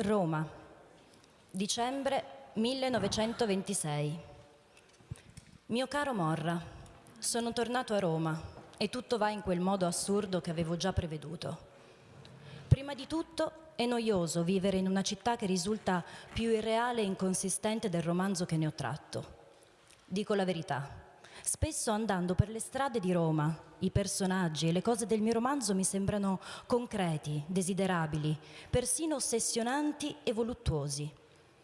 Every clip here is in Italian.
Roma, dicembre 1926. Mio caro Morra, sono tornato a Roma e tutto va in quel modo assurdo che avevo già preveduto. Prima di tutto è noioso vivere in una città che risulta più irreale e inconsistente del romanzo che ne ho tratto. Dico la verità. Spesso andando per le strade di Roma, i personaggi e le cose del mio romanzo mi sembrano concreti, desiderabili, persino ossessionanti e voluttuosi.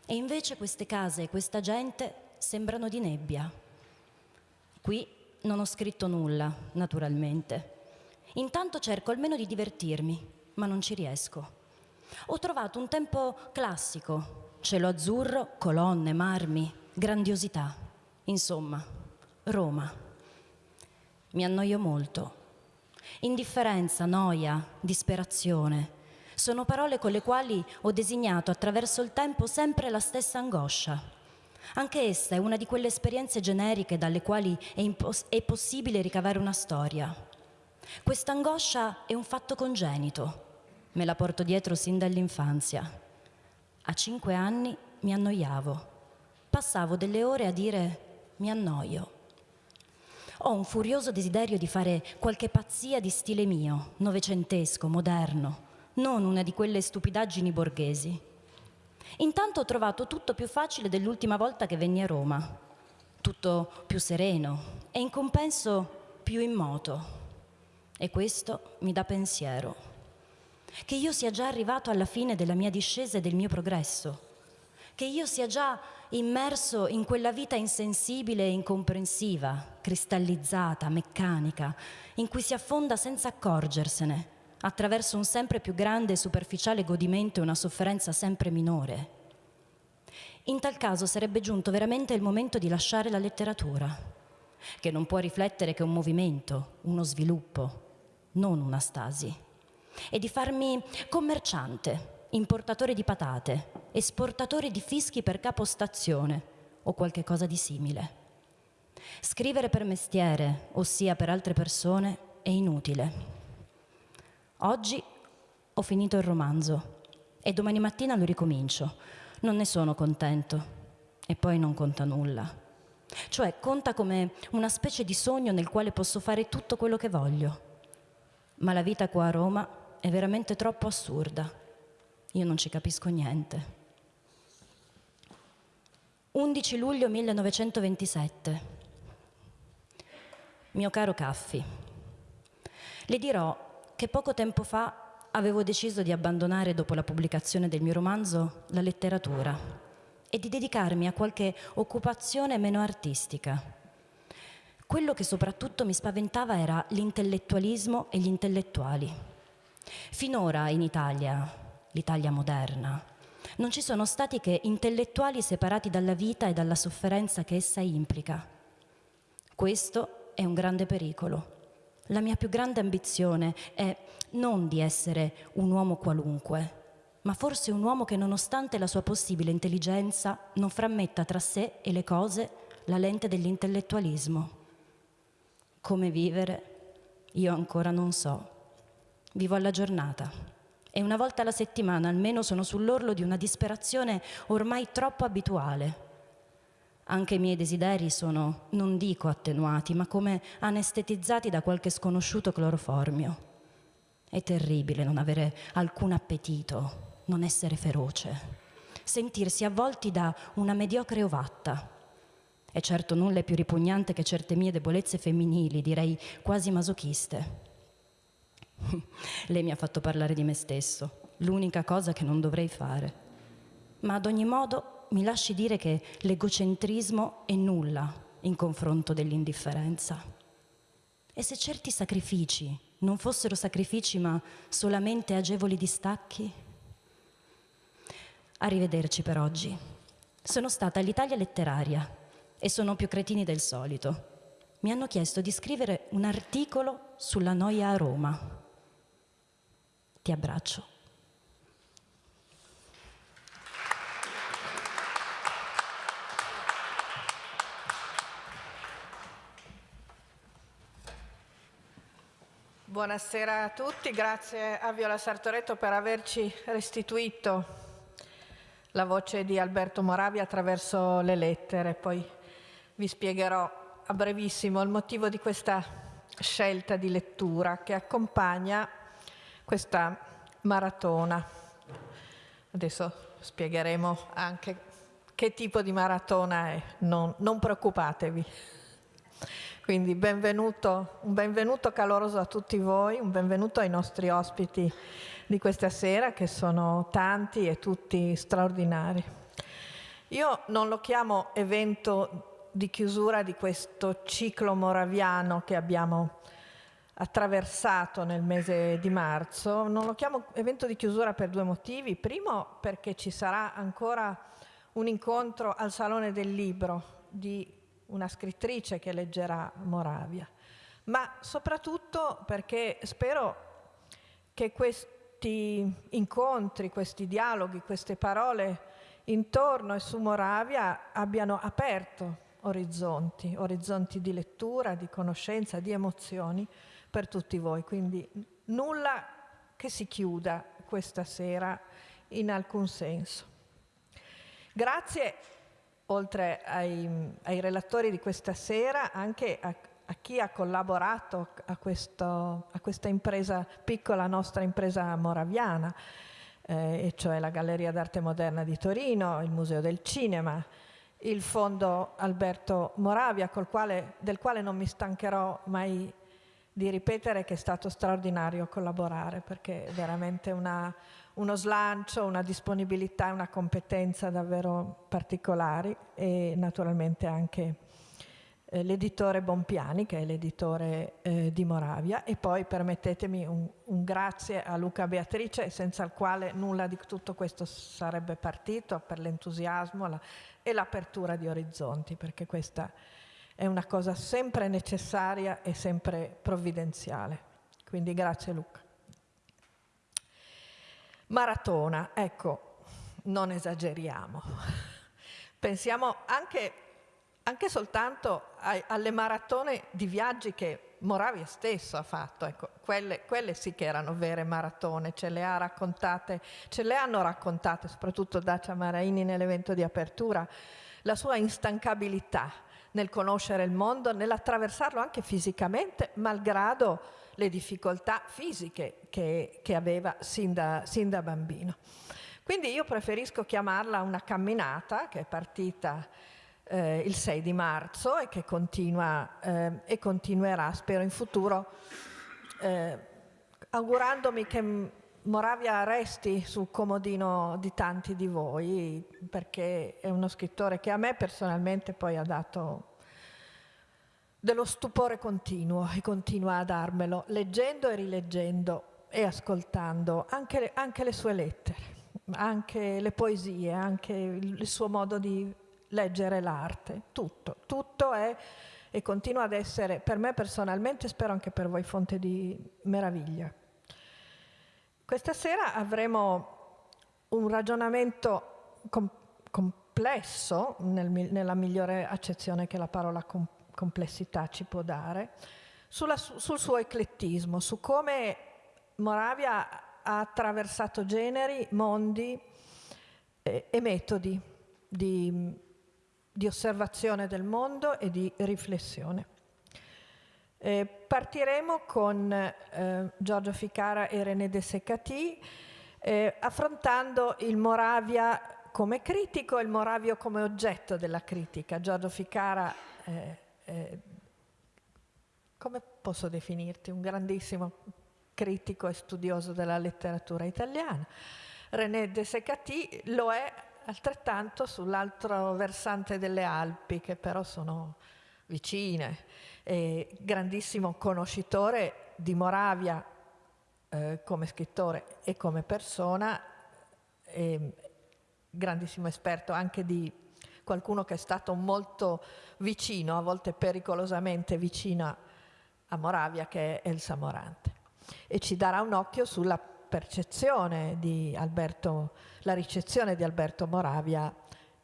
E invece queste case e questa gente sembrano di nebbia. Qui non ho scritto nulla, naturalmente. Intanto cerco almeno di divertirmi, ma non ci riesco. Ho trovato un tempo classico, cielo azzurro, colonne, marmi, grandiosità. Insomma, Roma. Mi annoio molto. Indifferenza, noia, disperazione sono parole con le quali ho designato attraverso il tempo sempre la stessa angoscia. Anche essa è una di quelle esperienze generiche dalle quali è, è possibile ricavare una storia. Questa angoscia è un fatto congenito. Me la porto dietro sin dall'infanzia. A cinque anni mi annoiavo. Passavo delle ore a dire mi annoio. Ho un furioso desiderio di fare qualche pazzia di stile mio, novecentesco, moderno, non una di quelle stupidaggini borghesi. Intanto ho trovato tutto più facile dell'ultima volta che venni a Roma, tutto più sereno e in compenso più in moto. E questo mi dà pensiero. Che io sia già arrivato alla fine della mia discesa e del mio progresso, che io sia già immerso in quella vita insensibile e incomprensiva, cristallizzata, meccanica, in cui si affonda senza accorgersene, attraverso un sempre più grande e superficiale godimento e una sofferenza sempre minore. In tal caso sarebbe giunto veramente il momento di lasciare la letteratura, che non può riflettere che un movimento, uno sviluppo, non una stasi, e di farmi commerciante, importatore di patate, esportatore di fischi per capostazione o qualche cosa di simile. Scrivere per mestiere, ossia per altre persone, è inutile. Oggi ho finito il romanzo e domani mattina lo ricomincio. Non ne sono contento e poi non conta nulla. Cioè conta come una specie di sogno nel quale posso fare tutto quello che voglio. Ma la vita qua a Roma è veramente troppo assurda io non ci capisco niente. 11 luglio 1927. Mio caro Caffi, le dirò che poco tempo fa avevo deciso di abbandonare dopo la pubblicazione del mio romanzo la letteratura e di dedicarmi a qualche occupazione meno artistica. Quello che soprattutto mi spaventava era l'intellettualismo e gli intellettuali. Finora in Italia, l'Italia moderna. Non ci sono stati che intellettuali separati dalla vita e dalla sofferenza che essa implica. Questo è un grande pericolo. La mia più grande ambizione è non di essere un uomo qualunque, ma forse un uomo che nonostante la sua possibile intelligenza non frammetta tra sé e le cose la lente dell'intellettualismo. Come vivere? Io ancora non so. Vivo alla giornata e una volta alla settimana almeno sono sull'orlo di una disperazione ormai troppo abituale. Anche i miei desideri sono, non dico attenuati, ma come anestetizzati da qualche sconosciuto cloroformio. È terribile non avere alcun appetito, non essere feroce, sentirsi avvolti da una mediocre ovatta. E certo nulla è più ripugnante che certe mie debolezze femminili, direi quasi masochiste. Lei mi ha fatto parlare di me stesso, l'unica cosa che non dovrei fare. Ma ad ogni modo mi lasci dire che l'egocentrismo è nulla in confronto dell'indifferenza. E se certi sacrifici non fossero sacrifici ma solamente agevoli distacchi? Arrivederci per oggi. Sono stata all'Italia letteraria e sono più cretini del solito. Mi hanno chiesto di scrivere un articolo sulla noia a Roma. Ti abbraccio. Buonasera a tutti, grazie a Viola Sartoretto per averci restituito la voce di Alberto Moravia attraverso le lettere, poi vi spiegherò a brevissimo il motivo di questa scelta di lettura che accompagna questa maratona. Adesso spiegheremo anche che tipo di maratona è, non, non preoccupatevi. Quindi benvenuto, un benvenuto caloroso a tutti voi, un benvenuto ai nostri ospiti di questa sera che sono tanti e tutti straordinari. Io non lo chiamo evento di chiusura di questo ciclo moraviano che abbiamo attraversato nel mese di marzo, non lo chiamo evento di chiusura per due motivi. Primo perché ci sarà ancora un incontro al Salone del Libro di una scrittrice che leggerà Moravia, ma soprattutto perché spero che questi incontri, questi dialoghi, queste parole intorno e su Moravia abbiano aperto orizzonti, orizzonti di lettura, di conoscenza, di emozioni per tutti voi. Quindi nulla che si chiuda questa sera in alcun senso. Grazie oltre ai, ai, relatori di questa sera, anche a, a chi ha collaborato a, questo, a, questa impresa, piccola nostra impresa moraviana, eh, e cioè la Galleria d'Arte Moderna di Torino, il Museo del Cinema, il Fondo Alberto Moravia, quale, del quale non mi stancherò mai di ripetere che è stato straordinario collaborare, perché è veramente una, uno slancio, una disponibilità e una competenza davvero particolari e naturalmente anche eh, l'editore Bompiani che è l'editore eh, di Moravia. E poi permettetemi un, un, grazie a Luca Beatrice senza il quale nulla di tutto questo sarebbe partito per l'entusiasmo e l'apertura di orizzonti perché questa è una cosa sempre necessaria e sempre provvidenziale. Quindi grazie Luca. Maratona, ecco, non esageriamo. Pensiamo anche, anche soltanto ai, alle maratone di viaggi che Moravia stesso ha fatto, ecco, quelle, quelle, sì che erano vere maratone, ce le ha raccontate, ce le hanno raccontate soprattutto Dacia Maraini nell'evento di apertura, la sua instancabilità nel conoscere il mondo, nell'attraversarlo anche fisicamente, malgrado le difficoltà fisiche che, che aveva sin da, sin da bambino. Quindi io preferisco chiamarla una camminata che è partita eh, il 6 di marzo e che continua eh, e continuerà, spero in futuro, eh, augurandomi che Moravia resti sul comodino di tanti di voi, perché è uno scrittore che a me personalmente poi ha dato dello stupore continuo e continua a darmelo, leggendo e rileggendo e ascoltando anche le, anche le sue lettere, anche le poesie, anche il, suo modo di leggere l'arte, tutto, tutto è e continua ad essere per me personalmente, spero anche per voi, fonte di meraviglia. Questa sera avremo un ragionamento com complesso, nel, nella migliore accezione che la parola complesso, complessità ci può dare, sulla, sul suo eclettismo, su come Moravia ha attraversato generi, mondi eh, e metodi di, di, osservazione del mondo e di riflessione. Eh, partiremo con eh, Giorgio Ficara e René De Secati eh, affrontando il Moravia come critico e il Moravio come oggetto della critica. Giorgio Ficara eh, eh, come posso definirti, un grandissimo critico e studioso della letteratura italiana. René de Secati lo è altrettanto sull'altro versante delle Alpi, che però sono vicine, e grandissimo conoscitore di Moravia eh, come scrittore e come persona, e grandissimo esperto anche di qualcuno che è stato molto vicino, a volte pericolosamente vicino a Moravia, che è Elsa Morante. E ci darà un occhio sulla percezione di Alberto, la ricezione di Alberto Moravia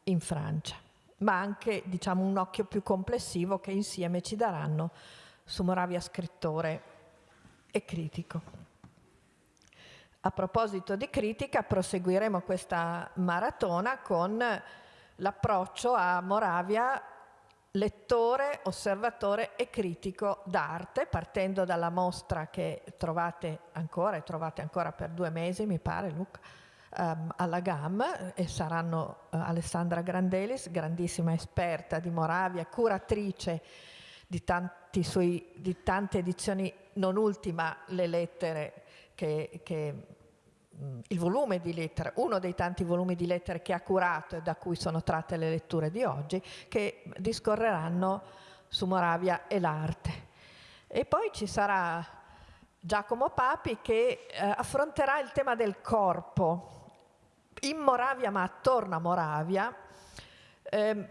in Francia, ma anche diciamo, un occhio più complessivo che insieme ci daranno su Moravia scrittore e critico. A proposito di critica, proseguiremo questa maratona con l'approccio a Moravia lettore, osservatore e critico d'arte, partendo dalla mostra che trovate ancora, e trovate ancora per due mesi, mi pare, Luca, um, alla GAM, e saranno uh, Alessandra Grandelis, grandissima esperta di Moravia, curatrice di, sui, di tante edizioni, non ultima le lettere che, che il volume di lettere, uno dei tanti volumi di lettere che ha curato e da cui sono tratte le letture di oggi, che discorreranno su Moravia e l'arte. E poi ci sarà Giacomo Papi che eh, affronterà il tema del corpo in Moravia ma attorno a Moravia. Eh,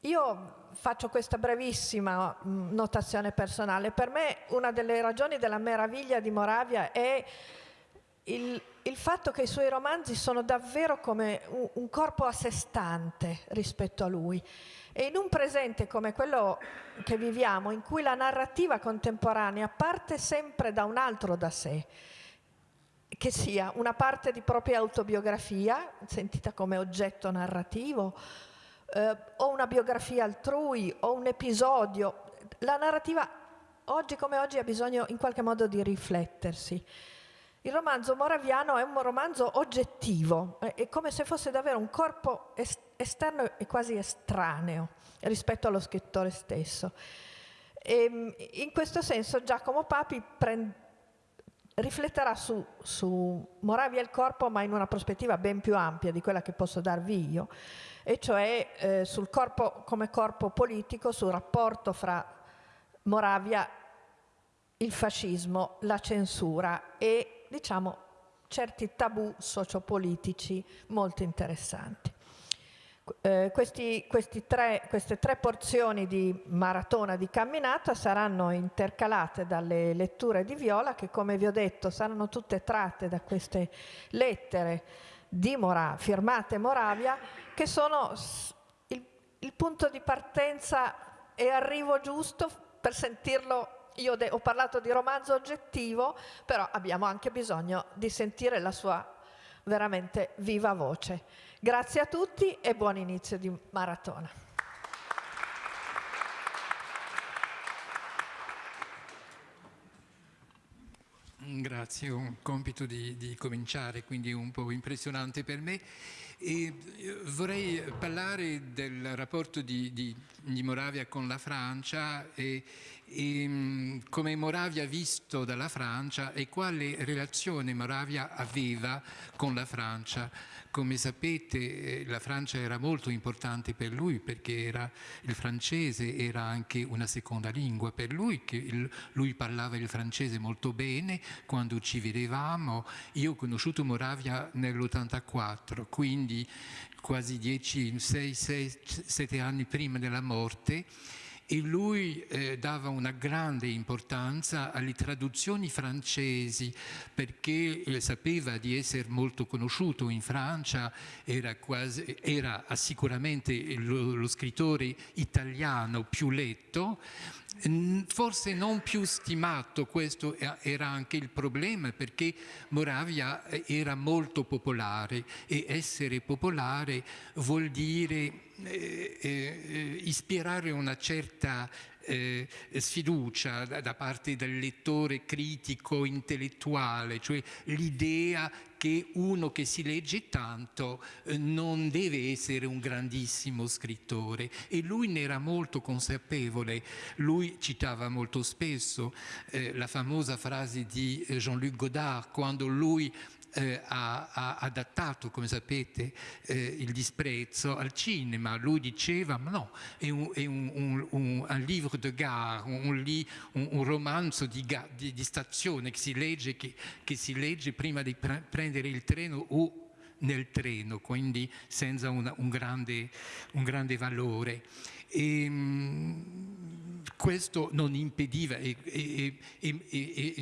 io faccio questa brevissima mm, notazione personale. Per me una delle ragioni della meraviglia di Moravia è il, il fatto che i suoi romanzi sono davvero come un, un corpo a sé stante rispetto a lui. E in un presente come quello che viviamo, in cui la narrativa contemporanea parte sempre da un altro da sé, che sia una parte di propria autobiografia, sentita come oggetto narrativo, eh, o una biografia altrui o un episodio. La narrativa oggi come oggi ha bisogno in qualche modo di riflettersi. Il romanzo moraviano è un romanzo oggettivo, è come se fosse davvero un corpo esterno e quasi estraneo rispetto allo scrittore stesso. E ehm, in questo senso Giacomo Papi prende rifletterà su, su Moravia il corpo, ma in una prospettiva ben più ampia di quella che posso darvi io, e cioè eh, sul corpo come corpo politico, sul rapporto fra Moravia, il fascismo, la censura e, diciamo, certi tabù sociopolitici molto interessanti. Eh, questi, questi tre, queste tre porzioni di maratona di camminata saranno intercalate dalle letture di Viola che come vi ho detto saranno tutte tratte da queste lettere di Moravia, firmate Moravia che sono il, il punto di partenza e arrivo giusto per sentirlo io ho parlato di romanzo oggettivo, però abbiamo anche bisogno di sentire la sua veramente viva voce. Grazie a tutti e buon inizio di maratona. Grazie, un compito di, di, cominciare, quindi un po' impressionante per me. E eh, vorrei parlare del rapporto di, di, di Moravia con la Francia e, e mm, come Moravia visto dalla Francia e quale relazione Moravia aveva con la Francia. Come sapete eh, la Francia era molto importante per lui perché era, il francese era anche una seconda lingua per lui, il, lui parlava il francese molto bene quando ci vedevamo. Io ho conosciuto Moravia nell'84, quindi quasi 10, 6, 6, 7 anni prima della morte e lui eh, dava una grande importanza alle traduzioni francesi perché eh, sapeva di essere molto conosciuto in Francia, era, quasi, era sicuramente lo, lo scrittore italiano più letto Forse non più stimato, questo era anche il problema perché Moravia eh, era molto popolare e essere popolare vuol dire ispirare una certa eh, sfiducia da, da, parte del lettore critico intellettuale, cioè l'idea che uno che si legge tanto eh, non deve essere un grandissimo scrittore. E lui ne era molto consapevole, lui citava molto spesso eh, la famosa frase di eh, Jean-Luc Godard quando lui eh, ha, ha, adattato, come sapete, eh, il disprezzo al cinema. Lui diceva, ma no, è un, è un, un, un, un livre de gare, un, romanzo di, di, di, stazione che si, legge, che, che si legge prima di pre prendere il treno o nel treno, quindi senza una, un, grande, un, grande, valore. E, ehm, questo non impediva e, e, e,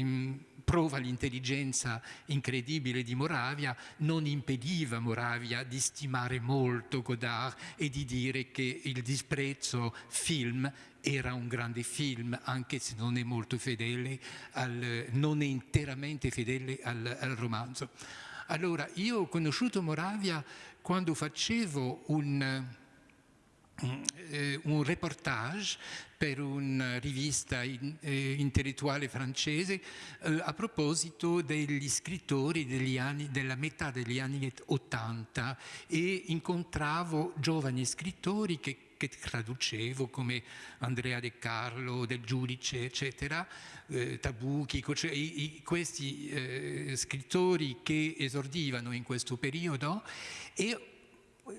prova l'intelligenza incredibile di Moravia, non impediva Moravia di stimare molto Godard e di dire che il disprezzo film era un grande film, anche se non è molto fedele, al, non è interamente fedele al, al romanzo. Allora, io ho conosciuto Moravia quando facevo un, un reportage per una rivista in, eh, intellettuale francese eh, a proposito degli scrittori degli anni, della metà degli anni 80 e incontravo giovani scrittori che che traducevo come Andrea De Carlo, Del Giudice, eccetera, eh, Tabucchi, cioè, i, questi eh, scrittori che esordivano in questo periodo. E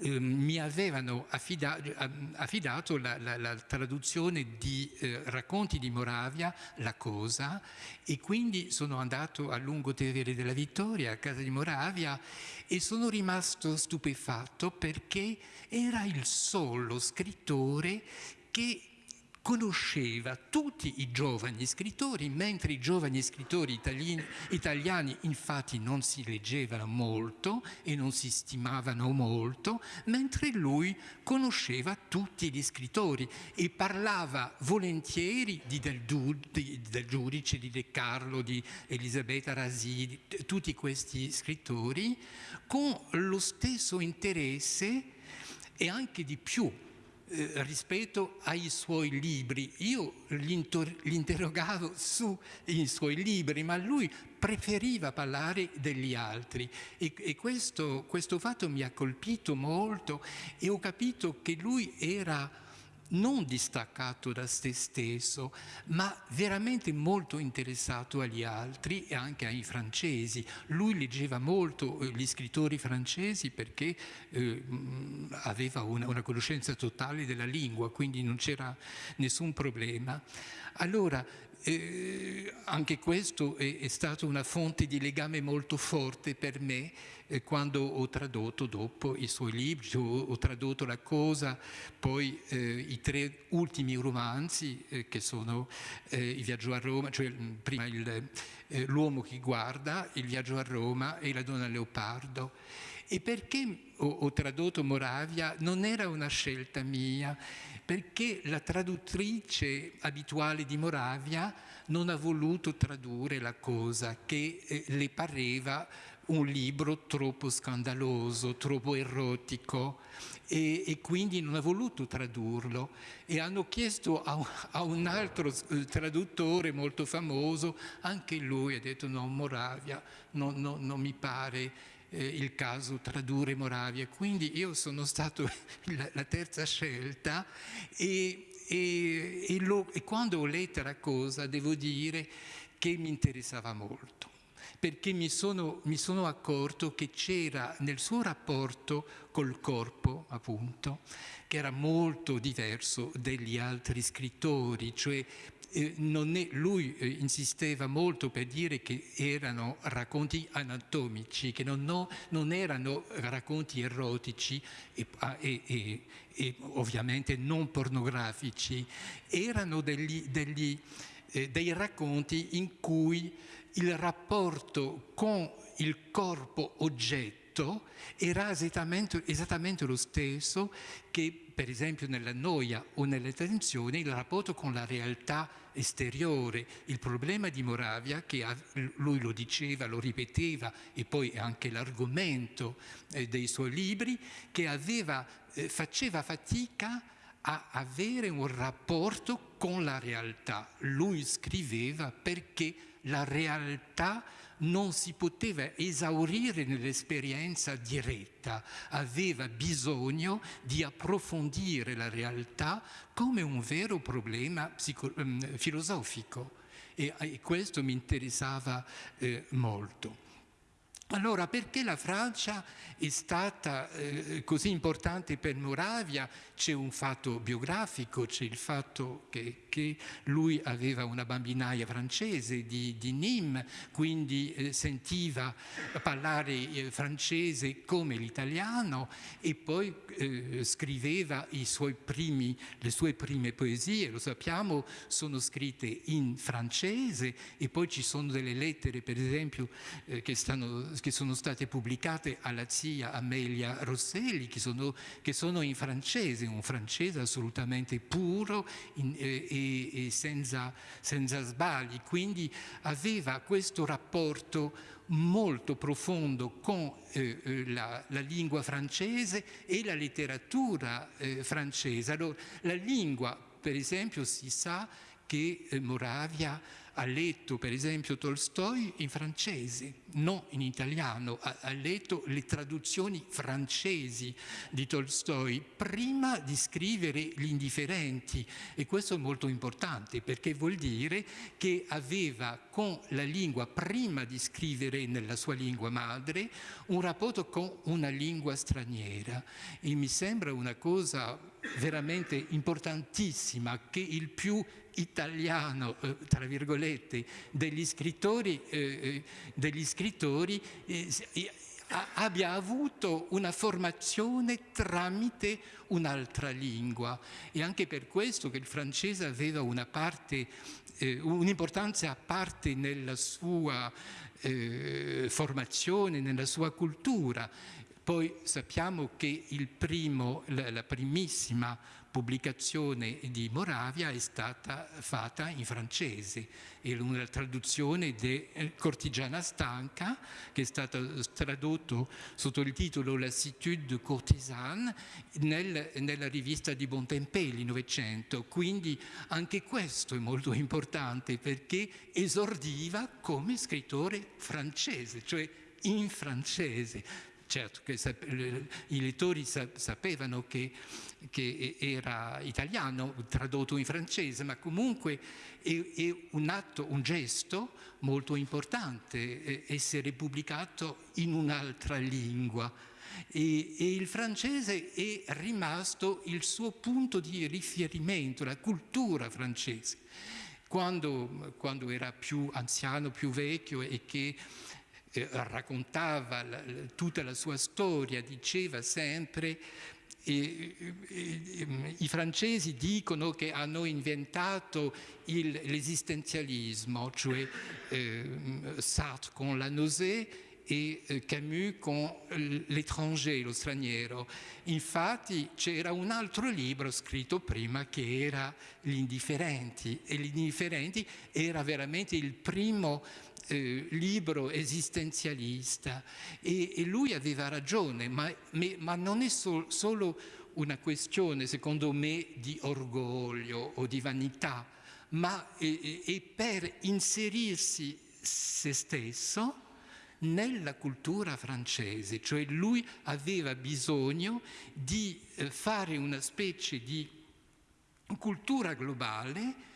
eh, mi avevano affidato, affidato la, la, la, traduzione di eh, racconti di Moravia, La Cosa, e quindi sono andato a Lungo Tevere della Vittoria, a casa di Moravia, e sono rimasto stupefatto perché era il solo scrittore che conosceva tutti i giovani scrittori, mentre i giovani scrittori italiani, italiani, infatti non si leggevano molto e non si stimavano molto, mentre lui conosceva tutti gli scrittori e parlava volentieri di del, di, del Giudice, di De Carlo, di Elisabetta Rasi, di tutti questi scrittori, con lo stesso interesse e anche di più eh, rispetto ai suoi libri. Io gli interrogavo sui suoi libri, ma lui preferiva parlare degli altri e, e questo, questo fatto mi ha colpito molto e ho capito che lui era non distaccato da se stesso, ma veramente molto interessato agli altri e anche ai francesi. Lui leggeva molto eh, gli scrittori francesi perché eh, aveva una, una, conoscenza totale della lingua, quindi non c'era nessun problema. Allora, eh, anche questo è, è stata una fonte di legame molto forte per me eh, quando ho tradotto dopo i suoi libri, ho, ho tradotto La Cosa, poi eh, i tre ultimi romanzi eh, che sono eh, Il viaggio a Roma, cioè prima eh, L'uomo che guarda, Il viaggio a Roma e La donna leopardo. E perché ho, ho tradotto Moravia non era una scelta mia, perché la traduttrice abituale di Moravia non ha voluto tradurre la cosa che eh, le pareva un libro troppo scandaloso, troppo erotico e, e, quindi non ha voluto tradurlo. E hanno chiesto a, a un altro eh, traduttore molto famoso, anche lui ha detto no, Moravia, no, no, non mi pare eh, il caso tradurre Moravia, quindi io sono stato la, la terza scelta e, e, e, lo, e quando ho letto la cosa devo dire che mi interessava molto perché mi sono, mi sono, accorto che c'era nel suo rapporto col corpo, appunto, che era molto diverso degli altri scrittori, cioè è, lui eh, insisteva molto per dire che erano racconti anatomici, che non, no, non erano racconti erotici e, ah, e, e, e, ovviamente non pornografici, erano degli, degli, eh, dei racconti in cui il rapporto con il corpo oggetto era esattamente, esattamente, lo stesso che per esempio nella noia o nella tensione il rapporto con la realtà esteriore. Il problema di Moravia, che lui lo diceva, lo ripeteva e poi è anche l'argomento eh, dei suoi libri, che aveva, eh, faceva fatica a avere un rapporto con la realtà. Lui scriveva perché la realtà non si poteva esaurire nell'esperienza diretta, aveva bisogno di approfondire la realtà come un vero problema ehm, filosofico e, e, questo mi interessava eh, molto. Allora, perché la Francia è stata eh, così importante per Moravia? C'è un fatto biografico, c'è il fatto che, che, lui aveva una bambinaia francese di, di Nîmes, quindi eh, sentiva parlare eh, francese come l'italiano e poi eh, scriveva primi, le sue prime poesie, lo sappiamo, sono scritte in francese e poi ci sono delle lettere, per esempio, eh, che stanno che sono state pubblicate alla zia Amelia Rosselli, che sono, che sono in francese, un francese assolutamente puro in, eh, e, e senza, senza sbagli, quindi aveva questo rapporto molto profondo con eh, eh, la, la, lingua francese e la letteratura eh, francese. Allora, la lingua, per esempio, si sa che eh, Moravia ha letto per esempio Tolstoi in francese, non in italiano, ha, ha, letto le traduzioni francesi di Tolstoi prima di scrivere Gli indifferenti. E questo è molto importante perché vuol dire che aveva con la lingua, prima di scrivere nella sua lingua madre, un rapporto con una lingua straniera. E mi sembra una cosa veramente importantissima che il più italiano, eh, tra virgolette, degli scrittori, eh, eh degli scrittori eh, abbia avuto una formazione tramite un'altra lingua. E anche per questo che il francese aveva una parte, eh, un'importanza a parte nella sua eh, formazione, nella sua cultura. Poi sappiamo che primo, la, primissima pubblicazione di Moravia è stata fatta in francese, è una traduzione di eh, Cortigiana Stanca che è stata tradotto sotto il titolo Lassitude courtisane nel, nella rivista di Bontempelli Novecento, quindi anche questo è molto importante perché esordiva come scrittore francese, cioè in francese. Certo che i lettori sapevano che che era italiano, tradotto in francese, ma comunque è, è un atto, un gesto molto importante essere pubblicato in un'altra lingua. E, e, il francese è rimasto il suo punto di riferimento, la cultura francese. Quando, quando era più anziano, più vecchio e che eh, raccontava la, tutta la sua storia, diceva sempre e, e, I francesi dicono che hanno inventato l'esistenzialismo, cioè eh, Sartre con la nausea e eh, Camus con l'étranger, lo straniero. Infatti c'era un altro libro scritto prima che era Gli indifferenti e Gli indifferenti era veramente il primo eh, libro esistenzialista. E, e, lui aveva ragione, ma, ma non è sol, solo una questione, secondo me, di orgoglio o di vanità, ma è, è per inserirsi se stesso nella cultura francese, cioè lui aveva bisogno di eh, fare una specie di cultura globale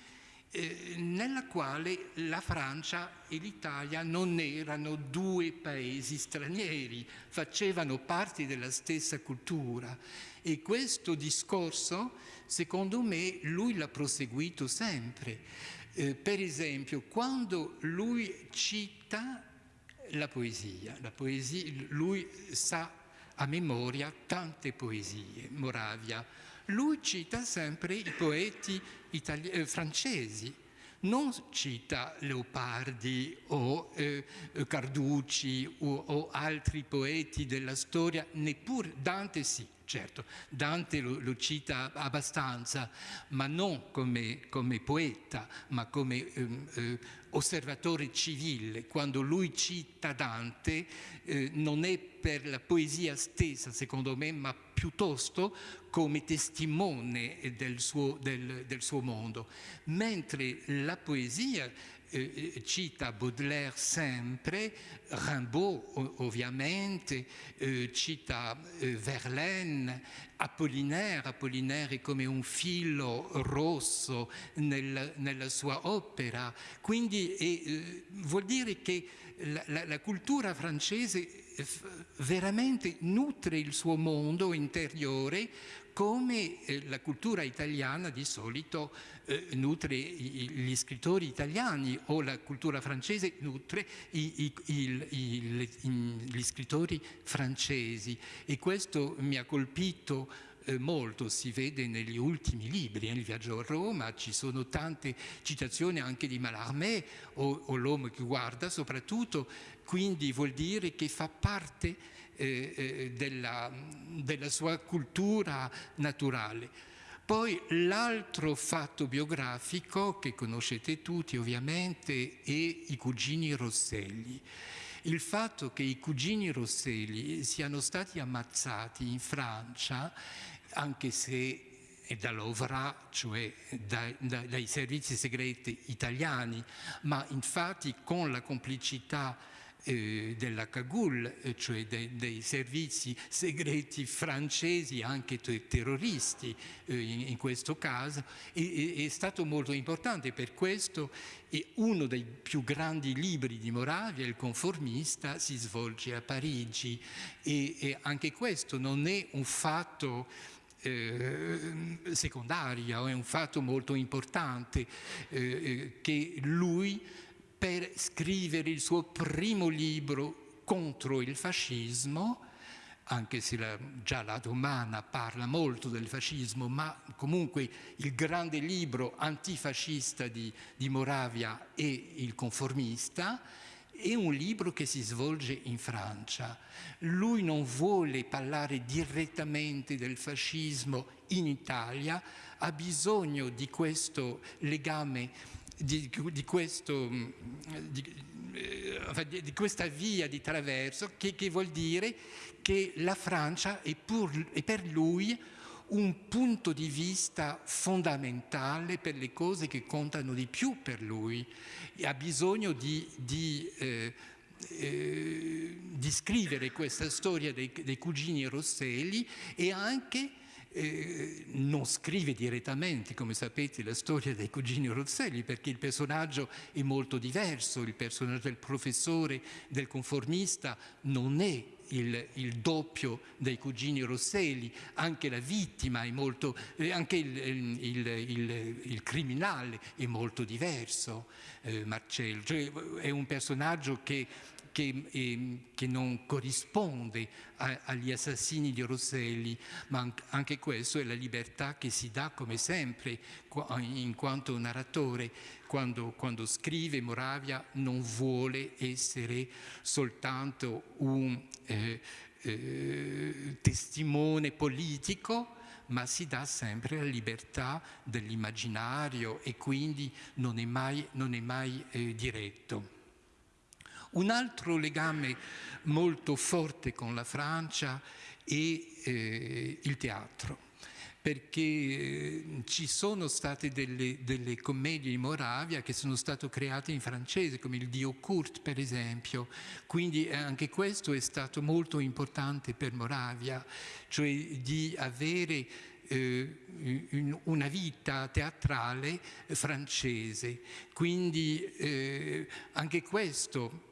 eh, nella quale la Francia e l'Italia non erano due paesi stranieri, facevano parte della stessa cultura. E questo discorso, secondo me, lui l'ha proseguito sempre. Eh, per esempio, quando lui cita la poesia, la poesia, lui sa a memoria tante poesie, Moravia, lui cita sempre i poeti eh, francesi, non cita Leopardi o eh, Carducci o, o, altri poeti della storia, neppure Dante sì, certo, Dante lo, lo cita abbastanza, ma non come, come poeta, ma come ehm, eh, osservatore civile. Quando lui cita Dante eh, non è per la poesia stessa, secondo me, ma piuttosto come testimone del suo, del, del suo mondo. Mentre la poesia eh, cita Baudelaire sempre, Rimbaud ovviamente, eh, cita eh, Verlaine, Apollinaire, Apollinaire è come un filo rosso nel, nella sua opera, quindi eh, vuol dire che la, la, la cultura francese veramente nutre il suo mondo interiore come eh, la cultura italiana di solito eh, nutre gli scrittori italiani o la cultura francese nutre i, i, i, gli scrittori francesi. E questo mi ha colpito eh, molto, si vede negli ultimi libri, nel viaggio a Roma ci sono tante citazioni anche di Mallarmé o, o l'uomo che guarda soprattutto, quindi vuol dire che fa parte eh, eh, della, della sua cultura naturale. Poi l'altro fatto biografico che conoscete tutti ovviamente è i cugini Rosselli. Il fatto che i cugini Rosselli siano stati ammazzati in Francia, anche se dall'OVRA, cioè dai, dai servizi segreti italiani, ma infatti con la complicità eh, della Cagul, eh, cioè de, dei servizi segreti francesi, anche terroristi eh, in, in, questo caso, è, è, stato molto importante. Per questo uno dei più grandi libri di Moravia, Il conformista, si svolge a Parigi e, e anche questo non è un fatto eh, secondario, è un fatto molto importante eh che lui per scrivere il suo primo libro contro il fascismo, anche se la, già la Domana parla molto del fascismo, ma comunque il grande libro antifascista di, di Moravia è Il conformista, è un libro che si svolge in Francia. Lui non vuole parlare direttamente del fascismo in Italia, ha bisogno di questo legame di, di, questo, mm, eh, di, questa via di traverso che, che, vuol dire che la Francia è, pur, è per lui un punto di vista fondamentale per le cose che contano di più per lui. E ha bisogno di, di, eh, eh, scrivere questa storia dei, dei, cugini Rosselli e anche eh, non scrive direttamente, come sapete, la storia dei cugini Rosselli, perché il personaggio è molto diverso, il personaggio del professore, del conformista, non è il, il, doppio dei cugini Rosselli, anche la vittima è molto, eh, anche il, il, il, criminale è molto diverso, eh, Marcello, cioè, è un personaggio che che, eh, che non corrisponde a, agli assassini di Rosselli, ma anche questo è la libertà che si dà come sempre in quanto narratore. Quando, quando scrive Moravia non vuole essere soltanto un eh, eh, testimone politico, ma si dà sempre la libertà dell'immaginario e quindi non è mai, non è mai eh, diretto. Un altro legame molto forte con la Francia è eh, il teatro, perché eh, ci sono state delle, delle, commedie in Moravia che sono state create in francese, come il Dio Kurt per esempio, quindi eh, anche questo è stato molto importante per Moravia, cioè di avere eh, una vita teatrale francese. Quindi eh, anche questo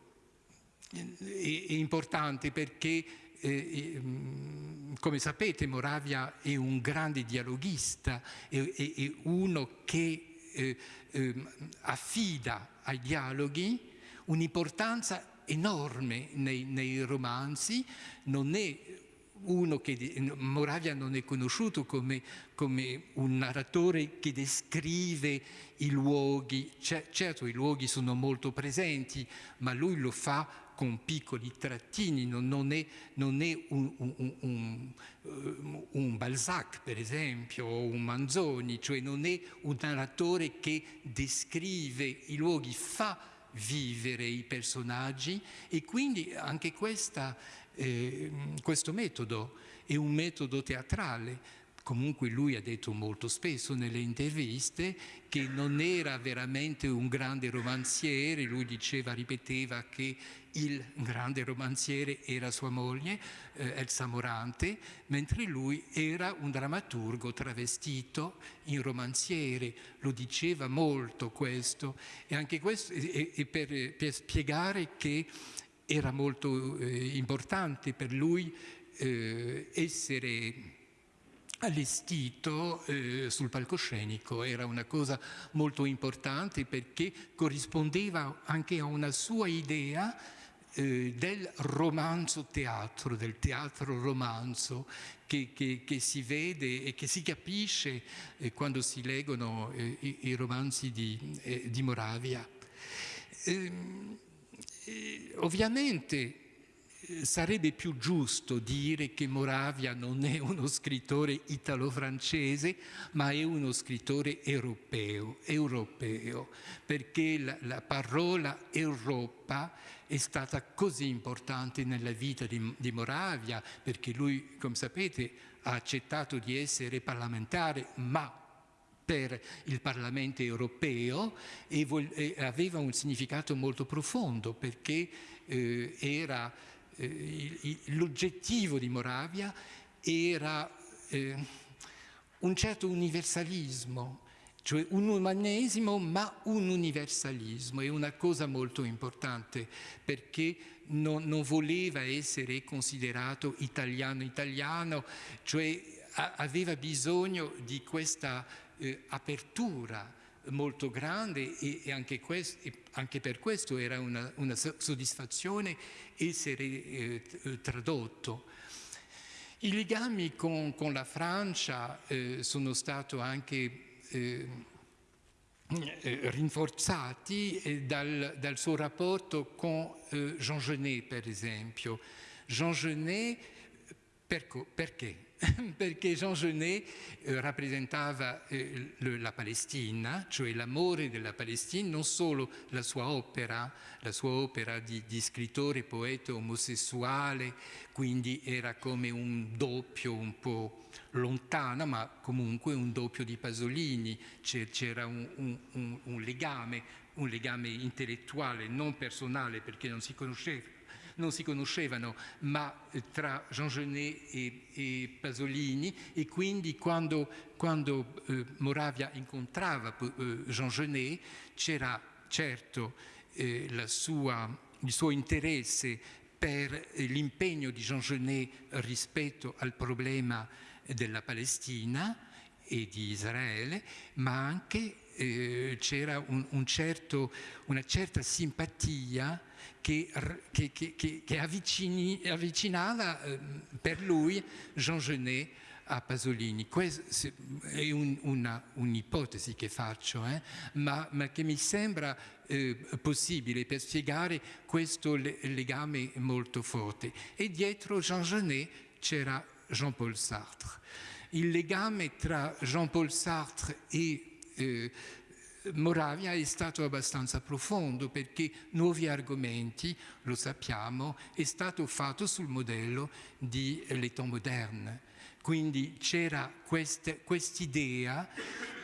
è importante perché eh, mm, come sapete Moravia è un grande dialoghista, è, è, è uno che eh, eh, affida ai dialoghi un'importanza enorme nei, nei, romanzi, non è uno che Moravia non è conosciuto come, come un narratore che descrive i luoghi, certo i luoghi sono molto presenti, ma lui lo fa con piccoli trattini, non, non è, non è un, un, un, eh, un, Balzac per esempio o un Manzoni, cioè non è un narratore che descrive i luoghi, fa vivere i personaggi e quindi anche questa, eh, questo metodo è un metodo teatrale comunque lui ha detto molto spesso nelle interviste che non era veramente un grande romanziere, lui diceva, ripeteva che il grande romanziere era sua moglie, eh, Elsa Morante, mentre lui era un drammaturgo travestito in romanziere, lo diceva molto questo, e anche questo e, e per, per, spiegare che era molto eh, importante per lui eh, essere allestito eh, sul palcoscenico, era una cosa molto importante perché corrispondeva anche a una sua idea eh, del romanzo teatro, del teatro romanzo che, che, che, si vede e che si capisce eh, quando si leggono eh, i, i, romanzi di, eh, di Moravia. Ehm, eh, ovviamente sarebbe più giusto dire che Moravia non è uno scrittore italo-francese, ma è uno scrittore europeo, europeo perché la, la, parola Europa è stata così importante nella vita di, di Moravia, perché lui, come sapete, ha accettato di essere parlamentare, ma per il Parlamento europeo e, aveva un significato molto profondo perché eh, era l'oggettivo di Moravia era eh, un certo universalismo, cioè un umanesimo ma un universalismo, è una cosa molto importante perché non, non voleva essere considerato italiano-italiano, cioè a, aveva bisogno di questa eh, apertura molto grande e, anche, questo, e, anche, per questo era una, una soddisfazione essere eh, tradotto. I legami con, con la Francia eh, sono stati anche eh, eh rinforzati eh, dal, dal, suo rapporto con eh, Jean Genet, per esempio. Jean Genet, perché? perché Jean Genet eh, rappresentava eh, la Palestina, cioè l'amore della Palestina, non solo la sua opera, la sua opera di, di scrittore, poeta omosessuale, quindi era come un doppio un po' lontano, ma comunque un doppio di Pasolini, c'era un, un, un, legame, un legame intellettuale, non personale perché non si conosceva non si conoscevano, ma eh, tra Jean Genet e, e Pasolini e quindi quando, quando eh, Moravia incontrava eh, Jean Genet c'era certo eh, sua, il suo interesse per eh, l'impegno di Jean Genet rispetto al problema della Palestina e di Israele, ma anche eh, c'era un, un certo, una certa simpatia che, che, che, che avvicini, avvicinava eh, per lui Jean Genet a Pasolini. Questa è un'ipotesi che faccio, eh? ma, ma, che mi sembra eh, possibile per spiegare questo legame molto forte. E dietro Jean Genet c'era Jean-Paul Sartre. Il legame tra Jean-Paul Sartre e eh, Moravia è stato abbastanza profondo perché nuovi argomenti, lo sappiamo, è stato fatto sul modello di L'État moderne. Quindi c'era quest'idea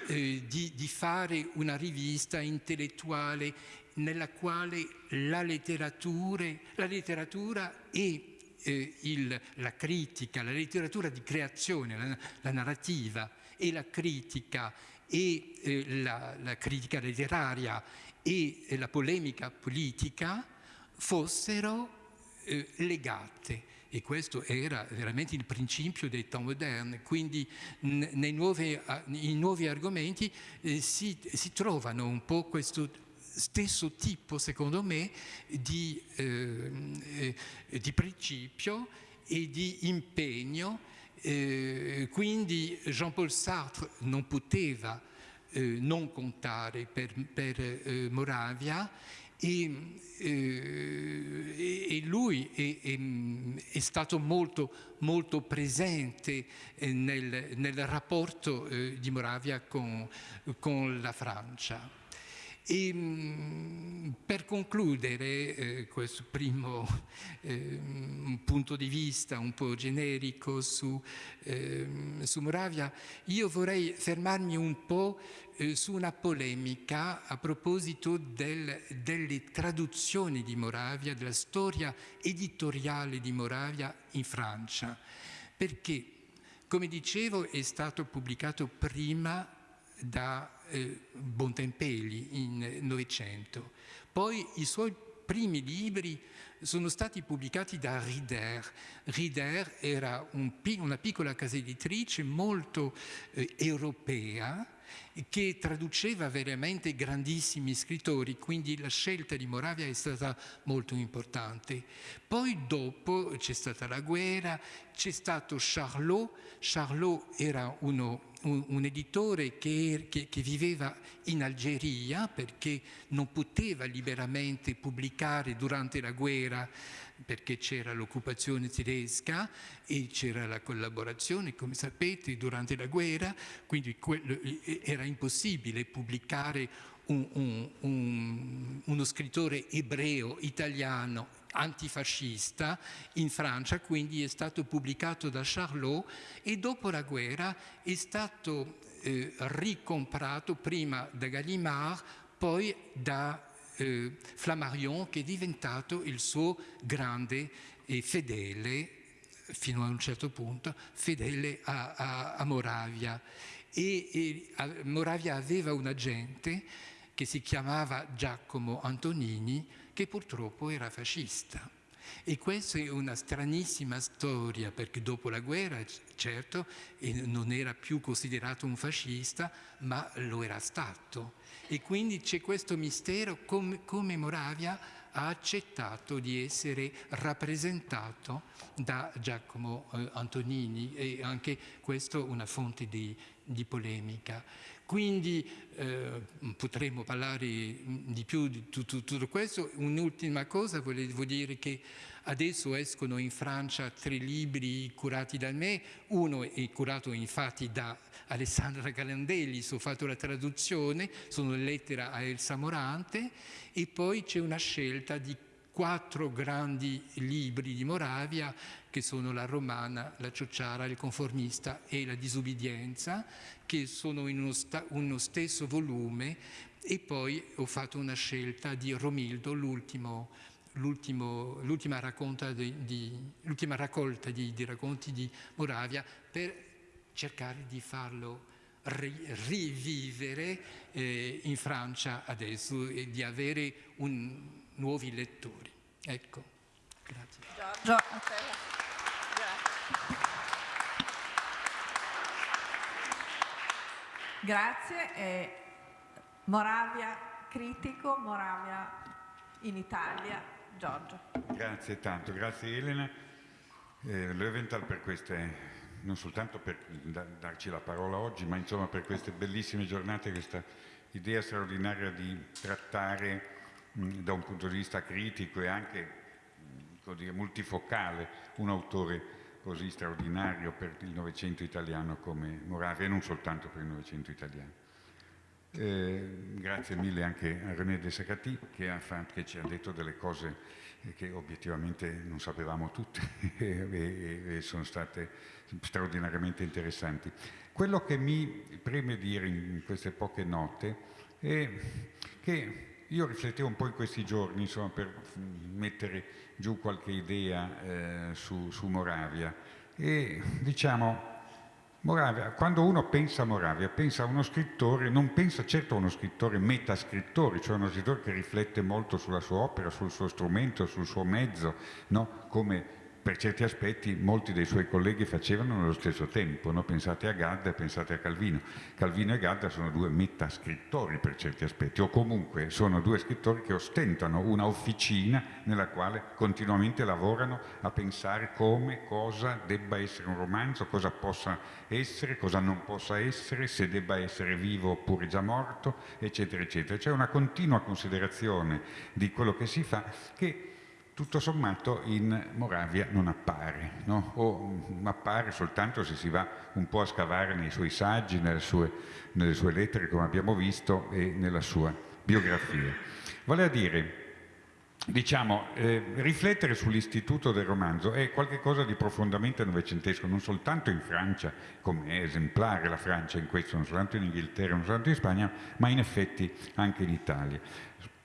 eh, di, di fare una rivista intellettuale nella quale la letteratura, la letteratura e eh, il, la critica, la letteratura di creazione, la, la narrativa e la critica e eh, la, la, critica letteraria e eh, la polemica politica fossero eh, legate. E questo era veramente il principio dei temps moderni, quindi nei nuovi, nei nuovi argomenti eh, si, si, trovano un po' questo stesso tipo, secondo me, di, ehm, eh, di principio e di impegno eh, quindi Jean-Paul Sartre non poteva eh, non contare per, per eh, Moravia e, eh, e lui è, è, è, stato molto, molto presente eh, nel, nel rapporto eh, di Moravia con, con la Francia. E mm, per concludere eh, questo primo eh, punto di vista un po' generico su, eh, su Moravia, io vorrei fermarmi un po' eh, su una polemica a proposito del, delle traduzioni di Moravia, della storia editoriale di Moravia in Francia, perché, come dicevo, è stato pubblicato prima da eh, Bontempelli in Novecento. Poi i suoi primi libri sono stati pubblicati da Rider. Rider era un, una piccola casa editrice molto eh, europea che traduceva veramente grandissimi scrittori, quindi la scelta di Moravia è stata molto importante. Poi dopo c'è stata la guerra, c'è stato Charlot, Charlot era uno un, un editore che, che, che, viveva in Algeria perché non poteva liberamente pubblicare durante la guerra perché c'era l'occupazione tedesca e c'era la collaborazione, come sapete, durante la guerra, quindi quello, era impossibile pubblicare un, un, un, uno scrittore ebreo, italiano, antifascista in Francia, quindi è stato pubblicato da Charlot e dopo la guerra è stato eh, ricomprato prima da Gallimard, poi da eh, Flammarion che è diventato il suo grande e fedele, fino a un certo punto, fedele a, a, a Moravia. E, e a, Moravia aveva un agente che si chiamava Giacomo Antonini, che purtroppo era fascista. E questa è una stranissima storia, perché dopo la guerra, certo, non era più considerato un fascista, ma lo era stato. E quindi c'è questo mistero come, come Moravia ha accettato di essere rappresentato da Giacomo eh, Antonini e anche questo una fonte di, di polemica. Quindi eh, potremmo parlare di più di tutto, tutto questo. Un'ultima cosa, volevo dire che adesso escono in Francia tre libri curati da me, uno è curato infatti da Alessandra Galandelli, ho fatto la traduzione, sono lettere a Elsa Morante e poi c'è una scelta di quattro grandi libri di Moravia che sono la romana, la ciociara, il conformista e la disubbidienza che sono in uno, uno stesso volume e poi ho fatto una scelta di Romildo, l'ultima di, di, raccolta di, di, racconti di Moravia per cercare di farlo ri, rivivere eh, in Francia adesso e di avere un, nuovi lettori. Ecco, grazie. Giorgio. Grazie. Eh, Moravia critico, Moravia in Italia. Giorgio. Grazie tanto, grazie Elena. Eh, Löwenthal per queste, non soltanto per da, darci la parola oggi, ma insomma per queste bellissime giornate, questa idea straordinaria di trattare mh, da un punto di vista critico e anche mh, dire, multifocale un autore così straordinario per il Novecento italiano come Moravia e non soltanto per il Novecento italiano. Eh, grazie mille anche a René De Sacati che, che, ci ha detto delle cose che obiettivamente non sapevamo tutte e, e sono state straordinariamente interessanti. Quello che mi preme dire in queste poche note è che io riflettevo un po' in questi giorni insomma, per mettere giù qualche idea eh, su, su, Moravia e diciamo Moravia, quando uno pensa a Moravia, pensa a uno scrittore, non pensa certo a uno scrittore metascrittore, cioè uno scrittore che riflette molto sulla sua opera, sul suo strumento, sul suo mezzo, no? come per certi aspetti molti dei suoi colleghi facevano nello stesso tempo, no? pensate a Gadda e pensate a Calvino. Calvino e Gadda sono due metascrittori per certi aspetti, o comunque sono due scrittori che ostentano una officina nella quale continuamente lavorano a pensare come, cosa debba essere un romanzo, cosa possa essere, cosa non possa essere, se debba essere vivo oppure già morto, eccetera, eccetera. C'è una continua considerazione di quello che si fa che tutto sommato in Moravia non appare, no? o appare soltanto se si va un po' a scavare nei suoi saggi, nelle sue, nelle sue lettere come abbiamo visto e nella sua biografia. Vale a dire, diciamo, eh, riflettere sull'istituto del romanzo è qualcosa di profondamente novecentesco, non soltanto in Francia, come è esemplare la Francia in questo, non soltanto in Inghilterra, non soltanto in Spagna, ma in effetti anche in Italia.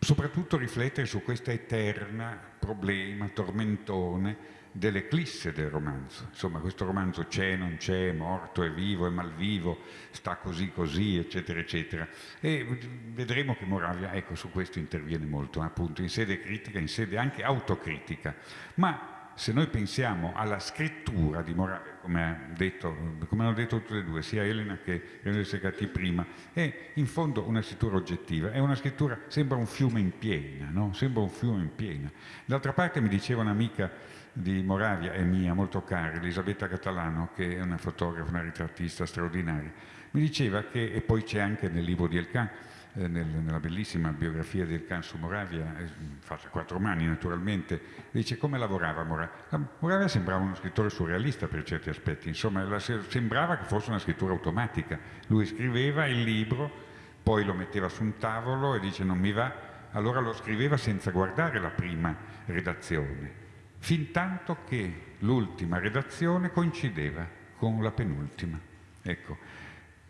Soprattutto riflettere su questo eterno problema, tormentone, dell'eclisse del romanzo. Insomma, questo romanzo c'è, non c'è, è morto, è vivo, è malvivo, sta così così, eccetera, eccetera. E vedremo che Moravia, ecco, su questo interviene molto, appunto, in sede critica, in sede anche autocritica. Ma se noi pensiamo alla scrittura di Moravia, come, detto, come, hanno detto tutte e due, sia Elena che René Segati prima, è in fondo una scrittura oggettiva, è una scrittura, sembra un fiume in piena, no? Sembra un fiume in piena. D'altra parte mi diceva un'amica di Moravia e mia, molto cara, Elisabetta Catalano, che è una fotografa, una ritrattista straordinaria, mi diceva che, e poi c'è anche nel libro di Elkan, eh, nel, nella bellissima biografia di Elkan su Moravia, eh, fatta a quattro mani naturalmente, dice come lavorava Moravia. Moravia sembrava uno scrittore surrealista per certi aspetti, insomma la, sembrava che fosse una scrittura automatica. Lui scriveva il libro, poi lo metteva su un tavolo e dice non mi va, allora lo scriveva senza guardare la prima redazione fin tanto che l'ultima redazione coincideva con la penultima. Ecco,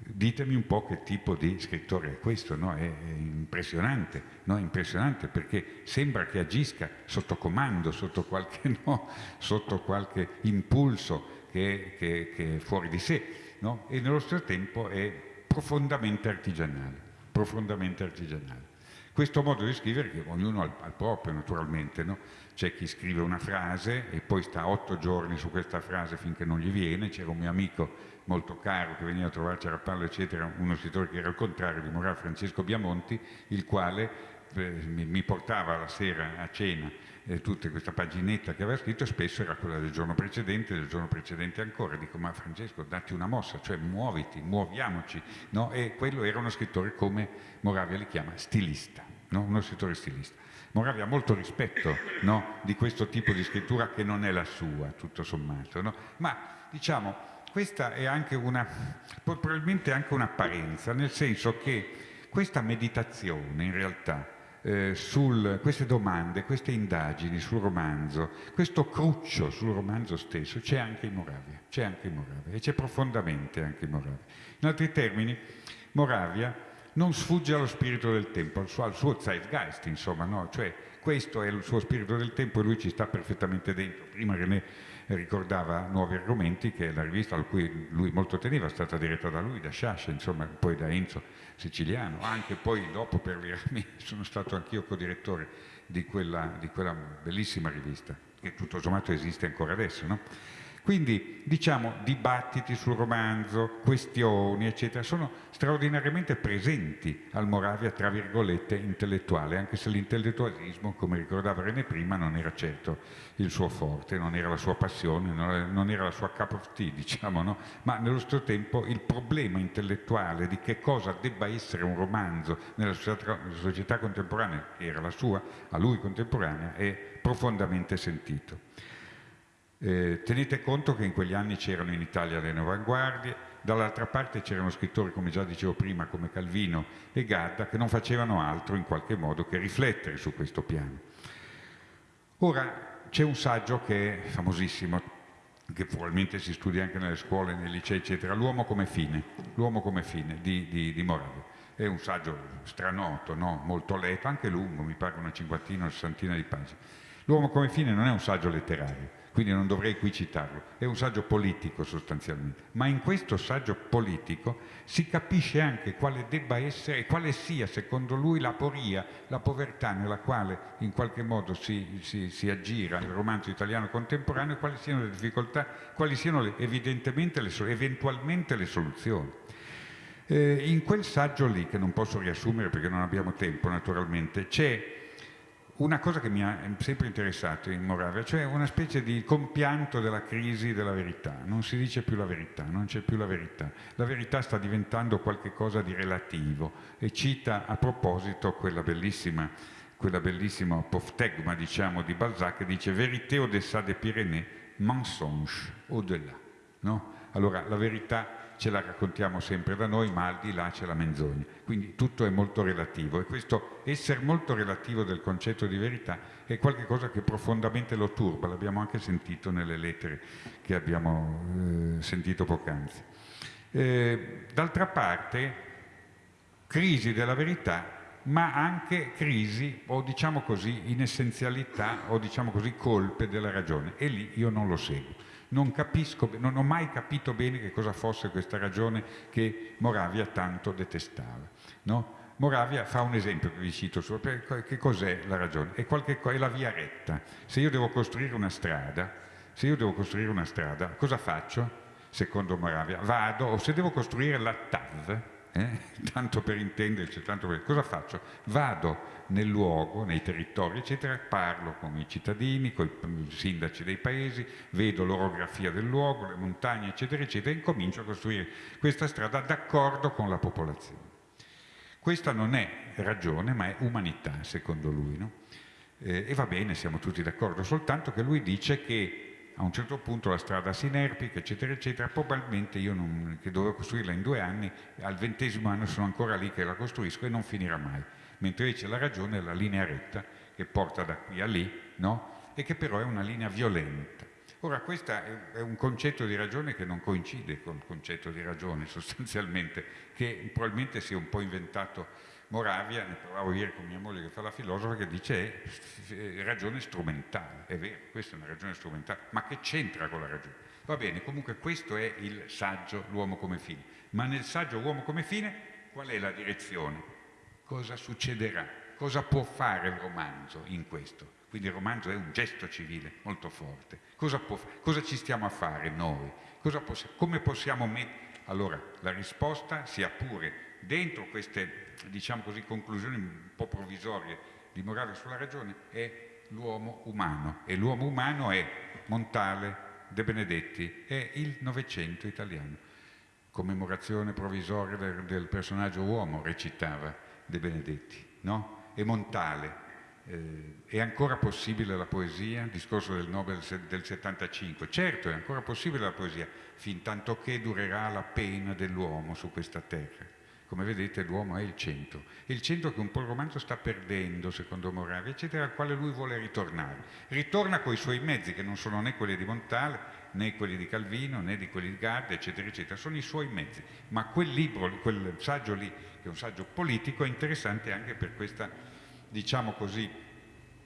ditemi un po' che tipo di scrittore è questo, no? è, è, impressionante, no? è, impressionante, perché sembra che agisca sotto comando, sotto qualche, no? sotto qualche impulso che, che, che, è fuori di sé e nello stesso tempo è profondamente artigianale, profondamente artigianale. Questo modo di scrivere, che ognuno ha il proprio naturalmente, no? c'è chi scrive una frase e poi sta otto giorni su questa frase finché non gli viene, c'era un mio amico molto caro che veniva a trovarci a Rappallo eccetera, uno scrittore che era al contrario di Morale Francesco Biamonti, il quale eh, mi, portava la sera a cena eh, tutta questa paginetta che aveva scritto e spesso era quella del giorno precedente, del giorno precedente ancora. Dico, ma Francesco, datti una mossa, cioè muoviti, muoviamoci. No? E quello era uno scrittore come Moravia li chiama stilista no? uno scrittore stilista. Moravia ha molto rispetto no? di questo tipo di scrittura che non è la sua, tutto sommato, ma diciamo questa è anche una, probabilmente anche un'apparenza, nel senso che questa meditazione in realtà eh, su queste domande, queste indagini sul romanzo, questo cruccio sul romanzo stesso c'è anche in Moravia, c'è anche in Moravia e c'è profondamente anche in Moravia. In altri termini, Moravia non sfugge allo spirito del tempo, al suo, al suo zeitgeist, insomma, no? cioè questo è il suo spirito del tempo e lui ci sta perfettamente dentro. Prima René ricordava Nuovi Argomenti, che la rivista a cui lui molto teneva, è stata diretta da lui, da Sciascia, insomma, poi da Enzo Siciliano, anche poi dopo per Virami sono stato anch'io co-direttore di di quella bellissima rivista, che tutto sommato esiste ancora adesso, no? Quindi diciamo dibattiti sul romanzo, questioni eccetera sono straordinariamente presenti al Moravia tra virgolette intellettuale, anche se l'intellettualismo, come ricordava René prima, non era certo il suo forte, non era la sua passione, non era la sua cup of tea, diciamo, no? ma nello stesso tempo il problema intellettuale di che cosa debba essere un romanzo nella società, contemporanea, che era la sua, a lui contemporanea, è profondamente sentito. Eh, tenete conto che in quegli anni c'erano in Italia le avanguardie, dall'altra parte c'erano scrittori, come già dicevo prima, come Calvino e Gadda, che non facevano altro in qualche modo che riflettere su questo piano. Ora c'è un saggio che è famosissimo, che probabilmente si studia anche nelle scuole, nei licei, eccetera, L'uomo come fine, L'uomo come fine di, di, di Moravia. È un saggio stranoto, no? molto letto, anche lungo, mi pare una cinquantina o sessantina di pagine. L'uomo come fine non è un saggio letterario, quindi non dovrei qui citarlo, è un saggio politico sostanzialmente, ma in questo saggio politico si capisce anche quale debba essere e quale sia secondo lui la poria, la povertà nella quale in qualche modo si, si, si aggira il romanzo italiano contemporaneo e quali siano le difficoltà, quali siano le, evidentemente le, eventualmente le soluzioni. Eh, in quel saggio lì, che non posso riassumere perché non abbiamo tempo naturalmente, c'è una cosa che mi ha sempre interessato in Moravia, cioè una specie di compianto della crisi della verità. Non si dice più la verità, non c'è più la verità. La verità sta diventando qualcosa di relativo e cita a proposito quella bellissima, quella bellissima apoftegma diciamo, di Balzac che dice «Vérité au-dessà des Pyrénées, mensonge au-delà». No? Allora la verità ce la raccontiamo sempre da noi, ma al di là c'è la menzogna. Quindi tutto è molto relativo e questo essere molto relativo del concetto di verità è qualcosa che profondamente lo turba, l'abbiamo anche sentito nelle lettere che abbiamo eh, sentito poc'anzi. Eh, d'altra parte, crisi della verità ma anche crisi o diciamo così inessenzialità o diciamo così colpe della ragione e lì io non lo seguo. Non, capisco, non ho mai capito bene che cosa fosse questa ragione che Moravia tanto detestava. No? Moravia fa un esempio che vi cito, che cos'è la ragione? È, qualche, è la via retta. Se io devo costruire una strada, se io devo costruire una strada, cosa faccio? Secondo Moravia, vado, o se devo costruire la TAV, eh? tanto per intenderci, tanto per... cosa faccio? Vado nel luogo, nei territori, eccetera, parlo con i cittadini, con i sindaci dei paesi, vedo l'orografia del luogo, le montagne, eccetera, eccetera, e incomincio a costruire questa strada d'accordo con la popolazione. Questa non è ragione, ma è umanità, secondo lui. No? Eh, e va bene, siamo tutti d'accordo, soltanto che lui dice che a un certo punto la strada si inerpica, eccetera, eccetera, probabilmente io non, che dovevo costruirla in due anni, al ventesimo anno sono ancora lì che la costruisco e non finirà mai. Mentre invece la ragione è la linea retta che porta da qui a lì, no? E che però è una linea violenta. Ora, questo è un concetto di ragione che non coincide con il concetto di ragione sostanzialmente, che probabilmente si è un po' inventato Moravia, ne parlavo ieri con mia moglie che fa la filosofa, che dice è ragione strumentale, è vero, questa è una ragione strumentale, ma che c'entra con la ragione? Va bene, comunque questo è il saggio, l'uomo come fine, ma nel saggio uomo come fine qual è la direzione? Cosa succederà? Cosa può fare il romanzo in questo? Quindi il romanzo è un gesto civile molto forte. Cosa, può, cosa ci stiamo a fare noi? Possi come possiamo mettere? Allora, la risposta, sia pure dentro queste diciamo così, conclusioni un po' provvisorie di morale sulla ragione è l'uomo umano e l'uomo umano è Montale, De Benedetti, è il Novecento italiano. Commemorazione provvisoria del, del, personaggio uomo recitava De Benedetti, no? E Montale. Eh, è ancora possibile la poesia? Discorso del Nobel del 75. Certo, è ancora possibile la poesia, fin tanto che durerà la pena dell'uomo su questa terra come vedete l'uomo è il centro, il centro che un po' il romanzo sta perdendo secondo Moravia, eccetera, al quale lui vuole ritornare. Ritorna con i suoi mezzi, che non sono né quelli di Montale, né quelli di Calvino, né di quelli di Garde, eccetera, eccetera, sono i suoi mezzi. Ma quel libro, quel saggio lì, che è un saggio politico, è interessante anche per questa, diciamo così,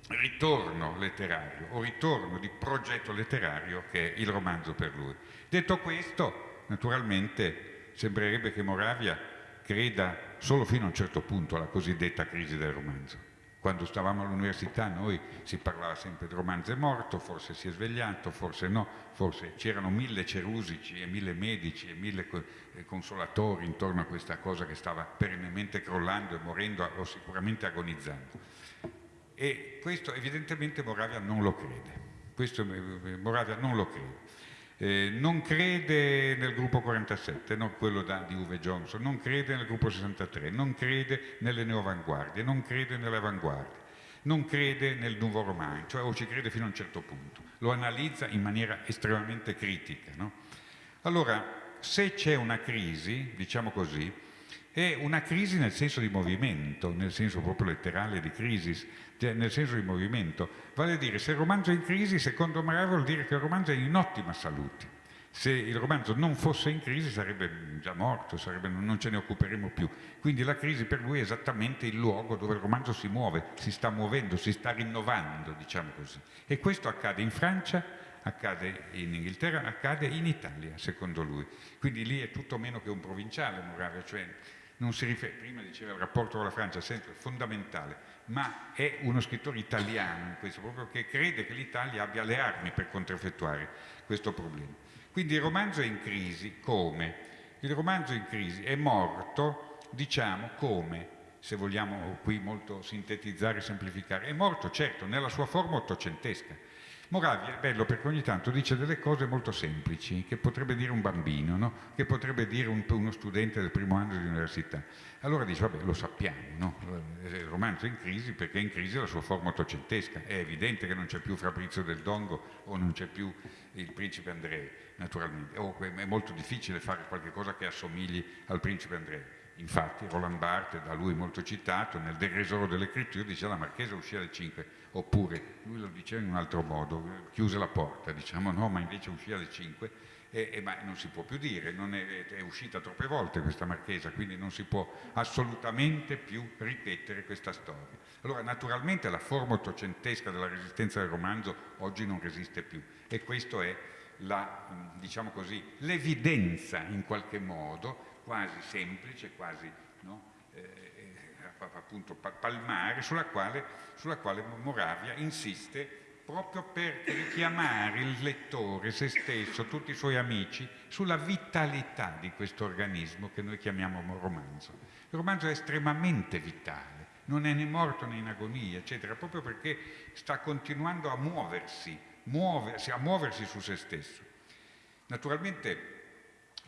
ritorno letterario o ritorno di progetto letterario che è il romanzo per lui. Detto questo, naturalmente sembrerebbe che Moravia creda solo fino a un certo punto alla cosiddetta crisi del romanzo. Quando stavamo all'università noi si parlava sempre di romanzo è morto, forse si è svegliato, forse no, forse c'erano mille cerusici e mille medici e mille eh, consolatori intorno a questa cosa che stava perennemente crollando e morendo o sicuramente agonizzando. E questo evidentemente Moravia non lo crede. Questo eh, Moravia non lo crede. Eh, non crede nel gruppo 47, no, quello da, di Uwe Johnson, non crede nel gruppo 63, non crede nelle neoavanguardie, non crede nelle avanguardie, non crede nel nuovo roman, cioè o ci crede fino a un certo punto, lo analizza in maniera estremamente critica. No? Allora, se c'è una crisi, diciamo così, è una crisi nel senso di movimento, nel senso proprio letterale di crisi, nel senso di movimento. Vale a dire, se il romanzo è in crisi, secondo Maria vuol dire che il romanzo è in ottima salute. Se il romanzo non fosse in crisi sarebbe già morto, sarebbe, non ce ne occuperemo più. Quindi la crisi per lui è esattamente il luogo dove il romanzo si muove, si sta muovendo, si sta rinnovando, diciamo così. E questo accade in Francia, accade in Inghilterra, accade in Italia, secondo lui. Quindi lì è tutto meno che un provinciale Moravia, cioè non si riferisce, prima diceva il rapporto con la Francia, sempre fondamentale, ma è uno scrittore italiano in questo, proprio che crede che l'Italia abbia le armi per contraffettuare questo problema. Quindi il romanzo è in crisi come? Il romanzo in crisi è morto, diciamo, come? Se vogliamo qui molto sintetizzare e semplificare, è morto certo nella sua forma ottocentesca, Moravia è bello perché ogni tanto dice delle cose molto semplici, che potrebbe dire un bambino, no? che potrebbe dire un, uno studente del primo anno di università. Allora dice, vabbè, lo sappiamo, no? il romanzo è in crisi perché è in crisi la sua forma ottocentesca. È evidente che non c'è più Fabrizio del Dongo o non c'è più il principe Andrei, naturalmente. O è molto difficile fare qualcosa che assomigli al principe Andrei. Infatti Roland Barthes, da lui molto citato, nel Deresoro delle Critture dice la Marchesa uscì alle 5, oppure lui lo diceva in un altro modo, chiuse la porta, diciamo no, ma invece uscì alle 5, e, e, ma non si può più dire, è, è, uscita troppe volte questa Marchesa, quindi non si può assolutamente più ripetere questa storia. Allora naturalmente la forma ottocentesca della resistenza del romanzo oggi non resiste più e questo è diciamo l'evidenza in qualche modo quasi semplice, quasi no? eh, eh appunto palmare, sulla quale, sulla quale Moravia insiste proprio per richiamare il lettore, se stesso, tutti i suoi amici, sulla vitalità di questo organismo che noi chiamiamo romanzo. Il romanzo è estremamente vitale, non è né morto né in agonia, eccetera, proprio perché sta continuando a muoversi, muoversi a muoversi su se stesso. Naturalmente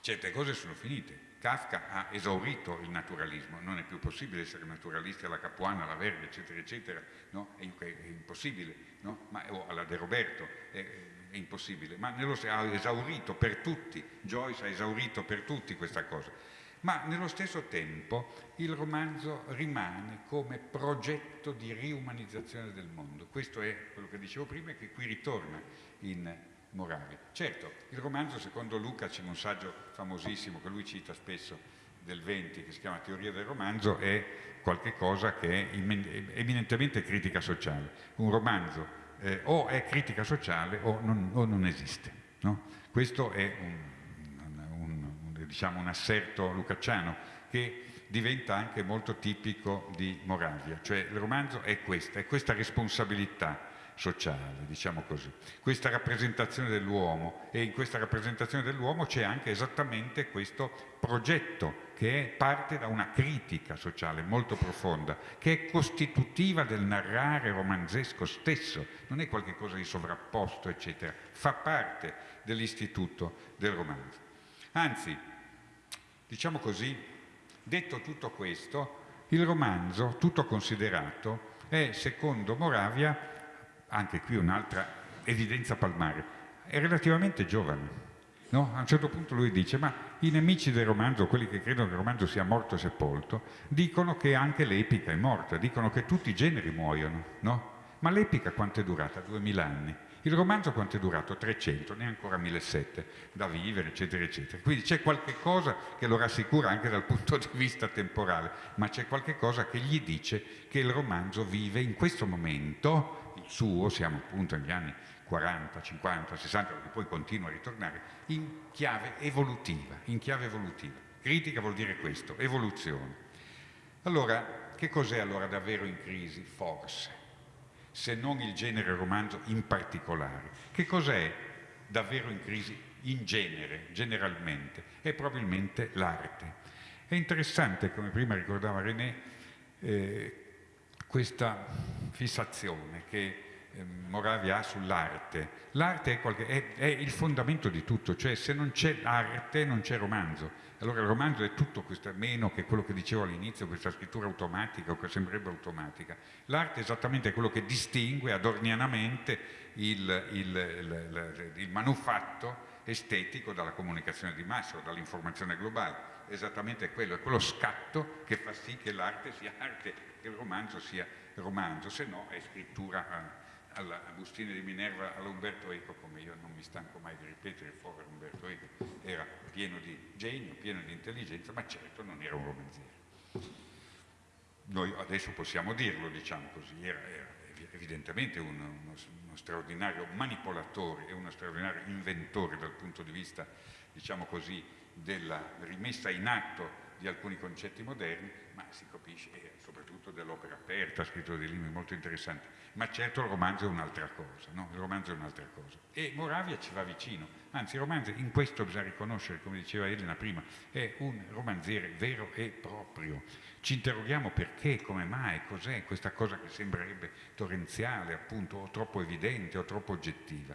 certe cose sono finite, Kafka ha esaurito il naturalismo, non è più possibile essere naturalisti alla Capuana, alla Verdi, eccetera, eccetera, no? è, è, impossibile, no? Ma, o alla De Roberto, è, è impossibile, ma nello, ha esaurito per tutti, Joyce ha esaurito per tutti questa cosa. Ma nello stesso tempo il romanzo rimane come progetto di riumanizzazione del mondo. Questo è quello che dicevo prima e che qui ritorna in Moravia. Certo, il romanzo, secondo Lukács, in un saggio famosissimo che lui cita spesso del 20, che si chiama Teoria del romanzo, è qualcosa che è eminentemente critica sociale. Un romanzo eh, o è critica sociale o non, o non esiste. No? Questo è un, un, un, diciamo un asserto lucacciano che diventa anche molto tipico di Moravia, cioè il romanzo è questa, è questa responsabilità sociale, diciamo così. Questa rappresentazione dell'uomo e in questa rappresentazione dell'uomo c'è anche esattamente questo progetto che parte da una critica sociale molto profonda, che è costitutiva del narrare romanzesco stesso, non è qualcosa di sovrapposto, eccetera, fa parte dell'istituto del romanzo. Anzi, diciamo così, detto tutto questo, il romanzo, tutto considerato, è, secondo Moravia, anche qui un'altra evidenza palmare, è relativamente giovane. No? A un certo punto lui dice, ma i nemici del romanzo, quelli che credono che il romanzo sia morto e sepolto, dicono che anche l'epica è morta, dicono che tutti i generi muoiono, no? Ma l'epica quanto è durata? Duemila anni. Il romanzo quanto è durato? 300, ne ancora 1700 da vivere, eccetera, eccetera. Quindi c'è qualche cosa che lo rassicura anche dal punto di vista temporale, ma c'è qualche cosa che gli dice che il romanzo vive in questo momento suo, siamo appunto negli anni 40, 50, 60, che poi continua a ritornare, in chiave evolutiva, in chiave evolutiva. Critica vuol dire questo, evoluzione. Allora, che cos'è allora davvero in crisi? Forse, se non il genere romanzo in particolare. Che cos'è davvero in crisi in genere, generalmente? È probabilmente l'arte. È interessante, come prima ricordava René, eh, questa fissazione che eh, Moravia ha sull'arte. L'arte è, è, è, il fondamento di tutto, cioè se non c'è arte non c'è romanzo. Allora il romanzo è tutto questo, meno che quello che dicevo all'inizio, questa scrittura automatica o che sembrerebbe automatica. L'arte è esattamente quello che distingue adornianamente il, il, il, il manufatto estetico dalla comunicazione di massa o dall'informazione globale. Esattamente quello, è quello scatto che fa sì che l'arte sia arte, che il romanzo sia romanzo, se no è scrittura eh, alla Bustine di Minerva, all'Umberto Eco, come io non mi stanco mai di ripetere, povero Umberto Eco era pieno di genio, pieno di intelligenza, ma certo non era un romanziere. Noi adesso possiamo dirlo, diciamo così, era, era evidentemente un, uno, uno, straordinario manipolatore e uno straordinario inventore dal punto di vista, diciamo così, della rimessa in atto di alcuni concetti moderni, ma si capisce, soprattutto dell'opera aperta, ha scritto dei libri molto interessanti. Ma certo il romanzo è un'altra cosa, no? Il romanzo è un'altra cosa. E Moravia ci va vicino, anzi il romanzo in questo bisogna riconoscere, come diceva Elena prima, è un romanziere vero e proprio. Ci interroghiamo perché, come mai, cos'è questa cosa che sembrerebbe torrenziale, appunto, o troppo evidente o troppo oggettiva.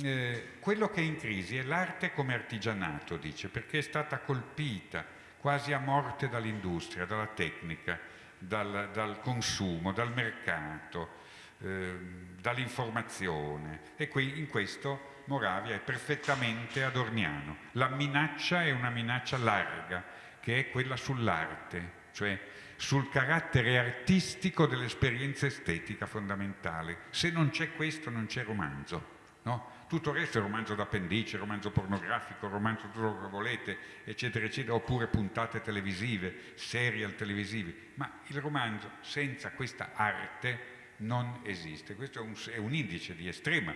Eh, quello che è in crisi è l'arte come artigianato, dice, perché è stata colpita quasi a morte dall'industria, dalla tecnica, dal, dal consumo, dal mercato, eh, dall'informazione. E qui in questo Moravia è perfettamente adorniano. La minaccia è una minaccia larga, che è quella sull'arte, cioè sul carattere artistico dell'esperienza estetica fondamentale. Se non c'è questo non c'è romanzo. No? Tutto il resto è romanzo d'appendice, romanzo pornografico, romanzo tutto quello che volete, eccetera, eccetera, oppure puntate televisive, serial televisivi. Ma il romanzo senza questa arte non esiste. Questo è un, è un indice di estrema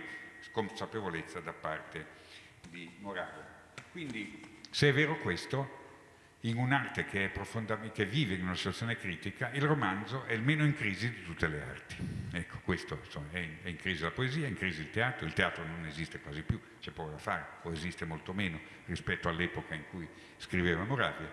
consapevolezza da parte di Morale. Quindi, se è vero questo, in un'arte che, che, vive in una situazione critica, il romanzo è il meno in crisi di tutte le arti. Ecco, questo insomma, è, in, è, in, crisi la poesia, è in crisi il teatro, il teatro non esiste quasi più, c'è poco da fare, o esiste molto meno rispetto all'epoca in cui scriveva Moravia,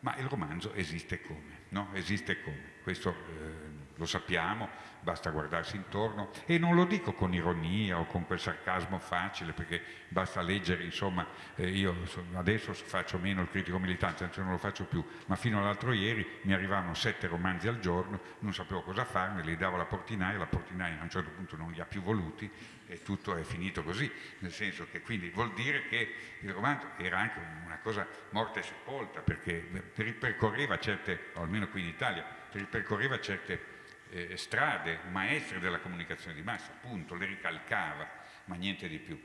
ma il romanzo esiste come, no? Esiste come. Questo eh, lo sappiamo, basta guardarsi intorno. E non lo dico con ironia o con quel sarcasmo facile perché basta leggere, insomma, eh, io adesso faccio meno il critico militante, anzi non lo faccio più, ma fino all'altro ieri mi arrivavano sette romanzi al giorno, non sapevo cosa farne, li davo alla portinaia, la portinaia a un certo punto non li ha più voluti e tutto è finito così, nel senso che quindi vuol dire che il romanzo era anche una cosa morta e sepolta perché ripercorreva certe, o almeno qui in Italia, ripercorreva certe eh, strade maestre della comunicazione di massa, appunto, le ricalcava, ma niente di più.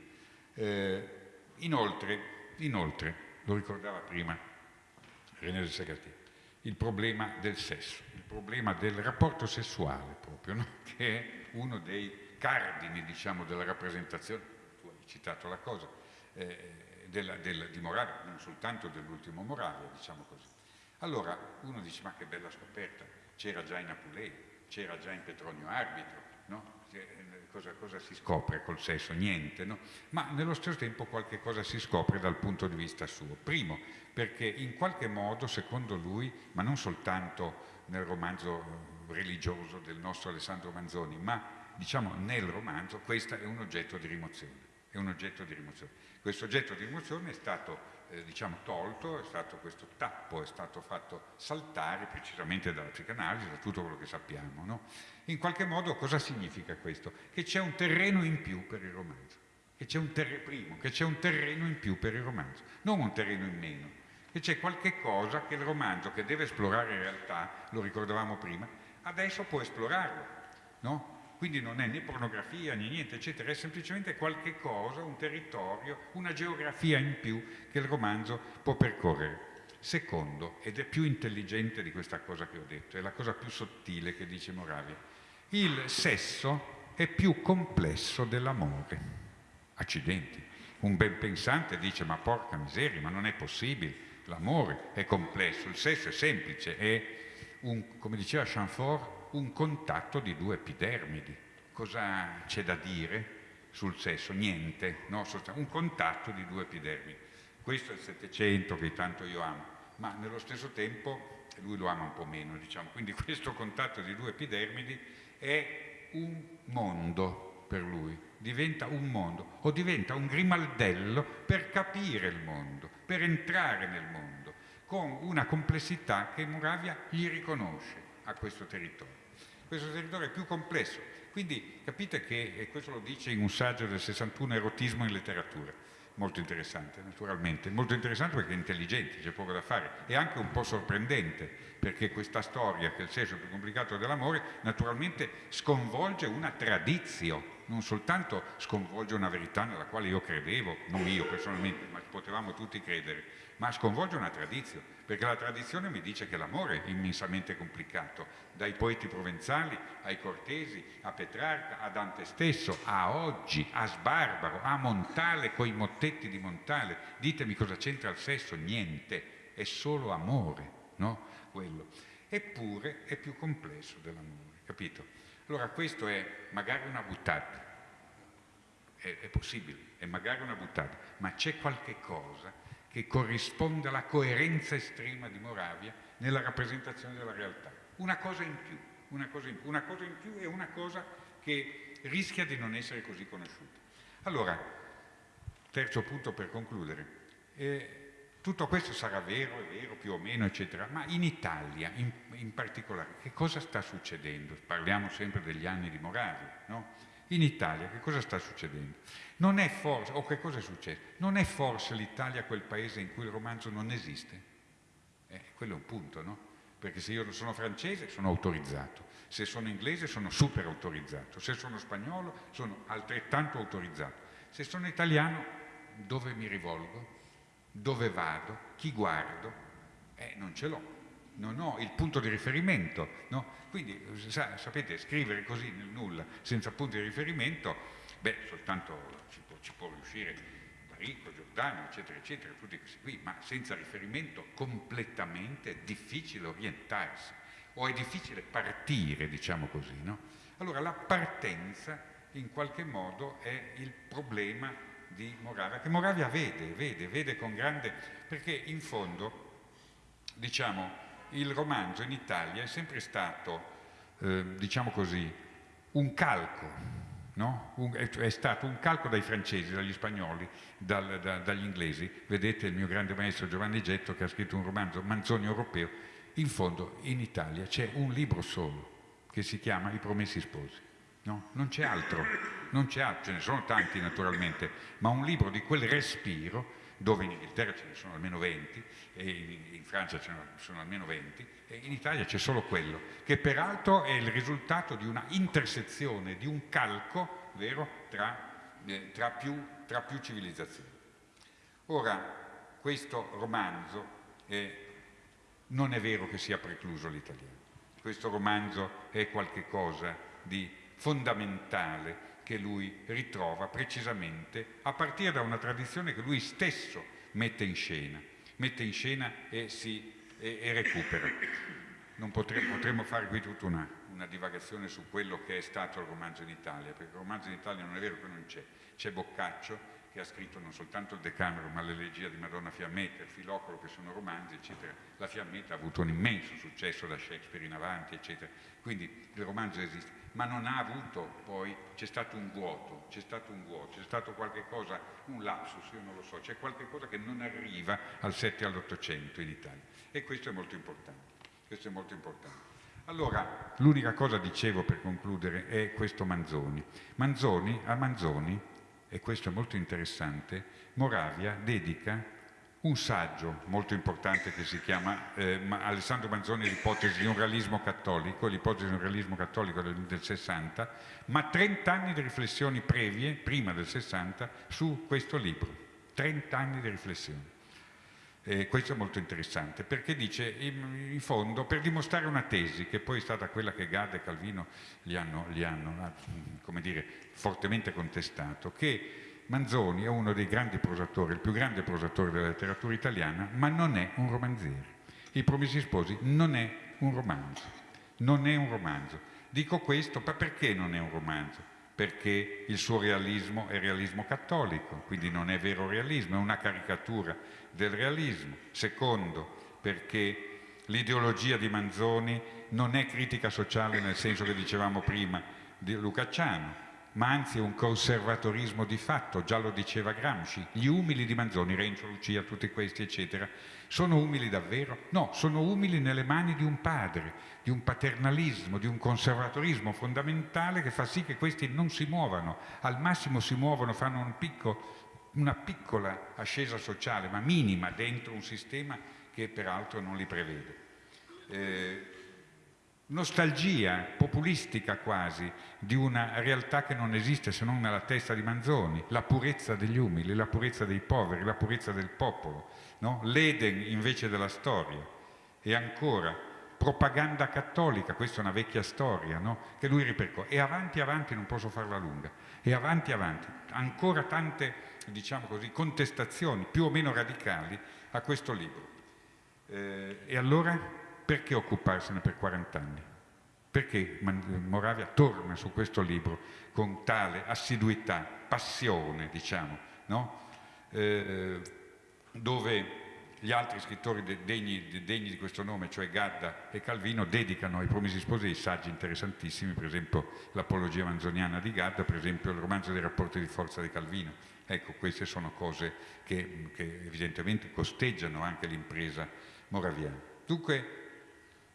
Eh, inoltre, inoltre, lo ricordava prima René del Sagatti, il problema del sesso, il problema del rapporto sessuale proprio, no? che è uno dei cardini diciamo, della rappresentazione, tu hai citato la cosa, eh, della, della, di Moravia, non soltanto dell'ultimo Moravia, diciamo così. Allora uno dice ma che bella scoperta, c'era già in Apulei, c'era già in Petronio Arbitro, no? cosa, cosa, si scopre col sesso? Niente, no? ma nello stesso tempo qualche cosa si scopre dal punto di vista suo. Primo, perché in qualche modo, secondo lui, ma non soltanto nel romanzo religioso del nostro Alessandro Manzoni, ma diciamo nel romanzo, questo è un oggetto di rimozione. È un oggetto di rimozione. Questo oggetto di rimozione è stato eh, diciamo, tolto, è stato questo tappo, è stato fatto saltare precisamente dalla psicanalisi, da tutto quello che sappiamo. No? In qualche modo cosa significa questo? Che c'è un terreno in più per il romanzo, che c'è un, un terreno in più per il romanzo, non un terreno in meno, che c'è qualche cosa che il romanzo che deve esplorare in realtà, lo ricordavamo prima, adesso può esplorarlo. No? Quindi non è né pornografia né niente, eccetera, è semplicemente qualche cosa, un territorio, una geografia in più che il romanzo può percorrere. Secondo, ed è più intelligente di questa cosa che ho detto, è la cosa più sottile che dice Moravia, il sesso è più complesso dell'amore. Accidenti. Un ben pensante dice ma porca miseria, ma non è possibile, l'amore è complesso, il sesso è semplice, è un, come diceva Chamfort, un contatto di due epidermidi. Cosa c'è da dire sul sesso? Niente, no? un contatto di due epidermidi. Questo è il Settecento che tanto io amo, ma nello stesso tempo lui lo ama un po' meno, diciamo. Quindi questo contatto di due epidermidi è un mondo per lui, diventa un mondo o diventa un grimaldello per capire il mondo, per entrare nel mondo, con una complessità che Moravia gli riconosce a questo territorio. Questo territorio è più complesso, quindi capite che, e questo lo dice in un saggio del 61, erotismo in letteratura, molto interessante naturalmente, molto interessante perché è intelligente, c'è poco da fare, e anche un po' sorprendente, perché questa storia, che è il senso più complicato dell'amore, naturalmente sconvolge una tradizione, non soltanto sconvolge una verità nella quale io credevo, non io personalmente, ma potevamo tutti credere, ma sconvolge una tradizione, perché la tradizione mi dice che l'amore è immensamente complicato, dai poeti provenzali ai cortesi, a Petrarca, a Dante stesso, a oggi, a Sbarbaro, a Montale, coi mottetti di Montale. Ditemi cosa c'entra il sesso? Niente. è solo amore, no? Quello. Eppure è più complesso dell'amore, capito? Allora questo è magari una buttata, è, è possibile, è magari una buttata, ma c'è qualche cosa che corrisponde alla coerenza estrema di Moravia nella rappresentazione della realtà. Una cosa in più, una cosa in più, una cosa in più e una cosa che rischia di non essere così conosciuta. Allora, terzo punto per concludere. Eh, tutto questo sarà vero, è vero, più o meno, eccetera, ma in Italia in, in particolare che cosa sta succedendo? Parliamo sempre degli anni di Moravia, no? In Italia che cosa sta succedendo? Non è forse, o che cosa è successo? Non è forse l'Italia quel paese in cui il romanzo non esiste? Eh, quello è un punto, no? Perché se io sono francese sono autorizzato, se sono inglese sono super autorizzato, se sono spagnolo sono altrettanto autorizzato, se sono italiano dove mi rivolgo? Dove vado? Chi guardo? Eh, non ce l'ho non ho il punto di riferimento. No? Quindi, sa, sapete, scrivere così nel nulla, senza punto di riferimento, beh, soltanto ci può, ci può riuscire Barico, Giordano, eccetera, eccetera, tutti questi qui, ma senza riferimento completamente è difficile orientarsi o è difficile partire, diciamo così. No? Allora la partenza in qualche modo è il problema di Moravia, che Moravia vede, vede, vede con grande, perché in fondo, diciamo, il romanzo in Italia è sempre stato, eh, diciamo così, un calco, no? un, è, è, stato un calco dai francesi, dagli spagnoli, dal, da, dagli inglesi. Vedete il mio grande maestro Giovanni Getto che ha scritto un romanzo, Manzoni europeo. In fondo in Italia c'è un libro solo che si chiama I Promessi Sposi. No? Non c'è altro, non c'è altro, ce ne sono tanti naturalmente, ma un libro di quel respiro dove in Inghilterra ce ne sono almeno 20, e in Francia ce ne sono almeno 20, e in Italia c'è solo quello, che peraltro è il risultato di una intersezione, di un calco, vero, tra, eh, tra, più, tra più, civilizzazioni. Ora, questo romanzo eh, non è vero che sia precluso l'italiano, questo romanzo è qualcosa di fondamentale che lui ritrova precisamente a partire da una tradizione che lui stesso mette in scena, mette in scena e, si, e, e recupera. Potremmo, potremmo, fare qui tutta una, una, divagazione su quello che è stato il romanzo in Italia, perché il romanzo in Italia non è vero che non c'è, c'è Boccaccio che ha scritto non soltanto il Decameron, ma l'elegia di Madonna Fiammetta, il Filocolo, che sono romanzi, eccetera. La Fiammetta ha avuto un immenso successo da Shakespeare in avanti, eccetera. Quindi il romanzo esiste ma non ha avuto poi, c'è stato un vuoto, c'è stato un vuoto, c'è stato qualche cosa, un lapsus, io non lo so, c'è qualche cosa che non arriva al 7 e all'800 in Italia e questo è molto importante, questo è molto importante. Allora, l'unica cosa dicevo per concludere è questo Manzoni. Manzoni, a Manzoni, e questo è molto interessante, Moravia dedica un saggio molto importante che si chiama eh, Alessandro Manzoni l'ipotesi di un realismo cattolico, l'ipotesi di un realismo cattolico del, del, 60, ma 30 anni di riflessioni previe, prima del 60, su questo libro. 30 anni di riflessioni. Eh, questo è molto interessante perché dice in, in, fondo per dimostrare una tesi che poi è stata quella che Gade e Calvino gli hanno, gli hanno ah, dire, fortemente contestato, che Manzoni è uno dei grandi prosatori, il più grande prosatore della letteratura italiana, ma non è un romanziere. I Promessi Sposi non è un romanzo, non è un romanzo. Dico questo, ma perché non è un romanzo? Perché il suo realismo è realismo cattolico, quindi non è vero realismo, è una caricatura del realismo. Secondo, perché l'ideologia di Manzoni non è critica sociale nel senso che dicevamo prima di Lucacciano, ma anzi un conservatorismo di fatto, già lo diceva Gramsci. Gli umili di Manzoni, Renzo, Lucia, tutti questi, eccetera, sono umili davvero? No, sono umili nelle mani di un padre, di un paternalismo, di un conservatorismo fondamentale che fa sì che questi non si muovano, al massimo si muovono, fanno un picco, una piccola ascesa sociale, ma minima, dentro un sistema che peraltro non li prevede. Eh, nostalgia populistica quasi di una realtà che non esiste se non nella testa di Manzoni, la purezza degli umili, la purezza dei poveri, la purezza del popolo, no? l'Eden invece della storia. E ancora, propaganda cattolica, questa è una vecchia storia, no? che lui ripercorre. E avanti, avanti, non posso farla lunga, e avanti, avanti, ancora tante, diciamo così, contestazioni più o meno radicali a questo libro. Eh, e allora perché occuparsene per 40 anni? Perché Moravia torna su questo libro con tale assiduità, passione, diciamo, no? eh, dove gli altri scrittori degni, degni, di questo nome, cioè Gadda e Calvino, dedicano ai Promessi Sposi dei saggi interessantissimi, per esempio l'Apologia Manzoniana di Gadda, per esempio il romanzo dei rapporti di forza di Calvino. Ecco, queste sono cose che, che evidentemente costeggiano anche l'impresa moraviana. Dunque,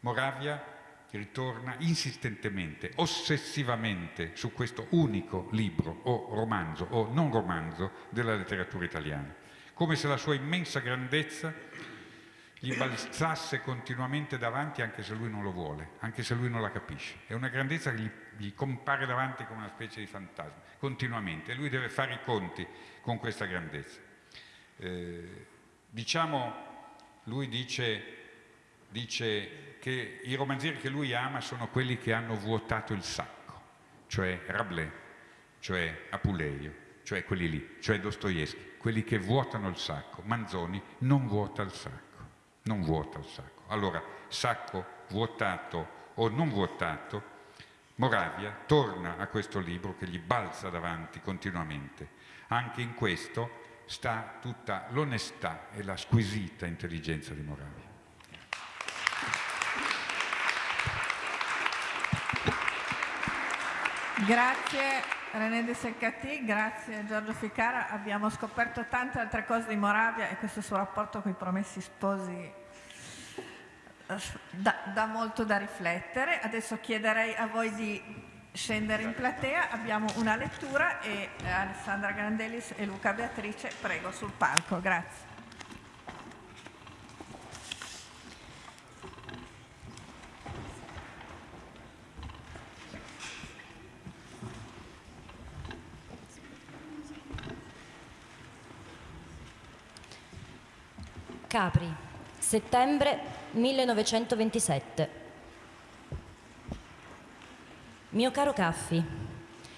Moravia ritorna insistentemente, ossessivamente su questo unico libro o romanzo o non romanzo della letteratura italiana come se la sua immensa grandezza gli balzasse continuamente davanti anche se lui non lo vuole, anche se lui non la capisce. È una grandezza che gli, gli compare davanti come una specie di fantasma, continuamente, lui deve fare i conti con questa grandezza. Eh, diciamo, lui dice, dice che i romanzieri che lui ama sono quelli che hanno vuotato il sacco, cioè Rabelais, cioè Apuleio, cioè quelli lì, cioè Dostoevsky quelli che vuotano il sacco. Manzoni non vuota il sacco, non vuota il sacco. Allora, sacco vuotato o non vuotato, Moravia torna a questo libro che gli balza davanti continuamente. Anche in questo sta tutta l'onestà e la squisita intelligenza di Moravia. Grazie René De Seccati, grazie Giorgio Ficara. Abbiamo scoperto tante altre cose di Moravia e questo suo rapporto con i promessi sposi dà, dà molto da riflettere. Adesso chiederei a voi di scendere in platea, abbiamo una lettura e eh, Alessandra Grandellis e Luca Beatrice, prego sul palco, grazie. Capri, settembre 1927. Mio caro Caffi,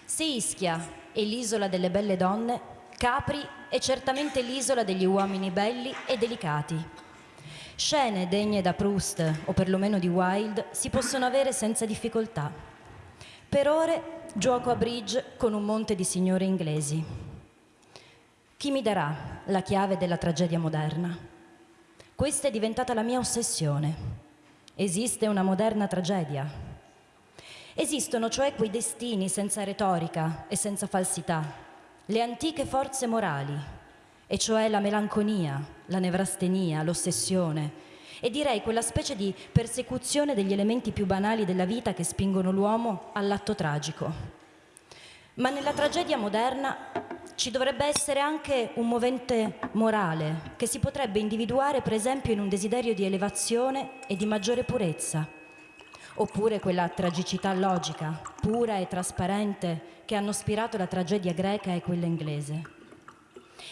se Ischia è l'isola delle belle donne, Capri è certamente l'isola degli uomini belli e delicati. Scene degne da Proust o perlomeno di Wilde si possono avere senza difficoltà. Per ore gioco a bridge con un monte di signore inglesi. Chi mi darà la chiave della tragedia moderna? Questa è diventata la mia ossessione. Esiste una moderna tragedia. Esistono cioè quei destini senza retorica e senza falsità, le antiche forze morali, e cioè la melanconia, la nevrastenia, l'ossessione, e direi quella specie di persecuzione degli elementi più banali della vita che spingono l'uomo all'atto tragico. Ma nella tragedia moderna ci dovrebbe essere anche un movente morale che si potrebbe individuare per esempio in un desiderio di elevazione e di maggiore purezza, oppure quella tragicità logica, pura e trasparente che hanno ispirato la tragedia greca e quella inglese.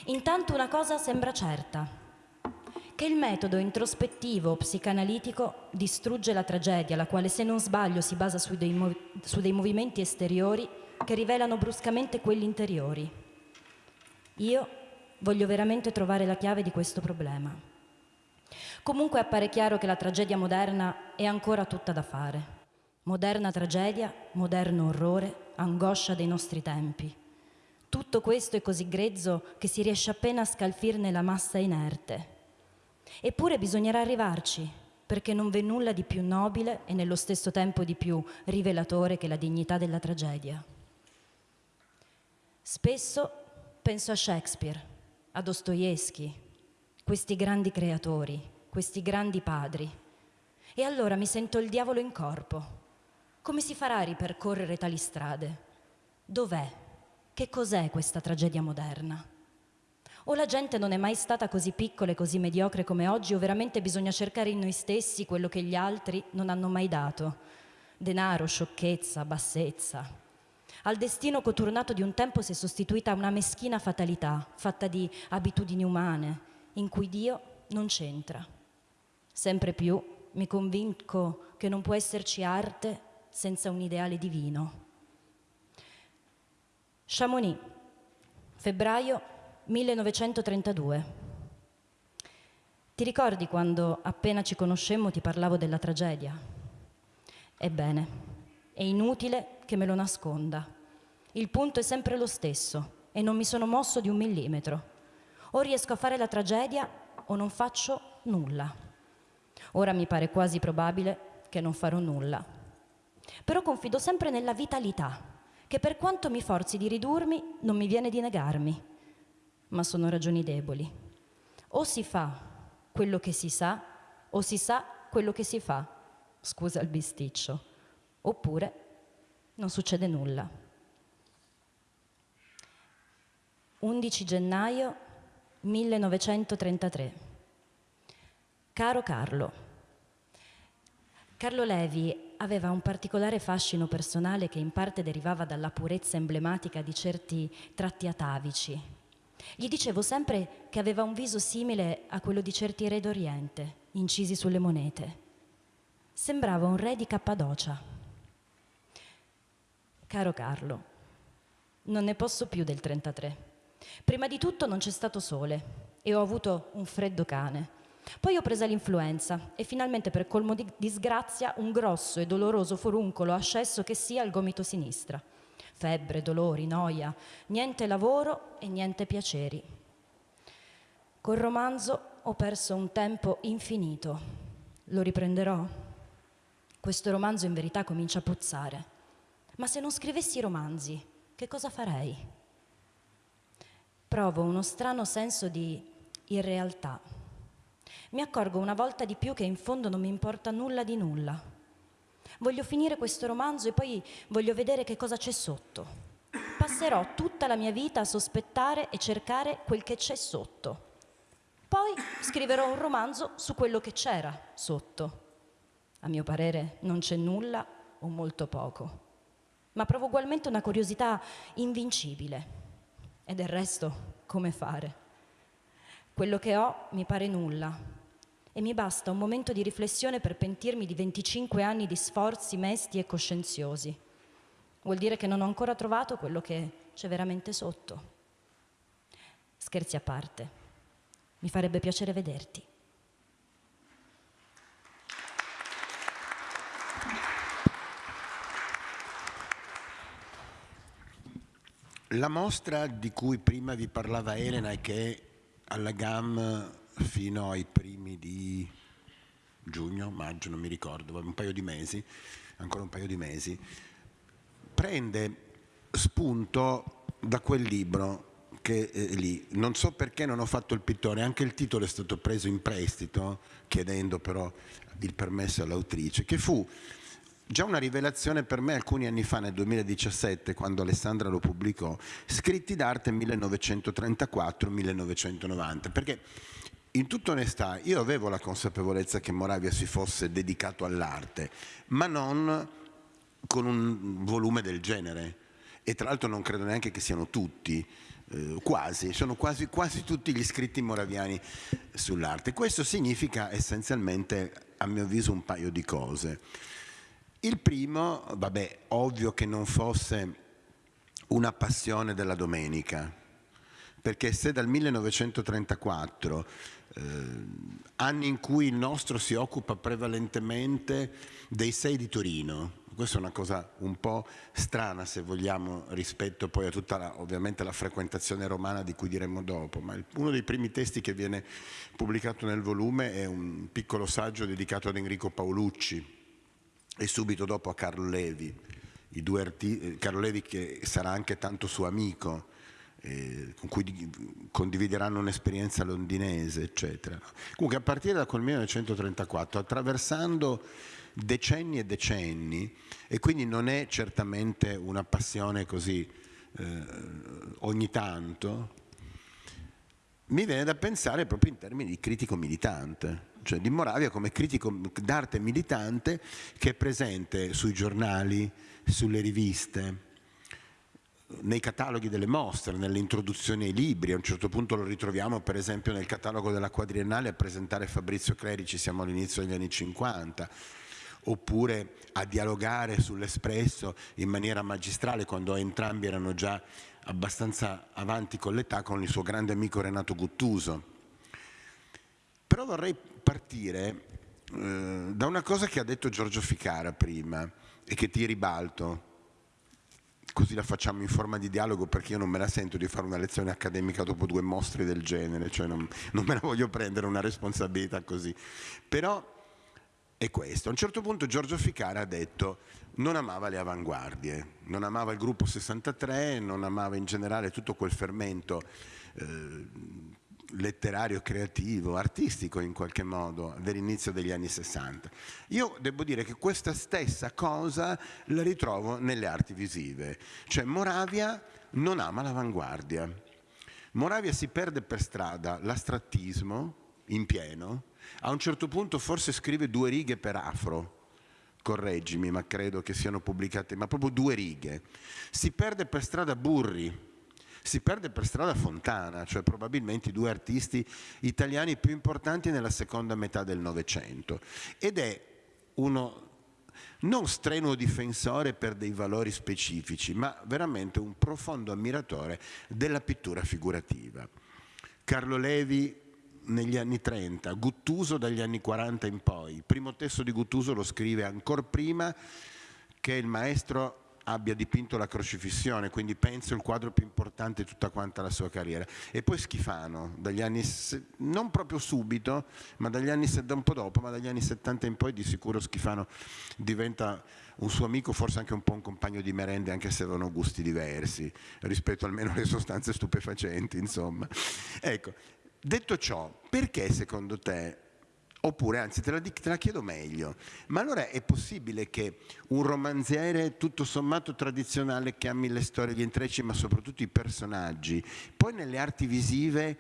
Intanto una cosa sembra certa, che il metodo introspettivo psicanalitico distrugge la tragedia, la quale se non sbaglio si basa su dei, mov su dei movimenti esteriori che rivelano bruscamente quelli interiori. Io voglio veramente trovare la chiave di questo problema. Comunque appare chiaro che la tragedia moderna è ancora tutta da fare. Moderna tragedia, moderno orrore, angoscia dei nostri tempi. Tutto questo è così grezzo che si riesce appena a scalfirne la massa inerte. Eppure bisognerà arrivarci, perché non v'è nulla di più nobile e nello stesso tempo di più rivelatore che la dignità della tragedia. Spesso Penso a Shakespeare, a Dostoevsky, questi grandi creatori, questi grandi padri. E allora mi sento il diavolo in corpo. Come si farà a ripercorrere tali strade? Dov'è? Che cos'è questa tragedia moderna? O la gente non è mai stata così piccola e così mediocre come oggi, o veramente bisogna cercare in noi stessi quello che gli altri non hanno mai dato? Denaro, sciocchezza, bassezza, al destino coturnato di un tempo si è sostituita una meschina fatalità, fatta di abitudini umane, in cui Dio non c'entra. Sempre più mi convinco che non può esserci arte senza un ideale divino. Chamonix, febbraio 1932. Ti ricordi quando appena ci conoscemmo ti parlavo della tragedia? Ebbene, è inutile che me lo nasconda. Il punto è sempre lo stesso e non mi sono mosso di un millimetro. O riesco a fare la tragedia o non faccio nulla. Ora mi pare quasi probabile che non farò nulla. Però confido sempre nella vitalità, che per quanto mi forzi di ridurmi, non mi viene di negarmi. Ma sono ragioni deboli. O si fa quello che si sa, o si sa quello che si fa. Scusa il bisticcio. Oppure non succede nulla. 11 gennaio 1933. Caro Carlo, Carlo Levi aveva un particolare fascino personale che in parte derivava dalla purezza emblematica di certi tratti atavici. Gli dicevo sempre che aveva un viso simile a quello di certi re d'Oriente, incisi sulle monete. Sembrava un re di Cappadocia. Caro Carlo, non ne posso più del 33. Prima di tutto non c'è stato sole e ho avuto un freddo cane. Poi ho preso l'influenza e finalmente per colmo di disgrazia un grosso e doloroso foruncolo ascesso che sia al gomito sinistra. Febbre, dolori, noia, niente lavoro e niente piaceri. Col romanzo ho perso un tempo infinito. Lo riprenderò. Questo romanzo in verità comincia a puzzare. Ma se non scrivessi romanzi, che cosa farei? Provo uno strano senso di irrealtà. Mi accorgo una volta di più che in fondo non mi importa nulla di nulla. Voglio finire questo romanzo e poi voglio vedere che cosa c'è sotto. Passerò tutta la mia vita a sospettare e cercare quel che c'è sotto. Poi scriverò un romanzo su quello che c'era sotto. A mio parere non c'è nulla o molto poco, ma provo ugualmente una curiosità invincibile e del resto, come fare? Quello che ho mi pare nulla e mi basta un momento di riflessione per pentirmi di 25 anni di sforzi mesti e coscienziosi. Vuol dire che non ho ancora trovato quello che c'è veramente sotto. Scherzi a parte, mi farebbe piacere vederti. La mostra di cui prima vi parlava Elena e che è alla GAM fino ai primi di giugno, maggio, non mi ricordo, un paio di mesi, ancora un paio di mesi, prende spunto da quel libro che è lì. Non so perché non ho fatto il pittore, anche il titolo è stato preso in prestito, chiedendo però il permesso all'autrice, che fu Già una rivelazione per me alcuni anni fa, nel 2017, quando Alessandra lo pubblicò, scritti d'arte 1934-1990, perché in tutta onestà io avevo la consapevolezza che Moravia si fosse dedicato all'arte, ma non con un volume del genere. E tra l'altro non credo neanche che siano tutti, eh, quasi, sono quasi, quasi tutti gli scritti moraviani sull'arte. Questo significa essenzialmente, a mio avviso, un paio di cose. Il primo, vabbè, ovvio che non fosse una passione della domenica, perché se dal 1934, eh, anni in cui il nostro si occupa prevalentemente dei sei di Torino, questa è una cosa un po' strana se vogliamo rispetto poi a tutta la, ovviamente la frequentazione romana di cui diremo dopo, ma uno dei primi testi che viene pubblicato nel volume è un piccolo saggio dedicato ad Enrico Paolucci, e subito dopo a Carlo Levi, Carlo Levi che sarà anche tanto suo amico, eh, con cui condivideranno un'esperienza londinese, eccetera. Comunque a partire da quel 1934, attraversando decenni e decenni, e quindi non è certamente una passione così eh, ogni tanto, mi viene da pensare proprio in termini di critico militante cioè di Moravia come critico d'arte militante che è presente sui giornali, sulle riviste, nei cataloghi delle mostre, nelle introduzioni ai libri, a un certo punto lo ritroviamo per esempio nel catalogo della quadriennale a presentare Fabrizio Clerici, siamo all'inizio degli anni 50, oppure a dialogare sull'espresso in maniera magistrale quando entrambi erano già abbastanza avanti con l'età con il suo grande amico Renato Guttuso Però vorrei partire eh, da una cosa che ha detto Giorgio Ficara prima e che ti ribalto, così la facciamo in forma di dialogo perché io non me la sento di fare una lezione accademica dopo due mostri del genere, cioè non, non me la voglio prendere una responsabilità così. Però è questo. A un certo punto Giorgio Ficara ha detto non amava le avanguardie, non amava il gruppo 63, non amava in generale tutto quel fermento eh, letterario, creativo, artistico in qualche modo dell'inizio degli anni 60. Io devo dire che questa stessa cosa la ritrovo nelle arti visive, cioè Moravia non ama l'avanguardia. Moravia si perde per strada l'astrattismo in pieno, a un certo punto forse scrive due righe per afro, correggimi, ma credo che siano pubblicate, ma proprio due righe. Si perde per strada Burri, si perde per strada Fontana, cioè probabilmente i due artisti italiani più importanti nella seconda metà del Novecento. Ed è uno non strenuo difensore per dei valori specifici, ma veramente un profondo ammiratore della pittura figurativa. Carlo Levi negli anni 30, Guttuso dagli anni 40 in poi. Il primo testo di Guttuso lo scrive ancora prima che il maestro abbia dipinto la crocifissione, quindi penso il quadro più importante di tutta quanta la sua carriera. E poi Schifano, dagli anni, non proprio subito, ma dagli anni, un po' dopo, ma dagli anni 70 in poi di sicuro Schifano diventa un suo amico, forse anche un po' un compagno di merende, anche se avevano gusti diversi, rispetto almeno alle sostanze stupefacenti, insomma. Ecco, detto ciò, perché secondo te Oppure, anzi, te la, te la, chiedo meglio, ma allora è possibile che un romanziere tutto sommato tradizionale che ami le storie, gli intrecci, ma soprattutto i personaggi, poi nelle arti visive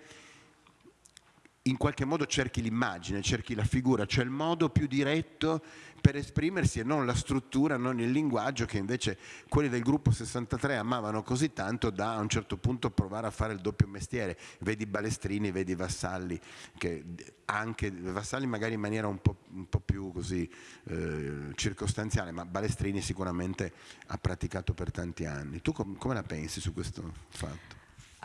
in qualche modo cerchi l'immagine, cerchi la figura, cioè il modo più diretto per esprimersi e non la struttura, non il linguaggio che invece quelli del gruppo 63 amavano così tanto da a un certo punto provare a fare il doppio mestiere. Vedi Balestrini, vedi Vassalli, che anche Vassalli magari in maniera un po', un po più così eh, circostanziale, ma Balestrini sicuramente ha praticato per tanti anni. Tu com come la pensi su questo fatto?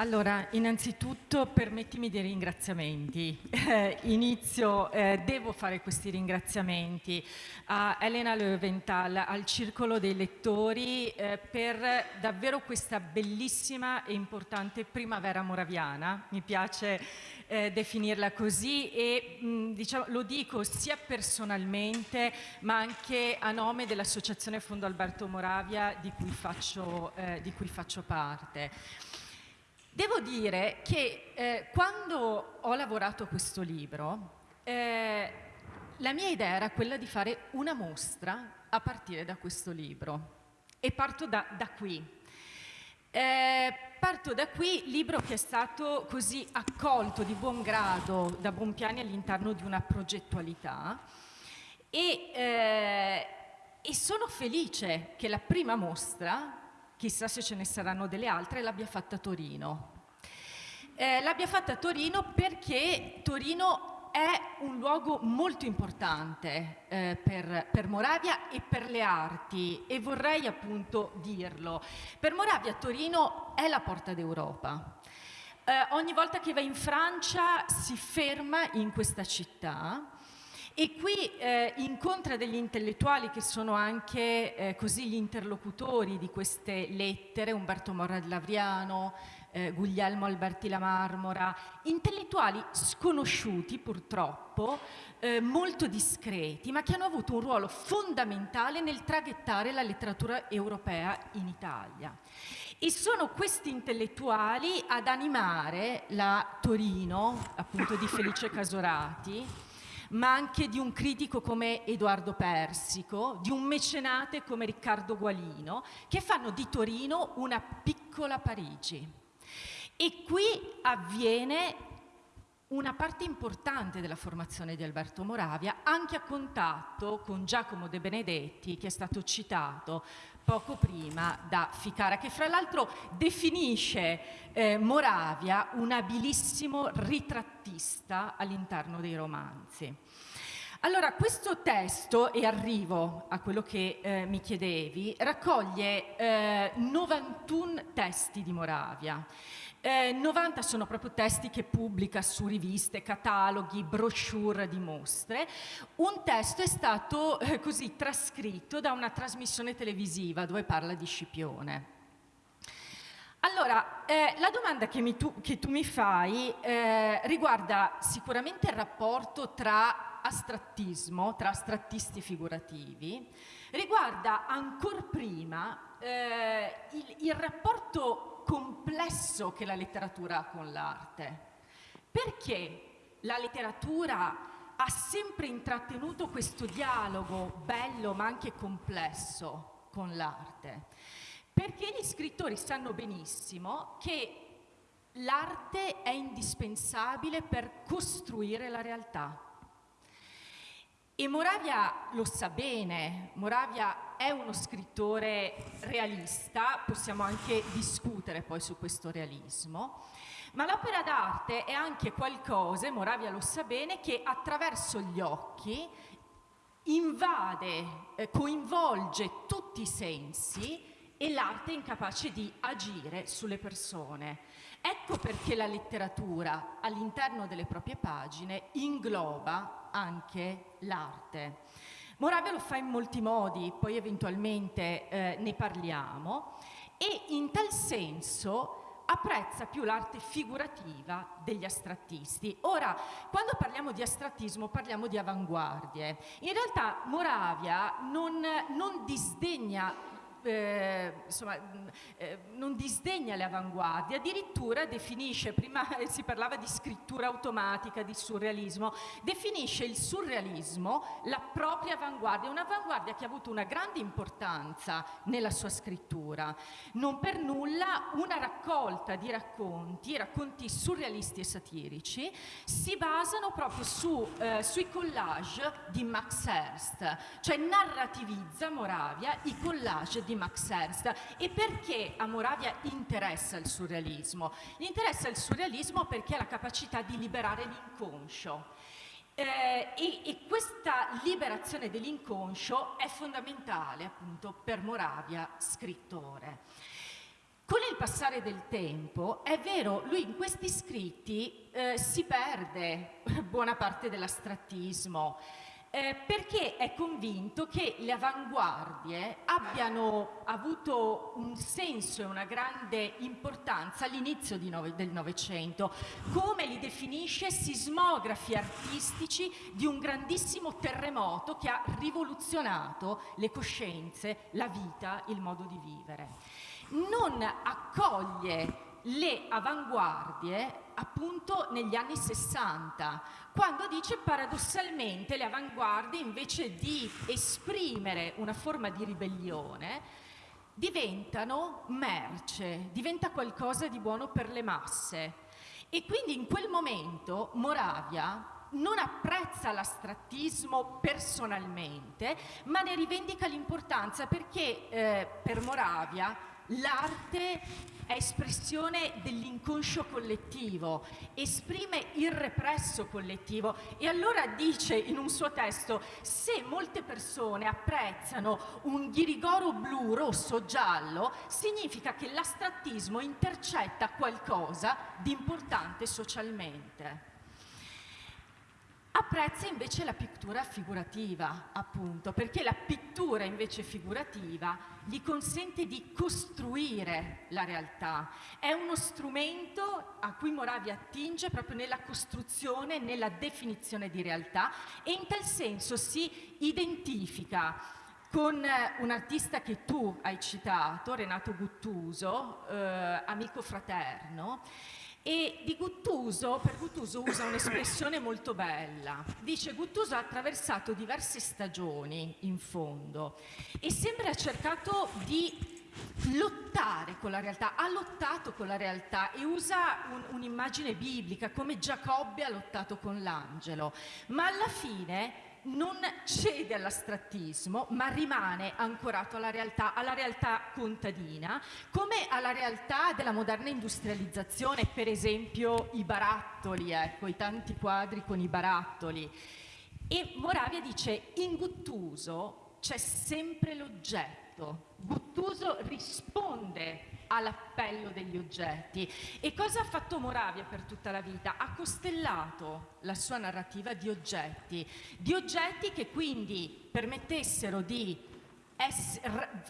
Allora, innanzitutto permettimi dei ringraziamenti. Eh, inizio, eh, devo fare questi ringraziamenti a Elena Löwenthal, al Circolo dei Lettori, eh, per davvero questa bellissima e importante primavera moraviana. Mi piace eh, definirla così e mh, diciamo, lo dico sia personalmente ma anche a nome dell'Associazione Fondo Alberto Moravia di cui faccio, eh, di cui faccio parte. Devo dire che eh, quando ho lavorato questo libro, eh, la mia idea era quella di fare una mostra a partire da questo libro e parto da, da qui. Eh, parto da qui, libro che è stato così accolto di buon grado da Bonpiani all'interno di una progettualità e, eh, e sono felice che la prima mostra chissà se ce ne saranno delle altre, l'abbia fatta a Torino. Eh, l'abbia fatta a Torino perché Torino è un luogo molto importante eh, per, per, Moravia e per le arti e vorrei appunto dirlo. Per Moravia Torino è la porta d'Europa. Eh, ogni volta che va in Francia si ferma in questa città e qui eh, incontra degli intellettuali che sono anche eh, così gli interlocutori di queste lettere, Umberto Morra di Lavriano, eh, Guglielmo Alberti La Marmora, intellettuali sconosciuti purtroppo, eh, molto discreti, ma che hanno avuto un ruolo fondamentale nel traghettare la letteratura europea in Italia. E sono questi intellettuali ad animare la Torino, appunto di Felice Casorati, ma anche di un critico come Edoardo Persico, di un mecenate come Riccardo Gualino, che fanno di Torino una piccola Parigi. E qui avviene una parte importante della formazione di Alberto Moravia, anche a contatto con Giacomo De Benedetti, che è stato citato poco prima da Ficara, che fra l'altro definisce eh, Moravia un abilissimo ritrattista all'interno dei romanzi. Allora, questo testo, e arrivo a quello che eh, mi chiedevi, raccoglie eh, 91 testi di Moravia Eh, 90 sono proprio testi che pubblica su riviste, cataloghi, brochure di mostre. Un testo è stato eh, così trascritto da una trasmissione televisiva dove parla di Scipione. Allora, eh, la domanda che, tu, che, tu, mi fai eh, riguarda sicuramente il rapporto tra astrattismo, tra astrattisti figurativi, riguarda ancora prima eh, il, il rapporto complesso che la letteratura ha con l'arte. Perché la letteratura ha sempre intrattenuto questo dialogo bello ma anche complesso con l'arte? Perché gli scrittori sanno benissimo che l'arte è indispensabile per costruire la realtà. E Moravia lo sa bene, Moravia è uno scrittore realista, possiamo anche discutere poi su questo realismo, ma l'opera d'arte è anche qualcosa, Moravia lo sa bene, che attraverso gli occhi invade, eh, coinvolge tutti i sensi e l'arte è incapace di agire sulle persone. Ecco perché la letteratura all'interno delle proprie pagine ingloba anche l'arte. Moravia lo fa in molti modi, poi eventualmente eh, ne parliamo, e in tal senso apprezza più l'arte figurativa degli astrattisti. Ora, quando parliamo di astrattismo parliamo di avanguardie. In realtà Moravia non, non disdegna eh, insomma, eh, non disdegna le avanguardie, addirittura definisce, prima si parlava di scrittura automatica, di surrealismo, definisce il surrealismo la propria avanguardia, un'avanguardia che ha avuto una grande importanza nella sua scrittura. Non per nulla una raccolta di racconti, racconti surrealisti e satirici, si basano proprio su, eh, sui collage di Max Ernst, cioè narrativizza Moravia i collage di Max Ernst. E perché a Moravia interessa il surrealismo? Gli interessa il surrealismo perché ha la capacità di liberare l'inconscio. Eh, e, e, questa liberazione dell'inconscio è fondamentale appunto per Moravia scrittore. Con il passare del tempo, è vero, lui in questi scritti eh, si perde buona parte dell'astrattismo, eh, perché è convinto che le avanguardie abbiano avuto un senso e una grande importanza all'inizio del Novecento, come li definisce sismografi artistici di un grandissimo terremoto che ha rivoluzionato le coscienze, la vita, il modo di vivere. Non accoglie le avanguardie appunto negli anni 60, quando dice paradossalmente le avanguardie invece di esprimere una forma di ribellione diventano merce, diventa qualcosa di buono per le masse. E quindi in quel momento Moravia non apprezza l'astrattismo personalmente, ma ne rivendica l'importanza perché eh, per Moravia l'arte è espressione dell'inconscio collettivo, esprime il represso collettivo e allora dice in un suo testo se molte persone apprezzano un ghirigoro blu, rosso, giallo, significa che l'astrattismo intercetta qualcosa di importante socialmente. Apprezza invece la pittura figurativa, appunto, perché la pittura invece figurativa gli consente di costruire la realtà. È uno strumento a cui Moravia attinge proprio nella costruzione, nella definizione di realtà e in tal senso si identifica con un artista che tu hai citato, Renato Guttuso, eh, amico fraterno, e di Guttuso, per Guttuso usa un'espressione molto bella. Dice Guttuso ha attraversato diverse stagioni in fondo e sembra ha cercato di lottare con la realtà, ha lottato con la realtà e usa un, un'immagine biblica come Giacobbe ha lottato con l'angelo, ma alla fine non cede all'astrattismo, ma rimane ancorato alla realtà, alla realtà contadina, come alla realtà della moderna industrializzazione, per esempio i barattoli, ecco, i tanti quadri con i barattoli. E Moravia dice, in Guttuso c'è sempre l'oggetto. Guttuso risponde all'appello degli oggetti. E cosa ha fatto Moravia per tutta la vita? Ha costellato la sua narrativa di oggetti, di oggetti che quindi permettessero di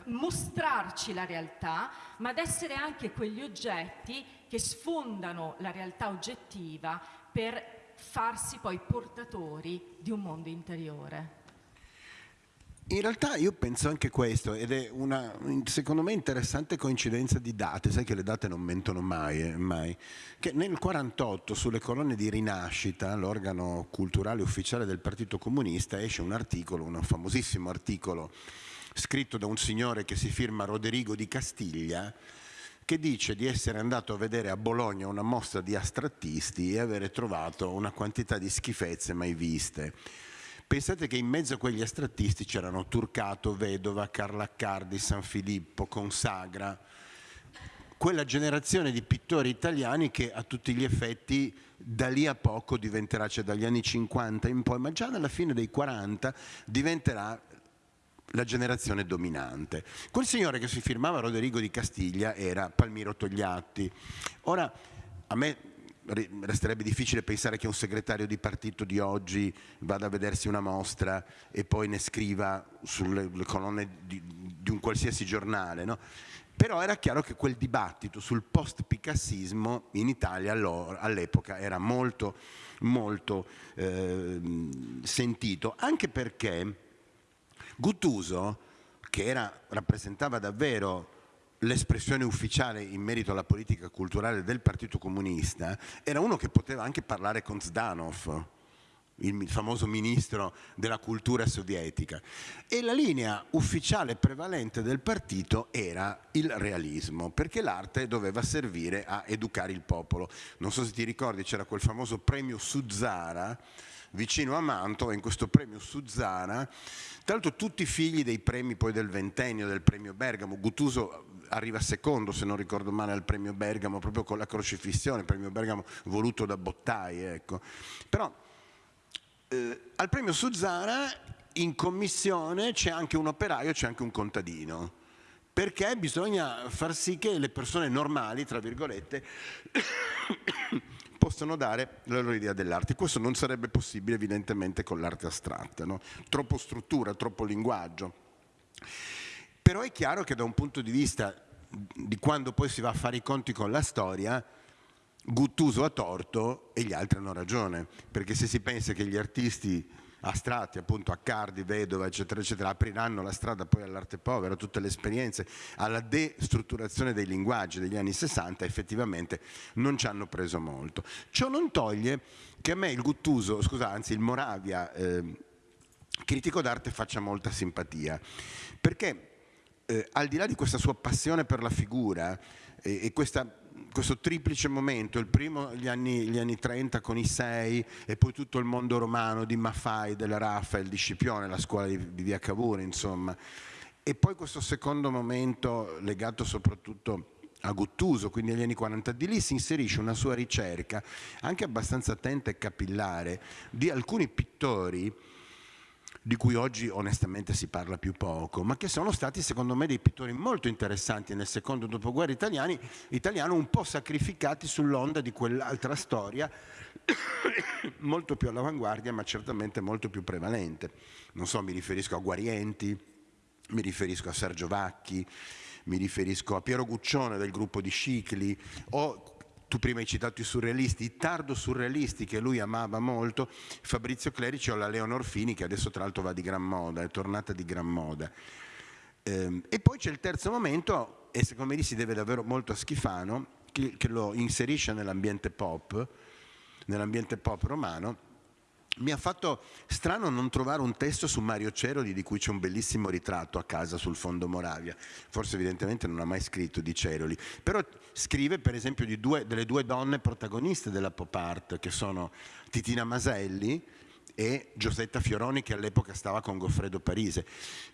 mostrarci la realtà, ma ad essere anche quegli oggetti che sfondano la realtà oggettiva per farsi poi portatori di un mondo interiore. In realtà io penso anche questo, ed è una, secondo me, interessante coincidenza di date, sai che le date non mentono mai, eh, mai. che nel 1948 sulle colonne di Rinascita, l'organo culturale ufficiale del Partito Comunista, esce un articolo, un famosissimo articolo, scritto da un signore che si firma Roderigo di Castiglia, che dice di essere andato a vedere a Bologna una mostra di astrattisti e avere trovato una quantità di schifezze mai viste. Pensate che in mezzo a quegli astrattisti c'erano Turcato, Vedova, Carlaccardi, San Filippo, Consagra, quella generazione di pittori italiani che a tutti gli effetti da lì a poco diventerà, cioè dagli anni 50 in poi, ma già nella fine dei 40 diventerà la generazione dominante. Quel signore che si firmava Roderigo di Castiglia era Palmiro Togliatti. Ora, a me resterebbe difficile pensare che un segretario di partito di oggi vada a vedersi una mostra e poi ne scriva sulle colonne di, di un qualsiasi giornale, no? Però era chiaro che quel dibattito sul post-picassismo in Italia all'epoca era molto, molto eh, sentito, anche perché Guttuso, che era, rappresentava davvero l'espressione ufficiale in merito alla politica culturale del Partito Comunista, era uno che poteva anche parlare con Zdanov, il famoso ministro della cultura sovietica. E la linea ufficiale prevalente del partito era il realismo, perché l'arte doveva servire a educare il popolo. Non so se ti ricordi, c'era quel famoso premio Suzzara, vicino a Mantova, in questo premio Suzzara, tra l'altro tutti figli dei premi poi del ventennio, del premio Bergamo, Guttuso arriva secondo se non ricordo male al premio Bergamo proprio con la crocifissione, premio Bergamo voluto da Bottai ecco. però eh, al premio Suzzara in commissione c'è anche un operaio, c'è anche un contadino. Perché bisogna far sì che le persone normali, tra virgolette, possano dare la loro idea dell'arte. Questo non sarebbe possibile evidentemente con l'arte astratta, no? troppo struttura, troppo linguaggio. Però è chiaro che da un punto di vista di quando poi si va a fare i conti con la storia, Guttuso ha torto e gli altri hanno ragione, perché se si pensa che gli artisti astratti, appunto Accardi, Vedova, eccetera, eccetera, apriranno la strada poi all'arte povera, tutte le esperienze, alla destrutturazione dei linguaggi degli anni 60, effettivamente non ci hanno preso molto. Ciò non toglie che a me il Guttuso, scusa, anzi il Moravia, eh, critico d'arte faccia molta simpatia, perché eh, al di là di questa sua passione per la figura eh, e questa, questo triplice momento, il primo gli anni, gli anni 30 con i sei e poi tutto il mondo romano di Maffei, della Raffaele, di Scipione, la scuola di, di Via Cavour, insomma, e poi questo secondo momento legato soprattutto a Guttuso, quindi agli anni 40, di lì si inserisce una sua ricerca anche abbastanza attenta e capillare di alcuni pittori di cui oggi onestamente si parla più poco, ma che sono stati secondo me dei pittori molto interessanti nel secondo dopoguerra italiano, un po' sacrificati sull'onda di quell'altra storia, molto più all'avanguardia ma certamente molto più prevalente. Non so, mi riferisco a Guarienti, mi riferisco a Sergio Vacchi, mi riferisco a Piero Guccione del gruppo di Scicli o tu prima hai citato i surrealisti, i tardo surrealisti che lui amava molto, Fabrizio Clerici o la Leonor Fini che adesso tra l'altro va di gran moda, è tornata di gran moda. Ehm, e poi c'è il terzo momento, e secondo me si deve davvero molto a Schifano, che lo inserisce nell'ambiente pop, nell'ambiente pop romano, mi ha fatto strano non trovare un testo su Mario Ceroli di cui c'è un bellissimo ritratto a casa sul fondo Moravia, forse evidentemente non ha mai scritto di Ceroli, però scrive per esempio due, delle due donne protagoniste della pop art che sono Titina Maselli e Giosetta Fioroni che all'epoca stava con Goffredo Parise.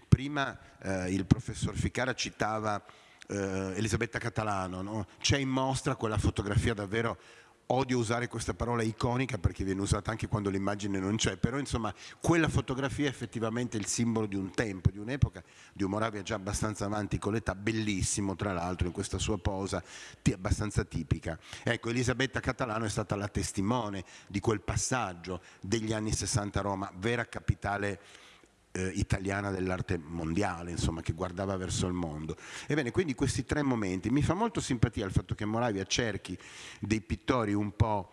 Prima eh, il professor Ficara citava eh, Elisabetta Catalano, no? c'è in mostra quella fotografia davvero odio usare questa parola iconica perché viene usata anche quando l'immagine non c'è, però insomma quella fotografia è effettivamente il simbolo di un tempo, di un'epoca, di un Moravia già abbastanza avanti con l'età, bellissimo tra l'altro in questa sua posa abbastanza tipica. Ecco, Elisabetta Catalano è stata la testimone di quel passaggio degli anni 60 a Roma, vera capitale eh, italiana dell'arte mondiale, insomma, che guardava verso il mondo. Ebbene, quindi questi tre momenti, mi fa molto simpatia il fatto che Moravia cerchi dei pittori un po'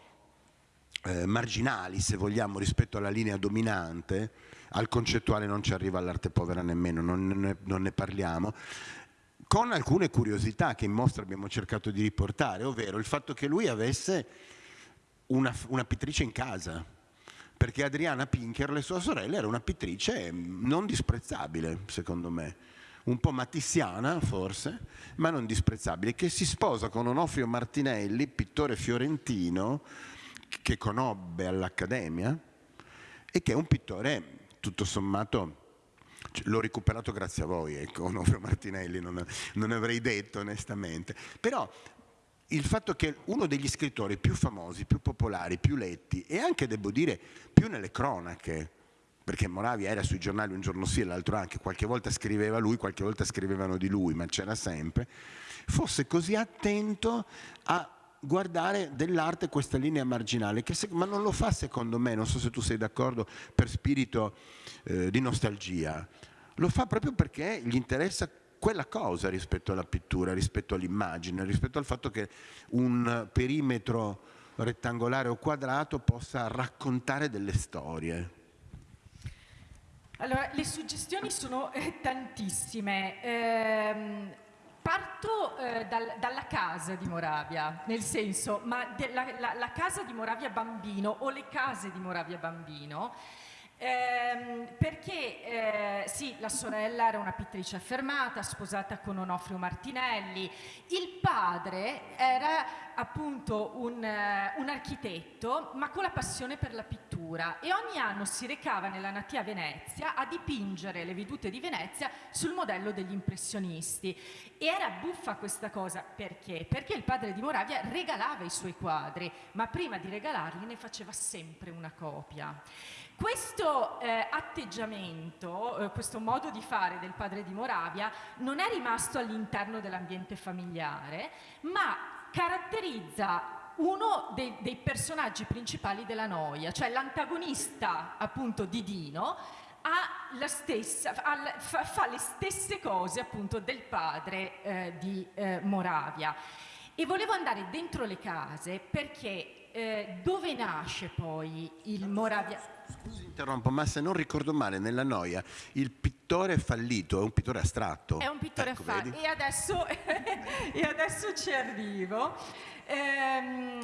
eh, marginali, se vogliamo, rispetto alla linea dominante, al concettuale non ci arriva all'arte povera nemmeno, non ne, non ne parliamo, con alcune curiosità che in mostra abbiamo cercato di riportare, ovvero il fatto che lui avesse una, una pittrice in casa, perché Adriana Pinker, le sue sorelle, era una pittrice non disprezzabile, secondo me, un po' matissiana forse, ma non disprezzabile, che si sposa con Onofrio Martinelli, pittore fiorentino, che conobbe all'Accademia e che è un pittore tutto sommato cioè, l'ho recuperato grazie a voi, ecco, Onofrio Martinelli, non, non avrei detto onestamente, però il fatto che uno degli scrittori più famosi, più popolari, più letti e anche, devo dire, più nelle cronache, perché Moravia era sui giornali un giorno sì e l'altro anche, qualche volta scriveva lui, qualche volta scrivevano di lui, ma c'era sempre, fosse così attento a guardare dell'arte questa linea marginale, se, ma non lo fa secondo me, non so se tu sei d'accordo, per spirito eh, di nostalgia, lo fa proprio perché gli interessa quella cosa rispetto alla pittura, rispetto all'immagine, rispetto al fatto che un perimetro rettangolare o quadrato possa raccontare delle storie. Allora, le suggestioni sono eh, tantissime. Eh, parto eh, dal, dalla casa di Moravia, nel senso, ma la, la, la casa di Moravia bambino o le case di Moravia bambino Ehm, perché eh, sì, la sorella era una pittrice affermata, sposata con Onofrio Martinelli, il padre era appunto un, uh, un, architetto ma con la passione per la pittura e ogni anno si recava nella natia Venezia a dipingere le vedute di Venezia sul modello degli impressionisti e era buffa questa cosa perché? Perché il padre di Moravia regalava i suoi quadri ma prima di regalarli ne faceva sempre una copia. Questo eh, atteggiamento, eh, questo modo di fare del padre di Moravia non è rimasto all'interno dell'ambiente familiare, ma caratterizza uno dei, dei, personaggi principali della noia, cioè l'antagonista appunto di Dino, stessa, fa, fa, le stesse cose appunto del padre eh, di eh, Moravia. E volevo andare dentro le case perché eh, dove nasce poi il Moravia? Scusi, interrompo, ma se non ricordo male, nella noia il pittore fallito è un pittore astratto. È un pittore ecco, fallito. E adesso, e adesso ci arrivo. Ehm,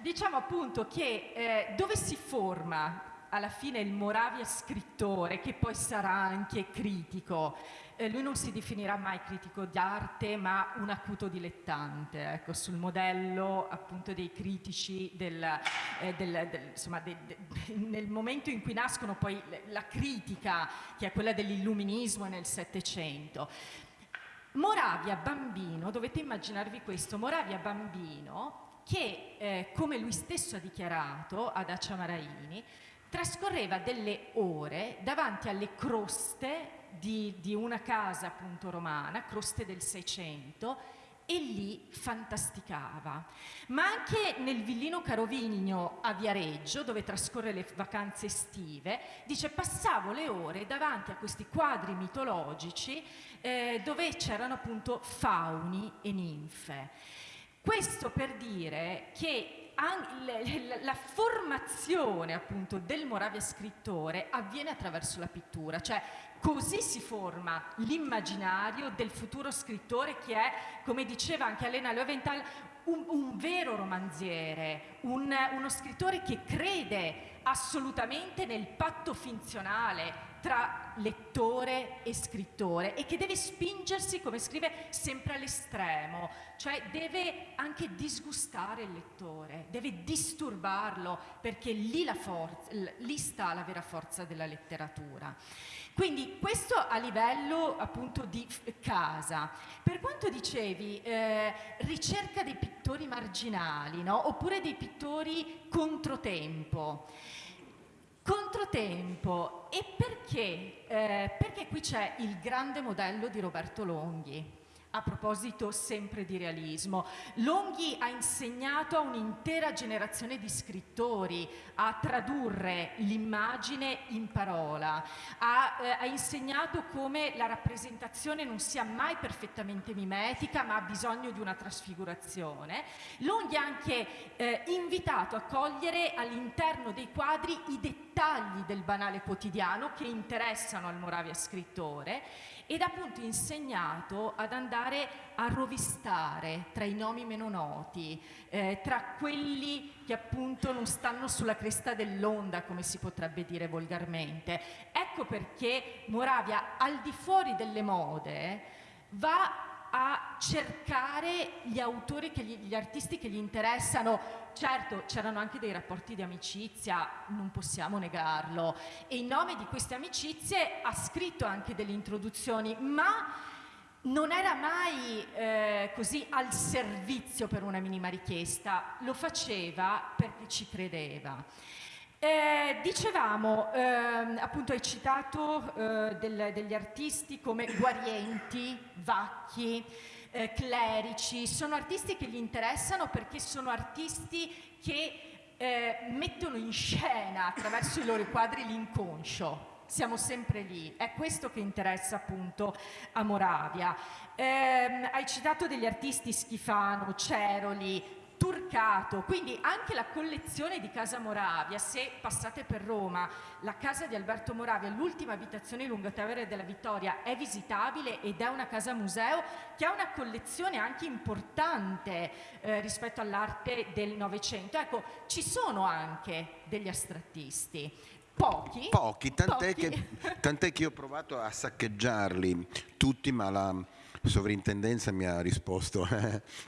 diciamo appunto che eh, dove si forma alla fine il Moravia scrittore, che poi sarà anche critico, eh, lui non si definirà mai critico d'arte, ma un acuto dilettante, ecco, sul modello appunto dei critici del, eh, del, del, insomma, de, de, nel momento in cui nascono poi la critica, che è quella dell'illuminismo nel Settecento. Moravia bambino, dovete immaginarvi questo, Moravia bambino che, eh, come lui stesso ha dichiarato ad Accia Maraini, trascorreva delle ore davanti alle croste di, di una casa appunto romana, croste del Seicento, e lì fantasticava. Ma anche nel villino Carovigno a Viareggio, dove trascorre le vacanze estive, dice passavo le ore davanti a questi quadri mitologici eh, dove c'erano appunto fauni e ninfe. Questo per dire che la formazione appunto del Moravia scrittore avviene attraverso la pittura, cioè Così si forma l'immaginario del futuro scrittore che è, come diceva anche Elena Löwenthal, un, un vero romanziere, un, uno scrittore che crede assolutamente nel patto funzionale tra lettore e scrittore e che deve spingersi, come scrive, sempre all'estremo, cioè deve anche disgustare il lettore, deve disturbarlo perché lì, forza, lì sta la vera forza della letteratura. Quindi questo a livello appunto di casa. Per quanto dicevi, eh, ricerca dei pittori marginali, no? oppure dei pittori controtempo. Controtempo, e perché? Eh, perché qui c'è il grande modello di Roberto Longhi, a proposito sempre di realismo, Longhi ha insegnato a un'intera generazione di scrittori a tradurre l'immagine in parola, ha, eh, ha, insegnato come la rappresentazione non sia mai perfettamente mimetica ma ha bisogno di una trasfigurazione. Longhi ha anche eh, invitato a cogliere all'interno dei quadri i dettagli del banale quotidiano che interessano al Moravia scrittore ed appunto insegnato ad andare a rovistare tra i nomi meno noti, eh, tra quelli che appunto non stanno sulla cresta dell'onda, come si potrebbe dire volgarmente. Ecco perché Moravia, al di fuori delle mode, va a cercare gli autori, gli, gli, artisti che gli interessano. Certo, c'erano anche dei rapporti di amicizia, non possiamo negarlo. E in nome di queste amicizie ha scritto anche delle introduzioni, ma non era mai eh, così al servizio per una minima richiesta, lo faceva perché ci credeva. Eh, dicevamo, eh, appunto hai citato eh, del, degli artisti come Guarienti, Vacchi, eh, Clerici, sono artisti che gli interessano perché sono artisti che eh, mettono in scena attraverso i loro quadri l'inconscio, siamo sempre lì, è questo che interessa appunto a Moravia. Eh, hai citato degli artisti Schifano, Ceroli, Turcato, quindi anche la collezione di Casa Moravia, se passate per Roma, la casa di Alberto Moravia, l'ultima abitazione Lungotevere della Vittoria, è visitabile ed è una casa museo che ha una collezione anche importante eh, rispetto all'arte del Novecento. Ecco, ci sono anche degli astrattisti. Pochi. Pochi, tant'è, Pochi. Che, tant'è che io ho provato a saccheggiarli tutti, ma la sovrintendenza mi ha risposto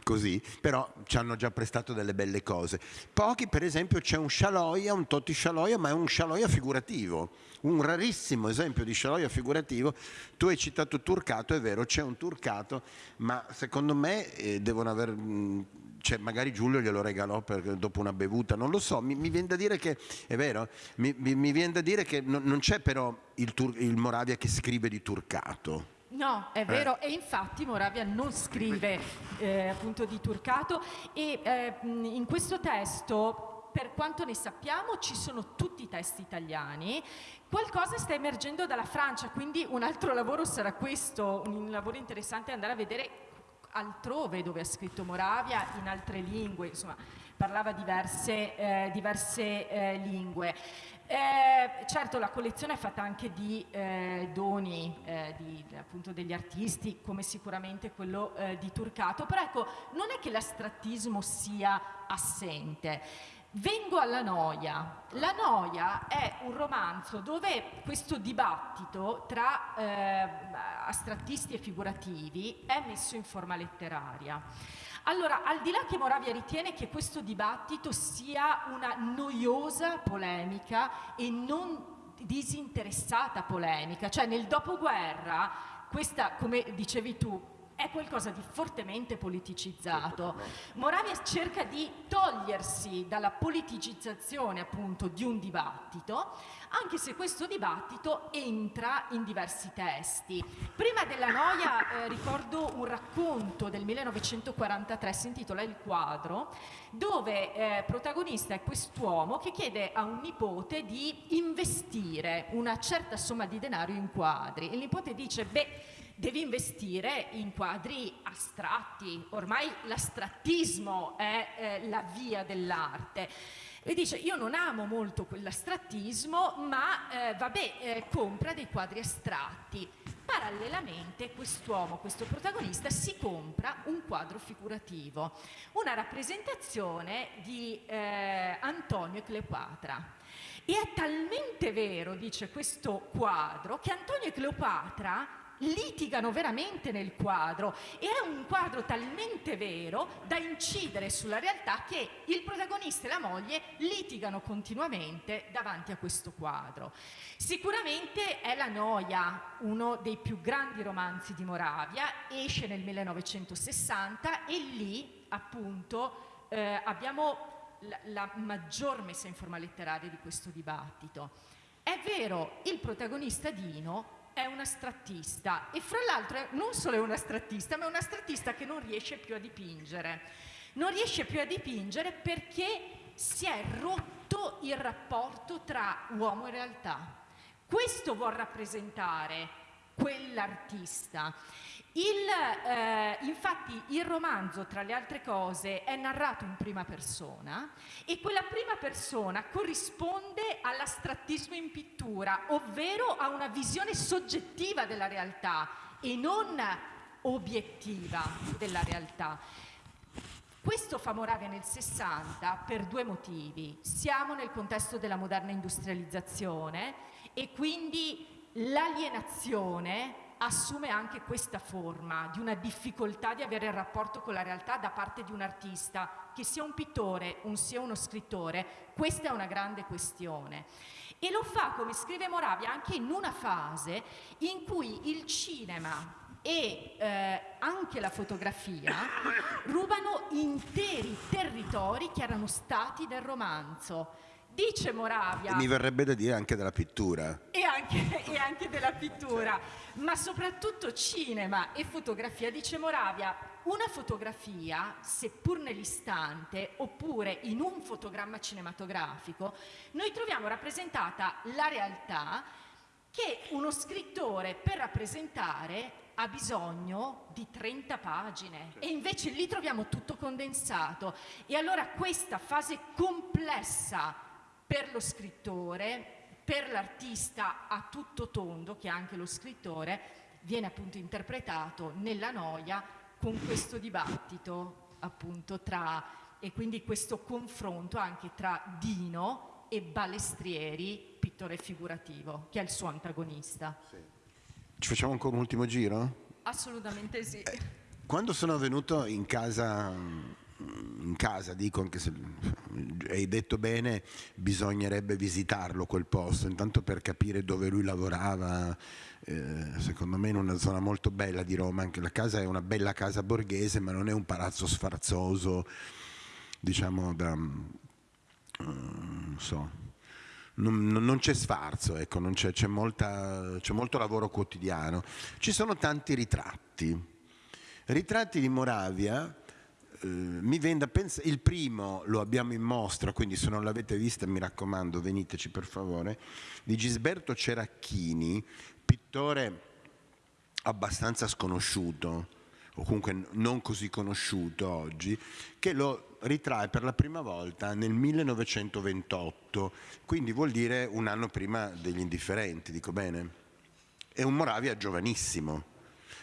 così, però ci hanno già prestato delle belle cose. Pochi, per esempio, c'è un Scialoia, un Totti Scialoia, ma è un Scialoia figurativo, un rarissimo esempio di Scialoia figurativo. Tu hai citato Turcato, è vero, c'è un Turcato, ma secondo me eh, devono aver... Mh, cioè magari Giulio glielo regalò per, dopo una bevuta, non lo so, mi, mi, viene da dire che, è vero, mi, mi, mi viene da dire che non, non c'è però il, il Moravia che scrive di Turcato. No, è vero, eh. e infatti Moravia non scrive eh, appunto di Turcato e eh, in questo testo, per quanto ne sappiamo, ci sono tutti i testi italiani. Qualcosa sta emergendo dalla Francia, quindi un altro lavoro sarà questo, un lavoro interessante andare a vedere altrove dove ha scritto Moravia, in altre lingue, insomma, parlava diverse, eh, diverse eh, lingue. Eh, certo la collezione è fatta anche di eh, doni eh, di, appunto degli artisti come sicuramente quello eh, di Turcato però ecco non è che l'astrattismo sia assente Vengo alla noia. La noia è un romanzo dove questo dibattito tra eh, astrattisti e figurativi è messo in forma letteraria. Allora, al di là che Moravia ritiene che questo dibattito sia una noiosa polemica e non disinteressata polemica, cioè nel dopoguerra questa, come dicevi tu, è qualcosa di fortemente politicizzato. Moravia cerca di togliersi dalla politicizzazione appunto di un dibattito, anche se questo dibattito entra in diversi testi. Prima della noia eh, ricordo un racconto del 1943, si intitola Il quadro, dove eh, protagonista è quest'uomo che chiede a un nipote di investire una certa somma di denaro in quadri. Il nipote dice, beh, devi investire in quadri astratti, ormai l'astrattismo è eh, la via dell'arte. E dice, io non amo molto quell'astrattismo, ma eh, vabbè, eh, compra dei quadri astratti. Parallelamente quest'uomo, questo protagonista, si compra un quadro figurativo, una rappresentazione di eh, Antonio e Cleopatra. E è talmente vero, dice questo quadro, che Antonio e Cleopatra litigano veramente nel quadro e è un quadro talmente vero da incidere sulla realtà che il protagonista e la moglie litigano continuamente davanti a questo quadro. Sicuramente è La Noia, uno dei più grandi romanzi di Moravia, esce nel 1960 e lì appunto eh, abbiamo la, la maggior messa in forma letteraria di questo dibattito. È vero, il protagonista Dino è un astrattista e fra l'altro non solo è un astrattista, ma è un astrattista che non riesce più a dipingere. Non riesce più a dipingere perché si è rotto il rapporto tra uomo e realtà. Questo vuol rappresentare quell'artista il, eh, infatti il romanzo, tra le altre cose, è narrato in prima persona e quella prima persona corrisponde all'astrattismo in pittura, ovvero a una visione soggettiva della realtà e non obiettiva della realtà. Questo fa Moravia nel 60 per due motivi. Siamo nel contesto della moderna industrializzazione e quindi l'alienazione assume anche questa forma di una difficoltà di avere il rapporto con la realtà da parte di un artista, che sia un pittore o sia uno scrittore, questa è una grande questione. E lo fa, come scrive Moravia, anche in una fase in cui il cinema e eh, anche la fotografia rubano interi territori che erano stati del romanzo Dice Moravia... E mi verrebbe da dire anche della pittura. E anche, e anche della pittura, ma soprattutto cinema e fotografia. Dice Moravia, una fotografia, seppur nell'istante, oppure in un fotogramma cinematografico, noi troviamo rappresentata la realtà che uno scrittore per rappresentare ha bisogno di 30 pagine e invece lì troviamo tutto condensato. E allora questa fase complessa per lo scrittore, per l'artista a tutto tondo, che è anche lo scrittore, viene appunto interpretato nella noia con questo dibattito appunto tra, e quindi questo confronto anche tra Dino e Balestrieri, pittore figurativo, che è il suo antagonista. Sì. Ci facciamo ancora un ultimo giro? Assolutamente sì. Eh, quando sono venuto in casa in casa, dico anche se hai detto bene, bisognerebbe visitarlo quel posto, intanto per capire dove lui lavorava, eh, secondo me in una zona molto bella di Roma, anche la casa è una bella casa borghese, ma non è un palazzo sfarzoso, diciamo da... Uh, non so, non, non, c'è sfarzo, ecco, c'è, molto lavoro quotidiano. Ci sono tanti ritratti, ritratti di Moravia mi vende pensare, il primo lo abbiamo in mostra, quindi se non l'avete vista mi raccomando veniteci per favore, di Gisberto Ceracchini, pittore abbastanza sconosciuto, o comunque non così conosciuto oggi, che lo ritrae per la prima volta nel 1928, quindi vuol dire un anno prima degli indifferenti, dico bene? È un Moravia giovanissimo,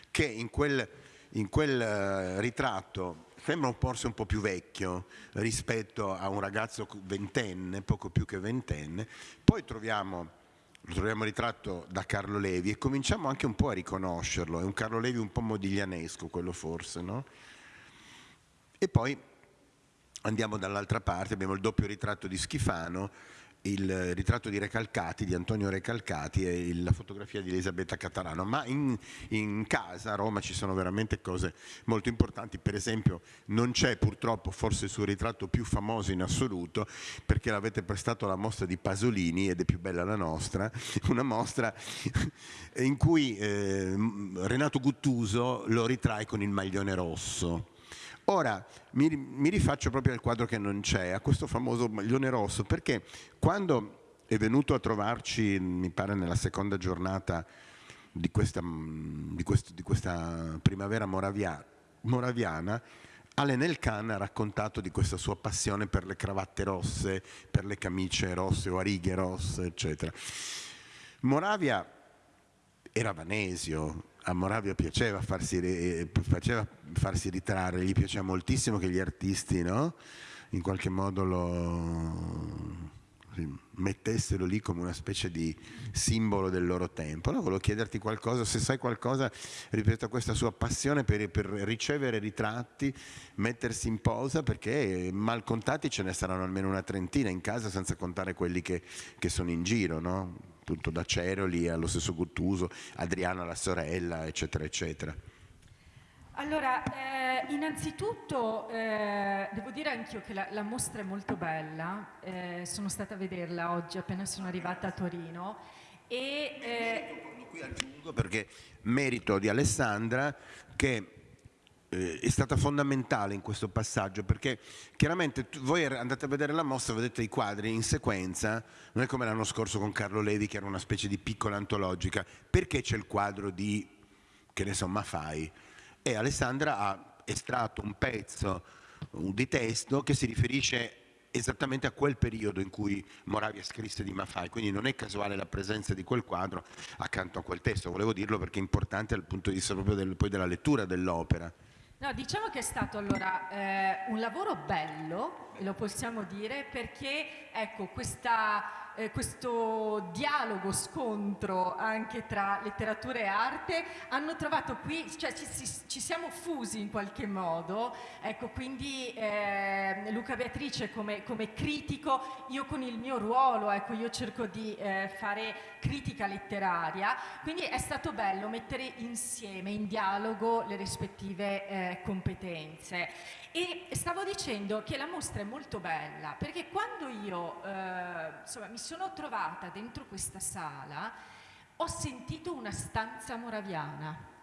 che in quel, in quel uh, ritratto sembra forse un po' più vecchio rispetto a un ragazzo ventenne, poco più che ventenne, poi troviamo, lo troviamo ritratto da Carlo Levi e cominciamo anche un po' a riconoscerlo, è un Carlo Levi un po' modiglianesco quello forse, no? E poi andiamo dall'altra parte, abbiamo il doppio ritratto di Schifano, il ritratto di Recalcati, di Antonio Recalcati e la fotografia di Elisabetta Catalano, ma in, in, casa a Roma ci sono veramente cose molto importanti, per esempio non c'è purtroppo forse il suo ritratto più famoso in assoluto perché l'avete prestato alla mostra di Pasolini ed è più bella la nostra, una mostra in cui eh, Renato Guttuso lo ritrae con il maglione rosso Ora mi, mi rifaccio proprio al quadro che non c'è, a questo famoso maglione rosso, perché quando è venuto a trovarci, mi pare nella seconda giornata di questa, di questo, di questa primavera moravia, moraviana, Allen Elkan ha raccontato di questa sua passione per le cravatte rosse, per le camicie rosse o a righe rosse, eccetera. Moravia era Vanesio, a Moravia piaceva farsi, eh, faceva farsi ritrarre, gli piaceva moltissimo che gli artisti no? in qualche modo lo mettessero lì come una specie di simbolo del loro tempo. Allora volevo chiederti qualcosa, se sai qualcosa rispetto a questa sua passione per, per, ricevere ritratti, mettersi in posa, perché mal contati ce ne saranno almeno una trentina in casa, senza contare quelli che, che sono in giro, no? Appunto da Ceroli allo stesso Guttuso, Adriano la sorella, eccetera, eccetera. Allora, eh, innanzitutto eh, devo dire anch'io che la, la, mostra è molto bella, eh, sono stata a vederla oggi appena sono arrivata a Torino e... Eh, qui aggiungo perché merito di Alessandra che è stata fondamentale in questo passaggio perché chiaramente voi andate a vedere la mostra, vedete i quadri in sequenza, non è come l'anno scorso con Carlo Levi che era una specie di piccola antologica, perché c'è il quadro di, che ne so, Mafai? e Alessandra ha estratto un pezzo di testo che si riferisce esattamente a quel periodo in cui Moravia scrisse di Maffei, quindi non è casuale la presenza di quel quadro accanto a quel testo, volevo dirlo perché è importante dal punto di vista proprio del, della lettura dell'opera. No, diciamo che è stato allora eh, un lavoro bello, lo possiamo dire, perché ecco, questa eh, questo dialogo, scontro anche tra letteratura e arte, hanno trovato qui, cioè ci, ci siamo fusi in qualche modo, ecco quindi eh, Luca Beatrice come, come, critico, io con il mio ruolo, ecco io cerco di eh, fare critica letteraria, quindi è stato bello mettere insieme, in dialogo, le rispettive eh, competenze. E stavo dicendo che la mostra è molto bella perché quando io eh, insomma, mi sono trovata dentro questa sala ho sentito una stanza moraviana.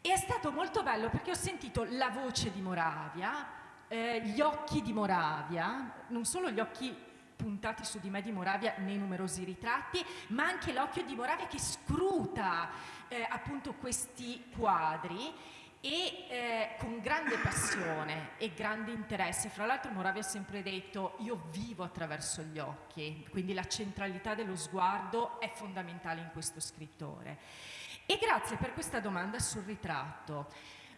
E è stato molto bello perché ho sentito la voce di Moravia, eh, gli occhi di Moravia, non solo gli occhi puntati su di me di Moravia nei numerosi ritratti, ma anche l'occhio di Moravia che scruta eh, appunto questi quadri e eh, con grande passione e grande interesse. Fra l'altro Moravia ha sempre detto io vivo attraverso gli occhi, quindi la centralità dello sguardo è fondamentale in questo scrittore. E grazie per questa domanda sul ritratto.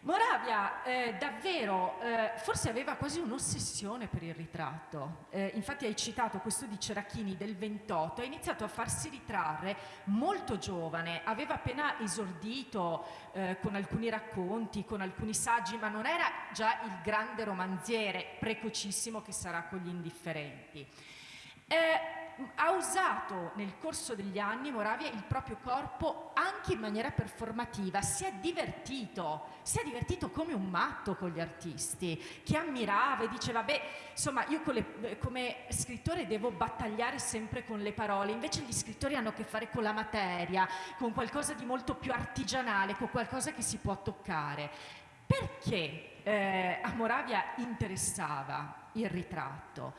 Moravia eh, davvero eh, forse aveva quasi un'ossessione per il ritratto, eh, infatti hai citato questo di Cerachini del 28, ha iniziato a farsi ritrarre molto giovane, aveva appena esordito eh, con alcuni racconti, con alcuni saggi, ma non era già il grande romanziere precocissimo che sarà con gli indifferenti. Eh, ha usato nel corso degli anni Moravia il proprio corpo anche in maniera performativa, si è divertito, si è divertito come un matto con gli artisti, che ammirava e diceva, beh, insomma, io le, come scrittore devo battagliare sempre con le parole, invece gli scrittori hanno a che fare con la materia, con qualcosa di molto più artigianale, con qualcosa che si può toccare. Perché eh, a Moravia interessava il ritratto?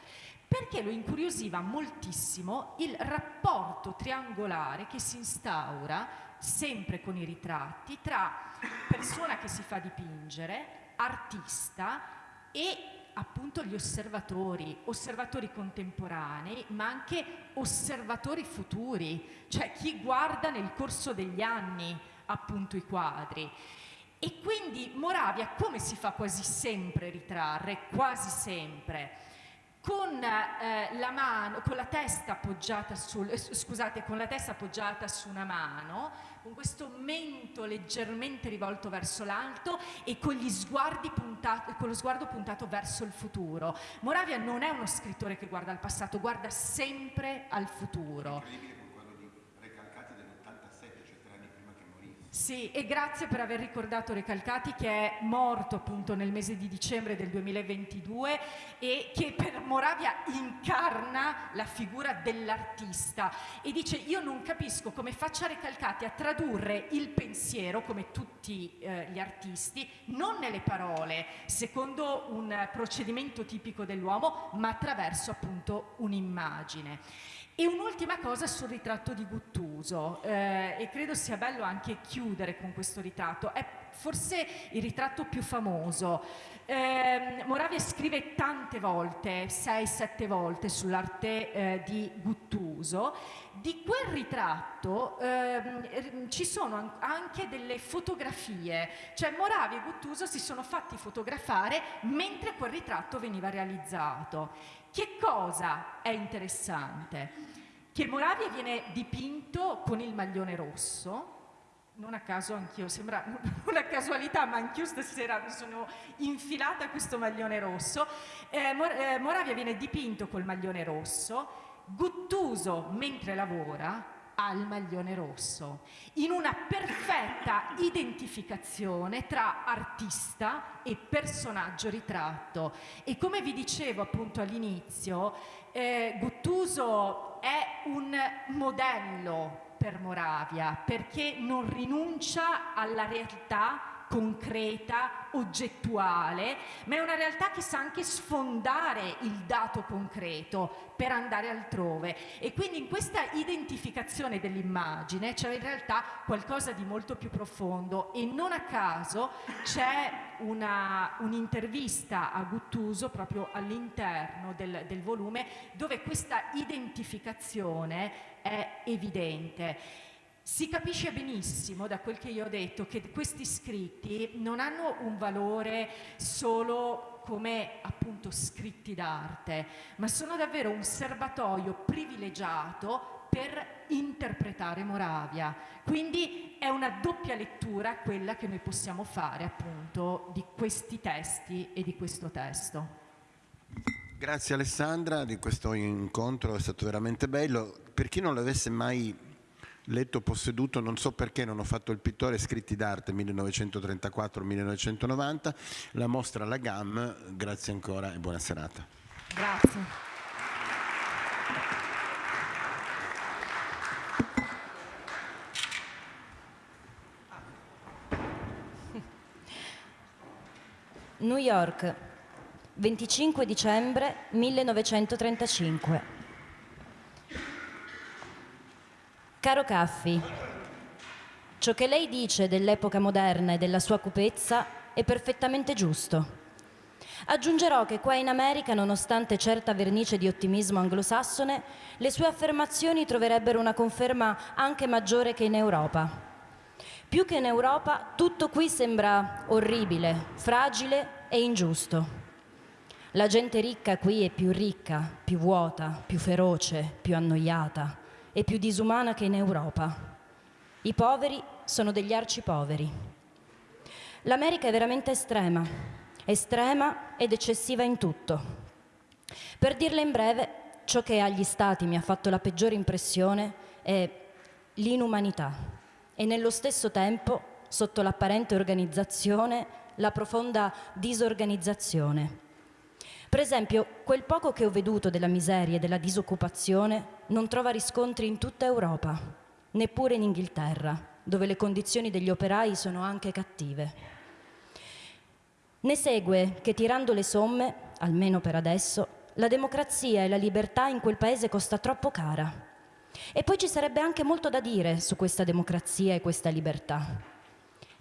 Perché lo incuriosiva moltissimo il rapporto triangolare che si instaura sempre con i ritratti tra persona che si fa dipingere, artista e appunto gli osservatori, osservatori contemporanei, ma anche osservatori futuri, cioè chi guarda nel corso degli anni appunto i quadri. E quindi Moravia come si fa quasi sempre ritrarre? Quasi sempre con, eh, la, mano, con la sul, eh, scusate, con la testa appoggiata su una mano, con questo mento leggermente rivolto verso l'alto e con, puntati, con lo sguardo puntato verso il futuro. Moravia non è uno scrittore che guarda al passato, guarda sempre al futuro. Sì, e grazie per aver ricordato Recalcati che è morto appunto nel mese di dicembre del 2022 e che per Moravia incarna la figura dell'artista e dice io non capisco come faccia Recalcati a tradurre il pensiero come tutti eh, gli artisti non nelle parole secondo un procedimento tipico dell'uomo ma attraverso appunto un'immagine. E un'ultima cosa sul ritratto di Guttuso, eh, e credo sia bello anche chiudere con questo ritratto, è forse il ritratto più famoso. Eh, Moravia scrive tante volte, 6-7 volte, sull'arte eh, di Guttuso. Di quel ritratto eh, ci sono anche delle fotografie, cioè Moravia e Guttuso si sono fatti fotografare mentre quel ritratto veniva realizzato. Che cosa è interessante? Che Moravia viene dipinto con il maglione rosso, non a caso anch'io, sembra una casualità, ma anch'io stasera mi sono infilata a questo maglione rosso. Eh, eh Moravia viene dipinto col maglione rosso, Guttuso mentre lavora al maglione rosso, in una perfetta identificazione tra artista e personaggio ritratto. E come vi dicevo appunto all'inizio, eh, Guttuso è un modello per Moravia perché non rinuncia alla realtà concreta, oggettuale, ma è una realtà che sa anche sfondare il dato concreto per andare altrove. E quindi in questa identificazione dell'immagine c'è in realtà qualcosa di molto più profondo e non a caso c'è un'intervista a Guttuso proprio all'interno del, del volume dove questa identificazione è evidente. Si capisce benissimo da quel che io ho detto che questi scritti non hanno un valore solo come appunto scritti d'arte, ma sono davvero un serbatoio privilegiato per interpretare Moravia. Quindi è una doppia lettura quella che noi possiamo fare appunto di questi testi e di questo testo. Grazie Alessandra di questo incontro, è stato veramente bello. Per chi non l'avesse mai letto posseduto, non so perché non ho fatto il pittore scritti d'arte 1934-1990, la mostra alla GAM, grazie ancora e buona serata. Grazie. New York, 25 dicembre 1935. Caro Caffi, ciò che lei dice dell'epoca moderna e della sua cupezza è perfettamente giusto. Aggiungerò che qua in America, nonostante certa vernice di ottimismo anglosassone, le sue affermazioni troverebbero una conferma anche maggiore che in Europa. Più che in Europa, tutto qui sembra orribile, fragile e ingiusto. La gente ricca qui è più ricca, più vuota, più feroce, più annoiata e più disumana che in Europa. I poveri sono degli arcipoveri. L'America è veramente estrema, estrema ed eccessiva in tutto. Per dirla in breve, ciò che agli Stati mi ha fatto la peggiore impressione è l'inumanità e nello stesso tempo, sotto l'apparente organizzazione, la profonda disorganizzazione per esempio, quel poco che ho veduto della miseria e della disoccupazione non trova riscontri in tutta Europa, neppure in Inghilterra, dove le condizioni degli operai sono anche cattive. Ne segue che tirando le somme, almeno per adesso, la democrazia e la libertà in quel paese costa troppo cara. E poi ci sarebbe anche molto da dire su questa democrazia e questa libertà.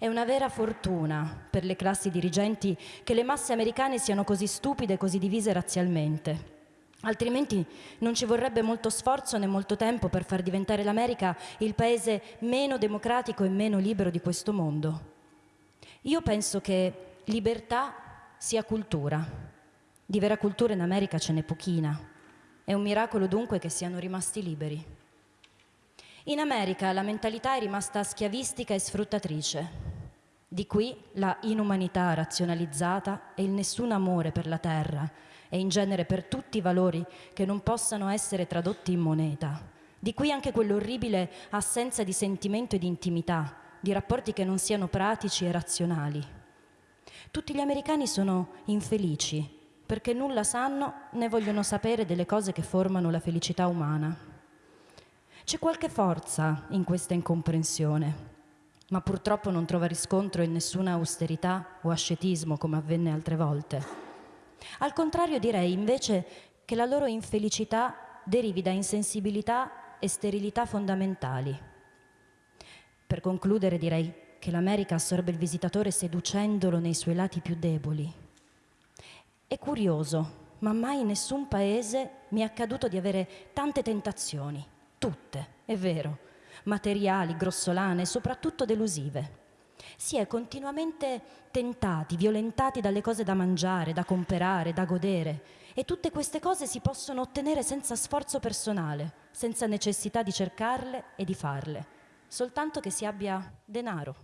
È una vera fortuna per le classi dirigenti che le masse americane siano così stupide e così divise razzialmente. Altrimenti non ci vorrebbe molto sforzo né molto tempo per far diventare l'America il paese meno democratico e meno libero di questo mondo. Io penso che libertà sia cultura. Di vera cultura in America ce n'è pochina. È un miracolo dunque che siano rimasti liberi. In America la mentalità è rimasta schiavistica e sfruttatrice. Di qui la inumanità razionalizzata e il nessun amore per la terra e in genere per tutti i valori che non possano essere tradotti in moneta. Di qui anche quell'orribile assenza di sentimento e di intimità, di rapporti che non siano pratici e razionali. Tutti gli americani sono infelici perché nulla sanno né vogliono sapere delle cose che formano la felicità umana. C'è qualche forza in questa incomprensione, ma purtroppo non trova riscontro in nessuna austerità o ascetismo come avvenne altre volte. Al contrario direi invece che la loro infelicità derivi da insensibilità e sterilità fondamentali. Per concludere direi che l'America assorbe il visitatore seducendolo nei suoi lati più deboli. È curioso, ma mai in nessun paese mi è accaduto di avere tante tentazioni, tutte, è vero, materiali, grossolane soprattutto delusive. Si è continuamente tentati, violentati dalle cose da mangiare, da comprare, da godere e tutte queste cose si possono ottenere senza sforzo personale, senza necessità di cercarle e di farle, soltanto che si abbia denaro.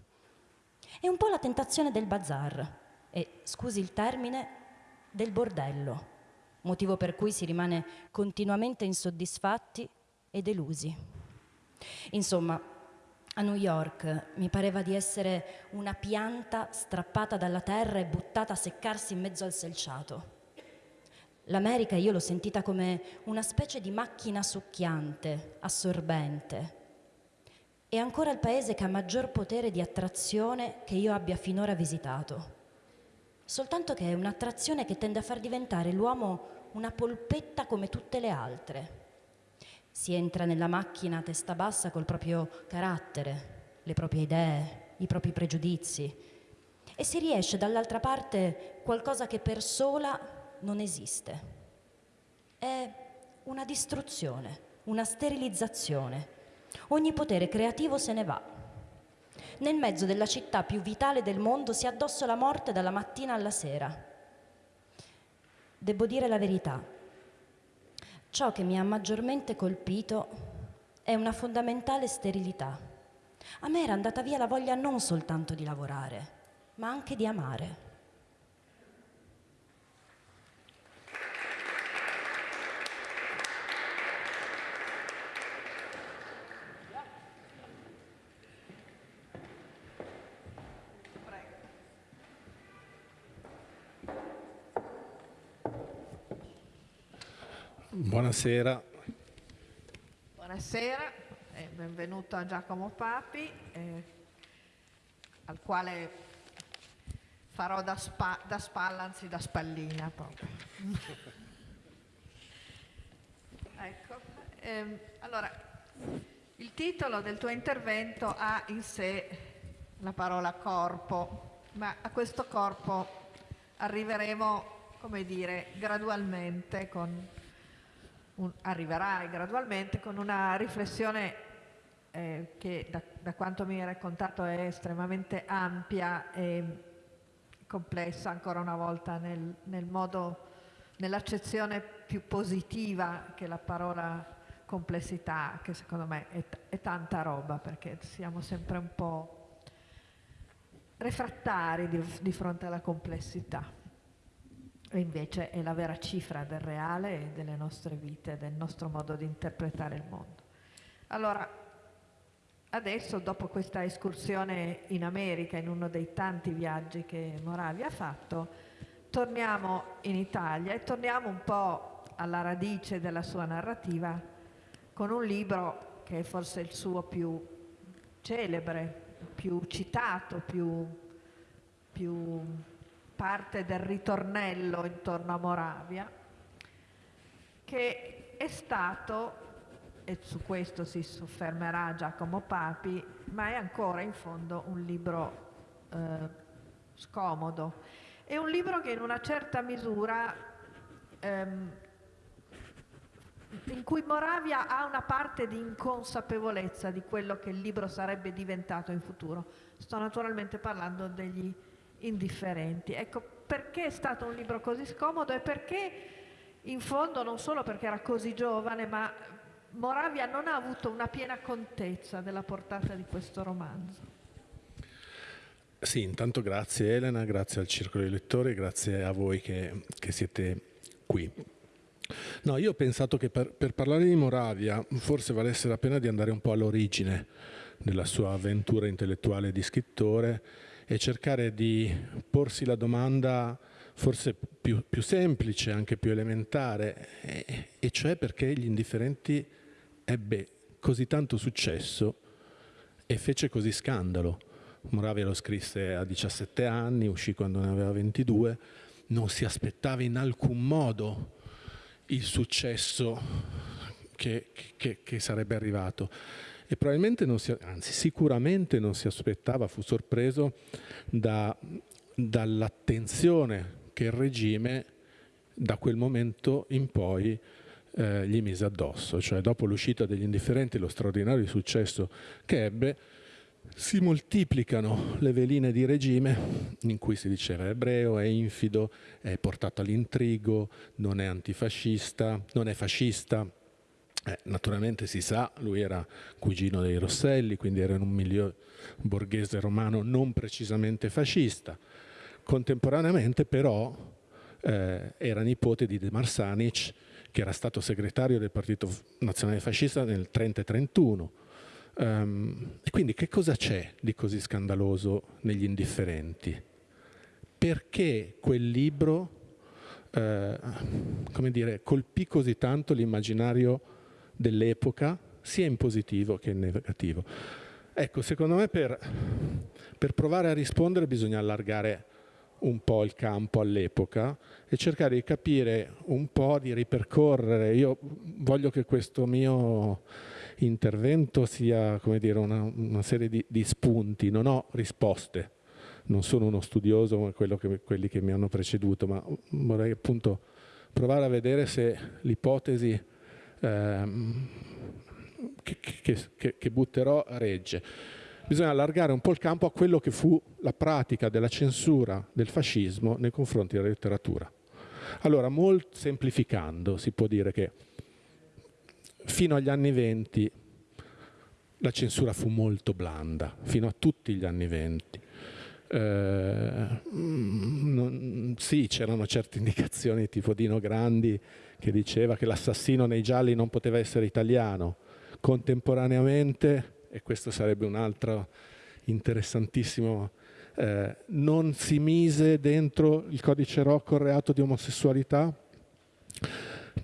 È un po' la tentazione del bazar e, scusi il termine, del bordello, motivo per cui si rimane continuamente insoddisfatti e delusi. Insomma, a New York mi pareva di essere una pianta strappata dalla terra e buttata a seccarsi in mezzo al selciato. L'America io l'ho sentita come una specie di macchina succhiante, assorbente. È ancora il paese che ha maggior potere di attrazione che io abbia finora visitato. Soltanto che è un'attrazione che tende a far diventare l'uomo una polpetta come tutte le altre. Si entra nella macchina a testa bassa col proprio carattere, le proprie idee, i propri pregiudizi e si riesce dall'altra parte qualcosa che per sola non esiste. È una distruzione, una sterilizzazione. Ogni potere creativo se ne va. Nel mezzo della città più vitale del mondo si addosso la morte dalla mattina alla sera Devo dire la verità. Ciò che mi ha maggiormente colpito è una fondamentale sterilità. A me era andata via la voglia non soltanto di lavorare, ma anche di amare. Buonasera. Buonasera e benvenuto a Giacomo Papi, eh, al quale farò da, spa, da spalla, anzi da spallina proprio. ecco, ehm, allora, il titolo del tuo intervento ha in sé la parola corpo, ma a questo corpo arriveremo, come dire, gradualmente con un, arriverai gradualmente con una riflessione eh, che da, da, quanto mi hai raccontato è estremamente ampia e complessa ancora una volta nel, nel modo, nell'accezione più positiva che la parola complessità, che secondo me è, è tanta roba perché siamo sempre un po' refrattari di, di fronte alla complessità e invece è la vera cifra del reale e delle nostre vite, del nostro modo di interpretare il mondo. Allora, adesso dopo questa escursione in America, in uno dei tanti viaggi che Moravia ha fatto, torniamo in Italia e torniamo un po' alla radice della sua narrativa con un libro che è forse il suo più celebre, più citato, più, più parte del ritornello intorno a Moravia, che è stato, e su questo si soffermerà Giacomo Papi, ma è ancora in fondo un libro eh, scomodo. È un libro che in una certa misura ehm, in cui Moravia ha una parte di inconsapevolezza di quello che il libro sarebbe diventato in futuro. Sto naturalmente parlando degli indifferenti. Ecco, perché è stato un libro così scomodo e perché in fondo non solo perché era così giovane, ma Moravia non ha avuto una piena contezza della portata di questo romanzo. Sì, intanto grazie Elena, grazie al Circolo dei Lettori, grazie a voi che, che siete qui. No, io ho pensato che per, per, parlare di Moravia forse valesse la pena di andare un po' all'origine della sua avventura intellettuale di scrittore e cercare di porsi la domanda forse più, più semplice, anche più elementare, e, e cioè perché gli indifferenti ebbe così tanto successo e fece così scandalo. Moravia lo scrisse a 17 anni, uscì quando ne aveva 22, non si aspettava in alcun modo il successo che, che, che sarebbe arrivato e probabilmente non si, anzi sicuramente non si aspettava, fu sorpreso da, dall'attenzione che il regime da quel momento in poi eh, gli mise addosso, cioè dopo l'uscita degli indifferenti, lo straordinario successo che ebbe, si moltiplicano le veline di regime in cui si diceva è ebreo, è infido, è portato all'intrigo, non è antifascista, non è fascista. Eh, naturalmente si sa, lui era cugino dei Rosselli, quindi era in un milieu borghese romano non precisamente fascista. Contemporaneamente però eh, era nipote di De Marsanic, che era stato segretario del Partito Nazionale Fascista nel 30 31. Um, e quindi che cosa c'è di così scandaloso negli indifferenti? Perché quel libro eh, come dire, colpì così tanto l'immaginario dell'epoca, sia in positivo che in negativo? Ecco, secondo me per, per provare a rispondere bisogna allargare un po' il campo all'epoca e cercare di capire un po', di ripercorrere. Io voglio che questo mio intervento sia come dire, una, una serie di, di, spunti, non ho risposte, non sono uno studioso come che, quelli che mi hanno preceduto, ma vorrei appunto provare a vedere se l'ipotesi ehm, che, che, che butterò regge bisogna allargare un po' il campo a quello che fu la pratica della censura del fascismo nei confronti della letteratura. Allora, molto semplificando, si può dire che fino agli anni venti la censura fu molto blanda, fino a tutti gli anni venti. Eh, non, sì, c'erano certe indicazioni tipo Dino Grandi che diceva che l'assassino nei gialli non poteva essere italiano. Contemporaneamente e questo sarebbe un altro interessantissimo, eh, non si mise dentro il codice Rocco il reato di omosessualità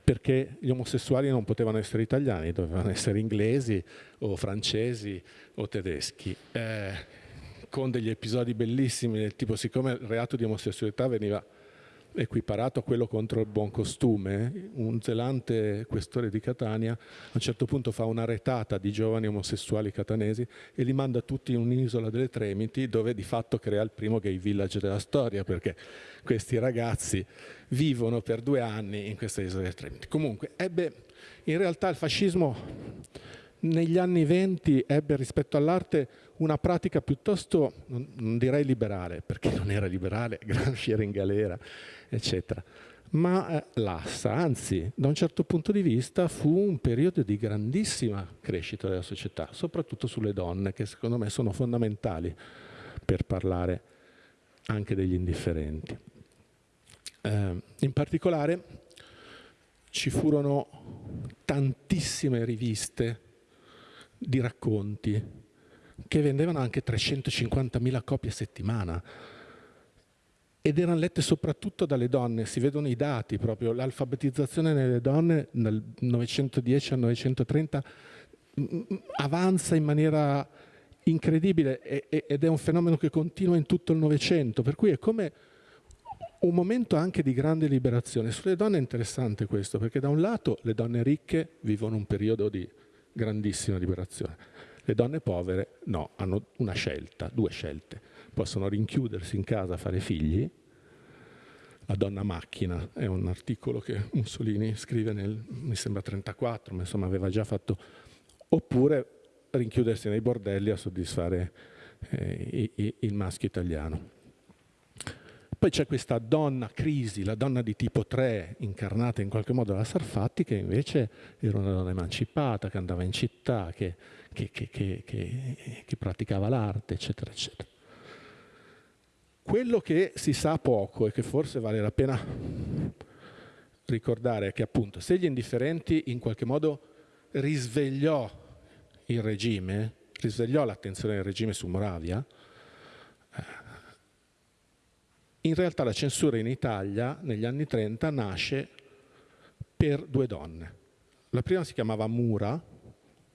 perché gli omosessuali non potevano essere italiani, dovevano essere inglesi o francesi o tedeschi. Eh, con degli episodi bellissimi del tipo siccome il reato di omosessualità veniva equiparato a quello contro il buon costume, un zelante questore di Catania a un certo punto fa una retata di giovani omosessuali catanesi e li manda tutti in un'isola delle Tremiti dove di fatto crea il primo gay village della storia perché questi ragazzi vivono per due anni in questa isola delle Tremiti. Comunque ebbe in realtà il fascismo negli anni venti ebbe rispetto all'arte una pratica piuttosto, non direi liberale, perché non era liberale, Gramsci era in galera, eccetera, ma eh, lassa, anzi da un certo punto di vista fu un periodo di grandissima crescita della società, soprattutto sulle donne, che secondo me sono fondamentali per parlare anche degli indifferenti. Eh, in particolare ci furono tantissime riviste di racconti che vendevano anche 350.000 copie a settimana ed erano lette soprattutto dalle donne, si vedono i dati proprio, l'alfabetizzazione nelle donne dal 910 al 930 mm, mm, avanza in maniera incredibile ed è un fenomeno che continua in tutto il Novecento, per cui è come un momento anche di grande liberazione. Sulle donne è interessante questo, perché da un lato le donne ricche vivono un periodo di grandissima liberazione, le donne povere no, hanno una scelta, due scelte. Possono rinchiudersi in casa, fare figli. La donna macchina è un articolo che Mussolini scrive nel, mi sembra 34, ma insomma aveva già fatto. Oppure rinchiudersi nei bordelli a soddisfare eh, il maschio italiano. Poi c'è questa donna crisi, la donna di tipo 3, incarnata in qualche modo da Sarfatti, che invece era una donna emancipata, che andava in città, che, che, che, che praticava l'arte, eccetera, eccetera. Quello che si sa poco e che forse vale la pena ricordare è che appunto se gli indifferenti in qualche modo risvegliò il regime, risvegliò l'attenzione del regime su Moravia, eh, in realtà la censura in Italia negli anni 30 nasce per due donne. La prima si chiamava Mura,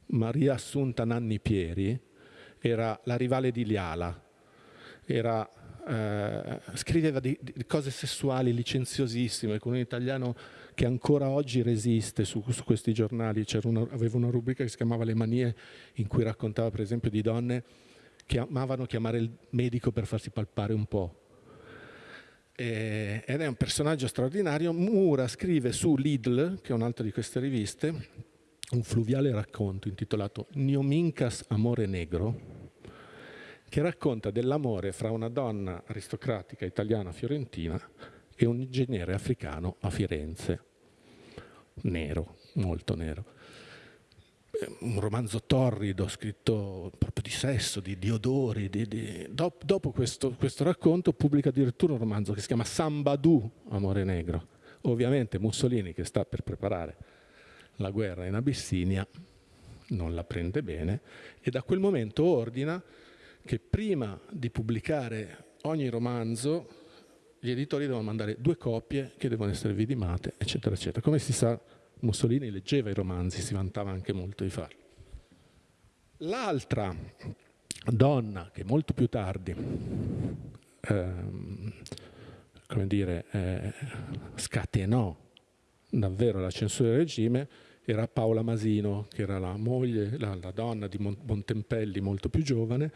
Maria Assunta Nanni Pieri, era la rivale di Liala, era eh, scriveva di, di, cose sessuali licenziosissime con un italiano che ancora oggi resiste su, su questi giornali. Una, aveva una rubrica che si chiamava Le manie in cui raccontava per esempio di donne che amavano chiamare il medico per farsi palpare un po'. E, ed è un personaggio straordinario. Mura scrive su Lidl, che è un'altra di queste riviste, un fluviale racconto intitolato Niomincas Amore Negro, che racconta dell'amore fra una donna aristocratica italiana fiorentina e un ingegnere africano a Firenze, nero, molto nero. Un romanzo torrido, scritto proprio di sesso, di, di odori. Di, di... Dop, dopo questo, questo, racconto pubblica addirittura un romanzo che si chiama Sambadù, Amore Negro. Ovviamente Mussolini, che sta per preparare la guerra in Abissinia, non la prende bene e da quel momento ordina che prima di pubblicare ogni romanzo gli editori devono mandare due copie che devono essere vidimate, eccetera, eccetera. Come si sa, Mussolini leggeva i romanzi, si vantava anche molto di farlo. L'altra donna che molto più tardi ehm, come dire, eh, scatenò davvero la censura del regime era Paola Masino, che era la moglie, la, la donna di Montempelli molto più giovane,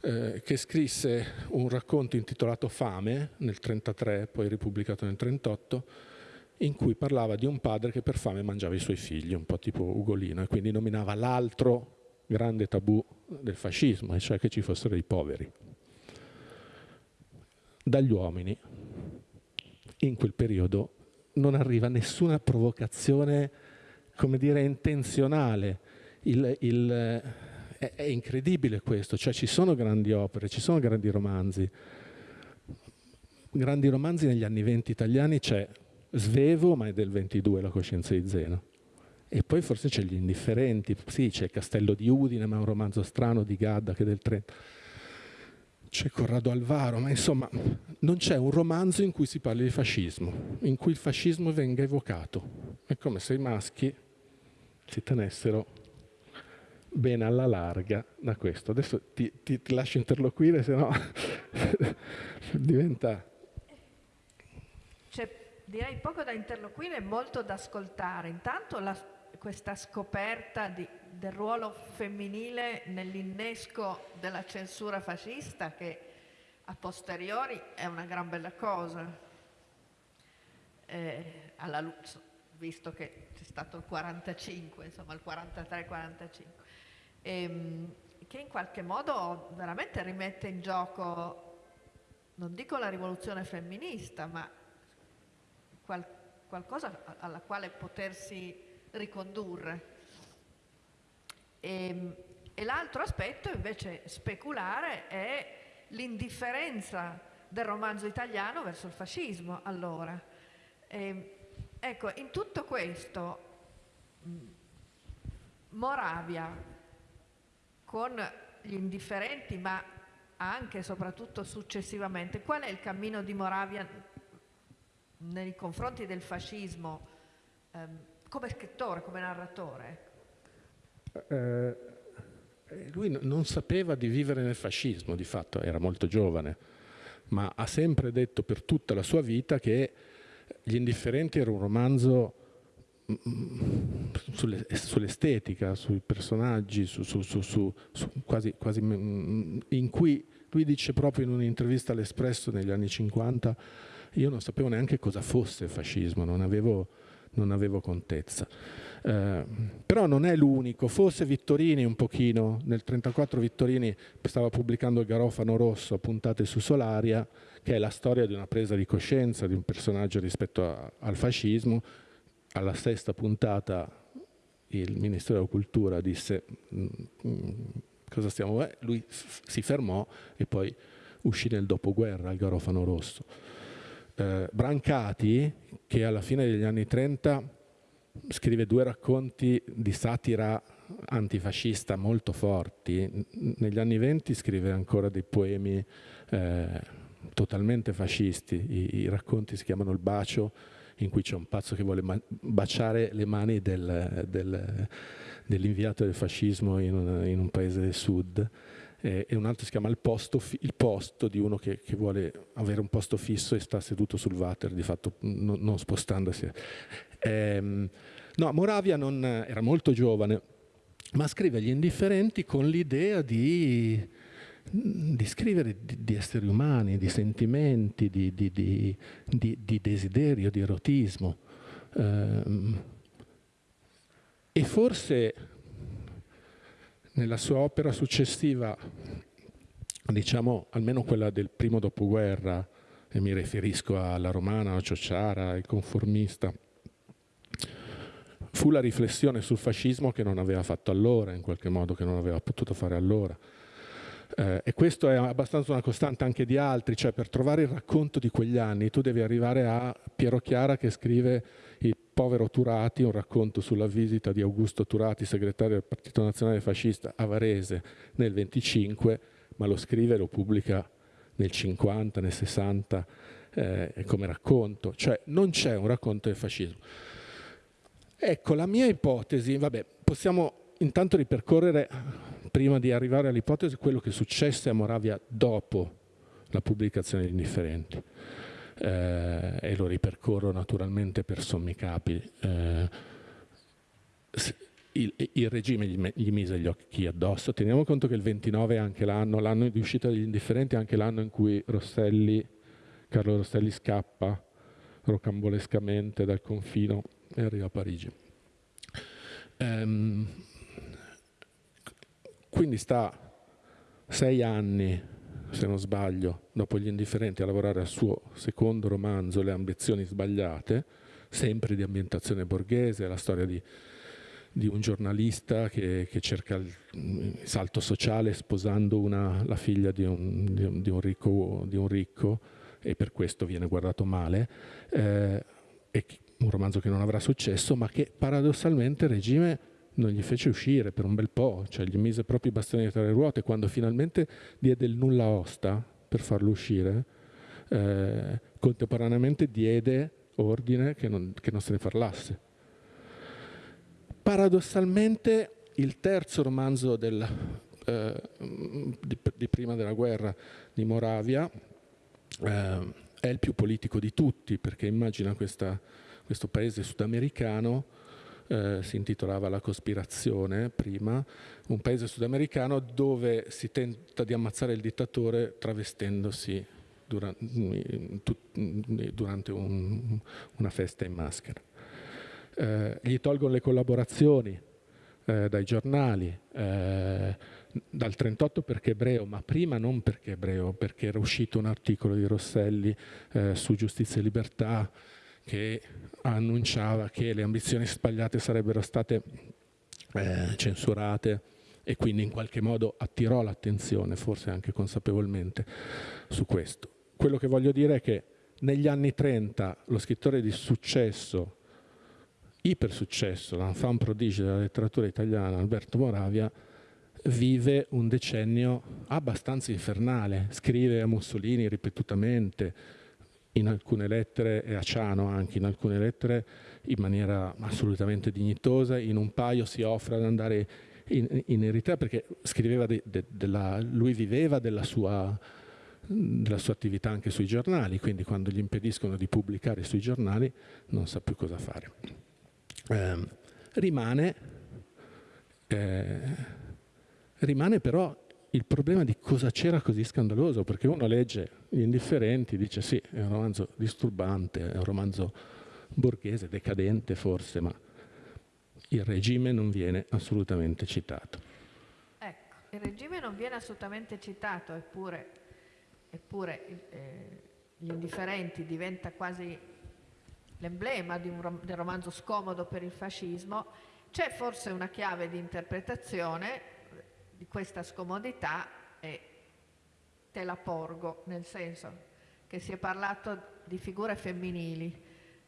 eh, che scrisse un racconto intitolato Fame nel 1933, poi ripubblicato nel 1938, in cui parlava di un padre che per fame mangiava i suoi figli, un po' tipo Ugolino, e quindi nominava l'altro grande tabù del fascismo, e cioè che ci fossero i poveri. Dagli uomini, in quel periodo, non arriva nessuna provocazione, come dire, intenzionale. Il, il, è, è incredibile questo, cioè ci sono grandi opere, ci sono grandi romanzi. Grandi romanzi negli anni 20 italiani c'è Svevo, ma è del 22, La coscienza di Zeno. E poi forse c'è Gli indifferenti, sì, c'è Castello di Udine, ma è un romanzo strano di Gadda che è del 30. C'è Corrado Alvaro, ma insomma non c'è un romanzo in cui si parli di fascismo, in cui il fascismo venga evocato. È come se i maschi si tenessero bene alla larga da questo. Adesso ti, ti, ti lascio interloquire, se no diventa... C'è direi poco da interloquire e molto da ascoltare. Intanto la, questa scoperta di, del ruolo femminile nell'innesco della censura fascista che a posteriori è una gran bella cosa. Eh, alla, visto che c'è stato il 45, insomma il 43-45 ehm, che in qualche modo veramente rimette in gioco, non dico la rivoluzione femminista, ma qualcosa alla quale potersi ricondurre. E, ehm, e l'altro aspetto invece speculare è l'indifferenza del romanzo italiano verso il fascismo allora. E, ehm, ecco, in tutto questo Moravia con gli indifferenti, ma anche e soprattutto successivamente. Qual è il cammino di Moravia nei confronti del fascismo ehm, come scrittore, come narratore? Eh, eh lui non sapeva di vivere nel fascismo, di fatto era molto giovane, ma ha sempre detto per tutta la sua vita che Gli Indifferenti era un romanzo sull'estetica, sui personaggi, su, su, su, quasi, quasi, in cui lui dice proprio in un'intervista all'Espresso negli anni 50 io non sapevo neanche cosa fosse il fascismo, non avevo, non avevo contezza. Eh, però non è l'unico, forse Vittorini un pochino, nel 1934 Vittorini stava pubblicando il Garofano Rosso, puntate su Solaria, che è la storia di una presa di coscienza di un personaggio rispetto a, al fascismo, alla sesta puntata il Ministero della Cultura disse mm, mm, cosa stiamo eh, lui si fermò e poi uscì nel dopoguerra il Garofano Rosso. Eh, Brancati, che alla fine degli anni 30 scrive due racconti di satira antifascista molto forti, negli anni 20 scrive ancora dei poemi eh, totalmente fascisti, I, i racconti si chiamano Il bacio, in cui c'è un pazzo che vuole baciare le mani del, del, dell'inviato del fascismo in in un, paese del sud. E, un altro si chiama il posto, il posto di uno che, che, vuole avere un posto fisso e sta seduto sul water, di fatto non, non spostandosi. Ehm, no, Moravia non, era molto giovane, ma scrive Gli indifferenti con l'idea di, di scrivere di, di, esseri umani, di sentimenti, di, di desiderio, di erotismo. Ehm, e forse nella sua opera successiva, diciamo almeno quella del primo dopoguerra, e mi riferisco alla Romana, a Ciociara, il conformista, fu la riflessione sul fascismo che non aveva fatto allora, in qualche modo che non aveva potuto fare allora. Eh, e questo è abbastanza una costante anche di altri, cioè per trovare il racconto di quegli anni tu devi arrivare a Piero Chiara che scrive povero Turati, un racconto sulla visita di Augusto Turati, segretario del Partito Nazionale Fascista a Varese nel 25, ma lo scrive e lo pubblica nel 50, nel 60 eh, come racconto, cioè non c'è un racconto del fascismo. Ecco, la mia ipotesi, vabbè, possiamo intanto ripercorrere, prima di arrivare all'ipotesi, quello che successe a Moravia dopo la pubblicazione di Indifferenti. Eh, e lo ripercorro naturalmente per sommi capi. Eh, il, il, regime gli, gli, mise gli occhi addosso. Teniamo conto che il 29 è anche l'anno, l'anno di uscita degli indifferenti è anche l'anno in cui Rosselli, Carlo Rosselli scappa rocambolescamente dal confino e arriva a Parigi. Ehm, quindi sta sei anni, se non sbaglio, dopo gli indifferenti a lavorare al suo secondo romanzo, Le ambizioni sbagliate, sempre di ambientazione borghese, la storia di, di un giornalista che, che, cerca il salto sociale sposando una, la figlia di un, di, un, di, un ricco, di un, ricco, e per questo viene guardato male. Eh, un romanzo che non avrà successo, ma che paradossalmente regime non gli fece uscire per un bel po', cioè gli mise proprio i bastoni tra le ruote, quando finalmente diede il nulla osta per farlo uscire, eh, contemporaneamente diede ordine che non, che non se ne parlasse. Paradossalmente il terzo romanzo del, eh, di, di, prima della guerra di Moravia eh, è il più politico di tutti, perché immagina questa questo paese sudamericano, eh, si intitolava La cospirazione prima, un paese sudamericano dove si tenta di ammazzare il dittatore travestendosi durante, un, una festa in maschera. Eh, gli tolgono le collaborazioni eh, dai giornali, eh, dal 38 perché ebreo, ma prima non perché ebreo, perché era uscito un articolo di Rosselli eh, su giustizia e libertà, che annunciava che le ambizioni sbagliate sarebbero state eh, censurate e quindi in qualche modo attirò l'attenzione, forse anche consapevolmente, su questo. Quello che voglio dire è che negli anni 30 lo scrittore di successo, iper successo, l'enfant prodigio della letteratura italiana, Alberto Moravia, vive un decennio abbastanza infernale, scrive a Mussolini ripetutamente, in alcune lettere, e a Ciano anche in alcune lettere, in maniera assolutamente dignitosa, in un paio si offre ad andare in, in Eritrea perché scriveva de, de, della, lui viveva della sua, della sua attività anche sui giornali, quindi quando gli impediscono di pubblicare sui giornali non sa più cosa fare. Eh, rimane, eh, rimane però il problema di cosa c'era così scandaloso, perché uno legge Gli indifferenti, dice sì, è un romanzo disturbante, è un romanzo borghese, decadente forse, ma il regime non viene assolutamente citato. Ecco, il regime non viene assolutamente citato, eppure, eppure eh, Gli indifferenti diventa quasi l'emblema rom del romanzo scomodo per il fascismo. C'è forse una chiave di interpretazione di questa scomodità e te la porgo, nel senso che si è parlato di figure femminili.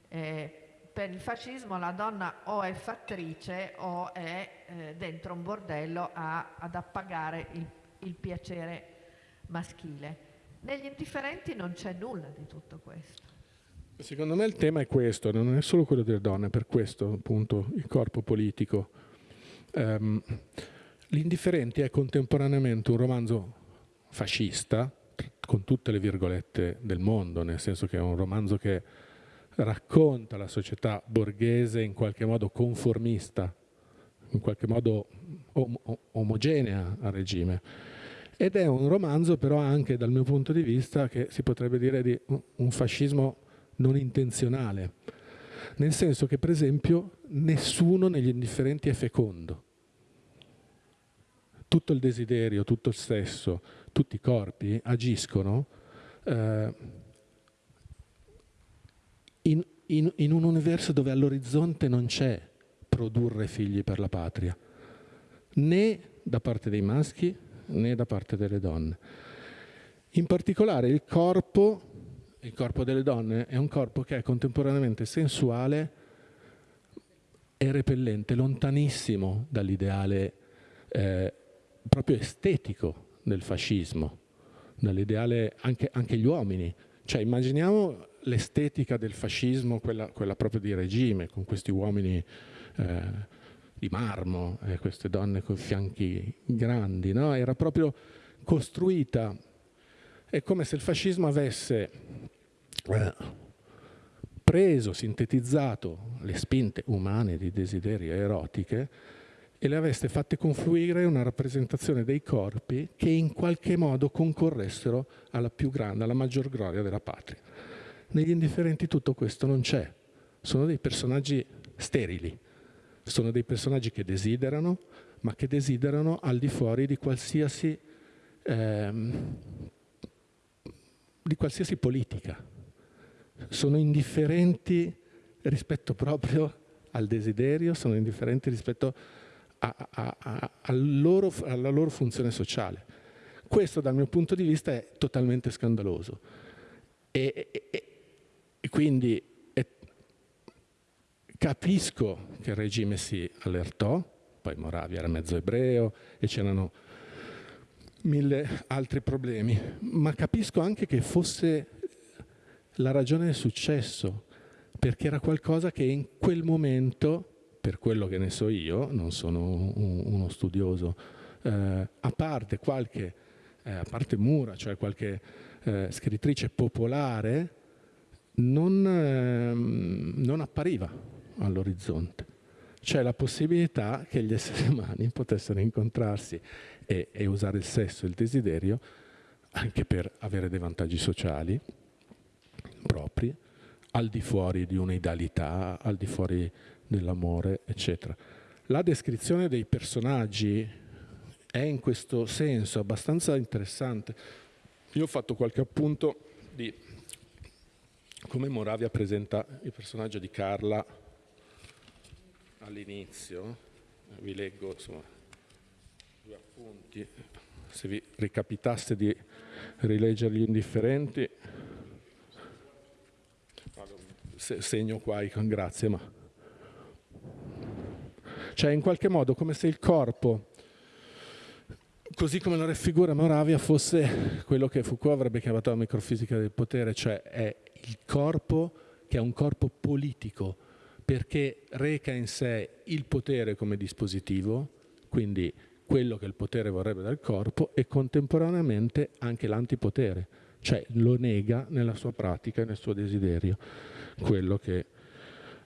Eh, per il fascismo la donna o è fattrice o è eh, dentro un bordello a, ad appagare il, il piacere maschile. Negli indifferenti non c'è nulla di tutto questo. Secondo me il tema è questo, non è solo quello delle donne, per questo appunto il corpo politico. Um, L'Indifferenti è contemporaneamente un romanzo fascista, con tutte le virgolette del mondo, nel senso che è un romanzo che racconta la società borghese in qualche modo conformista, in qualche modo om omogenea al regime. Ed è un romanzo però anche dal mio punto di vista che si potrebbe dire di un fascismo non intenzionale, nel senso che per esempio nessuno negli indifferenti è fecondo. Tutto il desiderio, tutto il sesso, tutti i corpi agiscono eh, in, in, in un universo dove all'orizzonte non c'è produrre figli per la patria, né da parte dei maschi né da parte delle donne. In particolare il corpo, il corpo delle donne è un corpo che è contemporaneamente sensuale e repellente, lontanissimo dall'ideale eh, proprio estetico del fascismo, dall'ideale anche, anche gli uomini. Cioè immaginiamo l'estetica del fascismo, quella, quella, proprio di regime, con questi uomini eh, di marmo e queste donne con fianchi grandi, no? era proprio costruita, è come se il fascismo avesse eh, preso, sintetizzato le spinte umane di desiderio erotiche e le aveste fatte confluire una rappresentazione dei corpi che in qualche modo concorressero alla più grande, alla maggior gloria della patria. Negli indifferenti tutto questo non c'è, sono dei personaggi sterili, sono dei personaggi che desiderano, ma che desiderano al di fuori di qualsiasi, ehm, di qualsiasi politica. Sono indifferenti rispetto proprio al desiderio, sono indifferenti rispetto a, a, a, loro, alla loro funzione sociale. Questo dal mio punto di vista è totalmente scandaloso. E, e, e quindi è, capisco che il regime si allertò, poi Moravia era mezzo ebreo e c'erano mille altri problemi, ma capisco anche che fosse la ragione del successo, perché era qualcosa che in quel momento per quello che ne so io, non sono un, uno studioso, eh, a parte qualche, eh, a parte Mura, cioè qualche eh, scrittrice popolare, non, ehm, non appariva all'orizzonte. C'è la possibilità che gli esseri umani potessero incontrarsi e, e usare il sesso e il desiderio anche per avere dei vantaggi sociali propri, al di fuori di un'idealità, al di fuori dell'amore, eccetera. La descrizione dei personaggi è in questo senso abbastanza interessante. Io ho fatto qualche appunto di come Moravia presenta il personaggio di Carla all'inizio. Vi leggo insomma, due appunti, se vi ricapitasse di rileggere gli indifferenti. Segno qua, grazie, ma cioè in qualche modo come se il corpo, così come lo raffigura Moravia, fosse quello che Foucault avrebbe chiamato la microfisica del potere, cioè è il corpo che è un corpo politico, perché reca in sé il potere come dispositivo, quindi quello che il potere vorrebbe dal corpo, e contemporaneamente anche l'antipotere, cioè lo nega nella sua pratica e nel suo desiderio, quello che...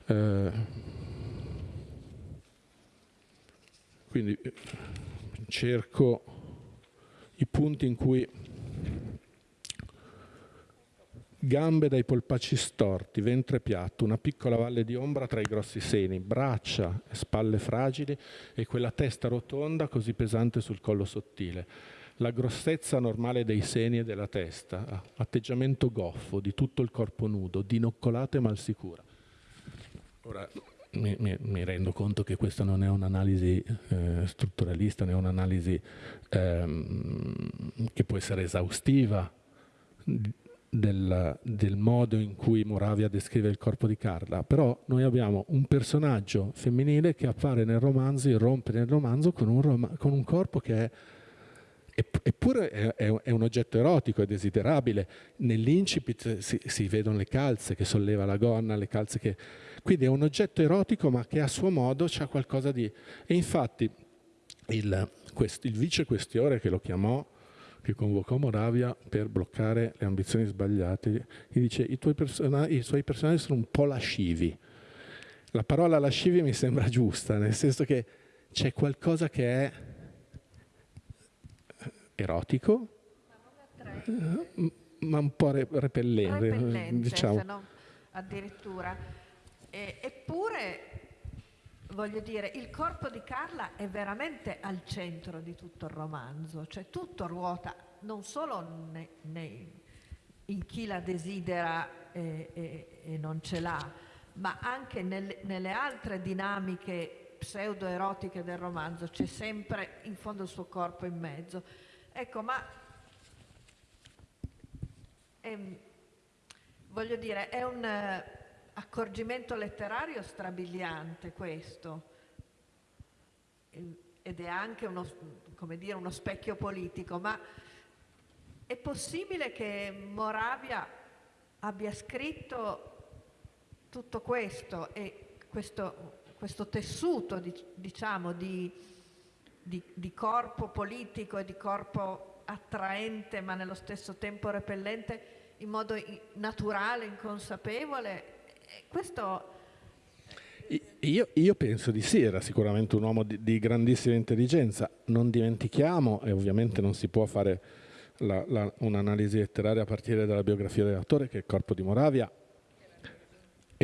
Eh, Quindi eh, cerco i punti in cui gambe dai polpacci storti, ventre piatto, una piccola valle di ombra tra i grossi seni, braccia e spalle fragili e quella testa rotonda così pesante sul collo sottile. La grossezza normale dei seni e della testa, atteggiamento goffo di tutto il corpo nudo, dinoccolato e malsicura. Ora, mi, mi, mi, rendo conto che questa non è un'analisi eh, strutturalista, è un'analisi ehm, che può essere esaustiva del, del, modo in cui Moravia descrive il corpo di Carla, però noi abbiamo un personaggio femminile che appare nel romanzo, irrompe nel romanzo con un, rom con un corpo che è Eppure è, un oggetto erotico, è desiderabile. Nell'incipit si, si, vedono le calze che solleva la gonna, le calze che quindi è un oggetto erotico ma che a suo modo c'ha qualcosa di... E infatti il, quest- il vice questiore che lo chiamò, che convocò Moravia per bloccare le ambizioni sbagliate, gli dice i, i suoi personaggi sono un po' lascivi. La parola lascivi mi sembra giusta, nel senso che c'è qualcosa che è erotico, ma un po' repellente, repellente diciamo. non addirittura. E, eppure, voglio dire, il corpo di Carla è veramente al centro di tutto il romanzo, cioè tutto ruota non solo ne, ne, in chi la desidera e, e, e non ce l'ha, ma anche nel, nelle altre dinamiche pseudo-erotiche del romanzo, c'è sempre in fondo il suo corpo in mezzo. Ecco, ma ehm, voglio dire, è un eh, accorgimento letterario strabiliante questo, ed è anche uno, dire, uno specchio politico, ma è possibile che Moravia abbia scritto tutto questo e questo, questo tessuto, diciamo, di di, di corpo politico e di corpo attraente ma nello stesso tempo repellente in modo naturale, inconsapevole. Questo... Io, io, penso di sì, era sicuramente un uomo di, di, grandissima intelligenza. Non dimentichiamo, e ovviamente non si può fare un'analisi letteraria a partire dalla biografia dell'autore, che il corpo di Moravia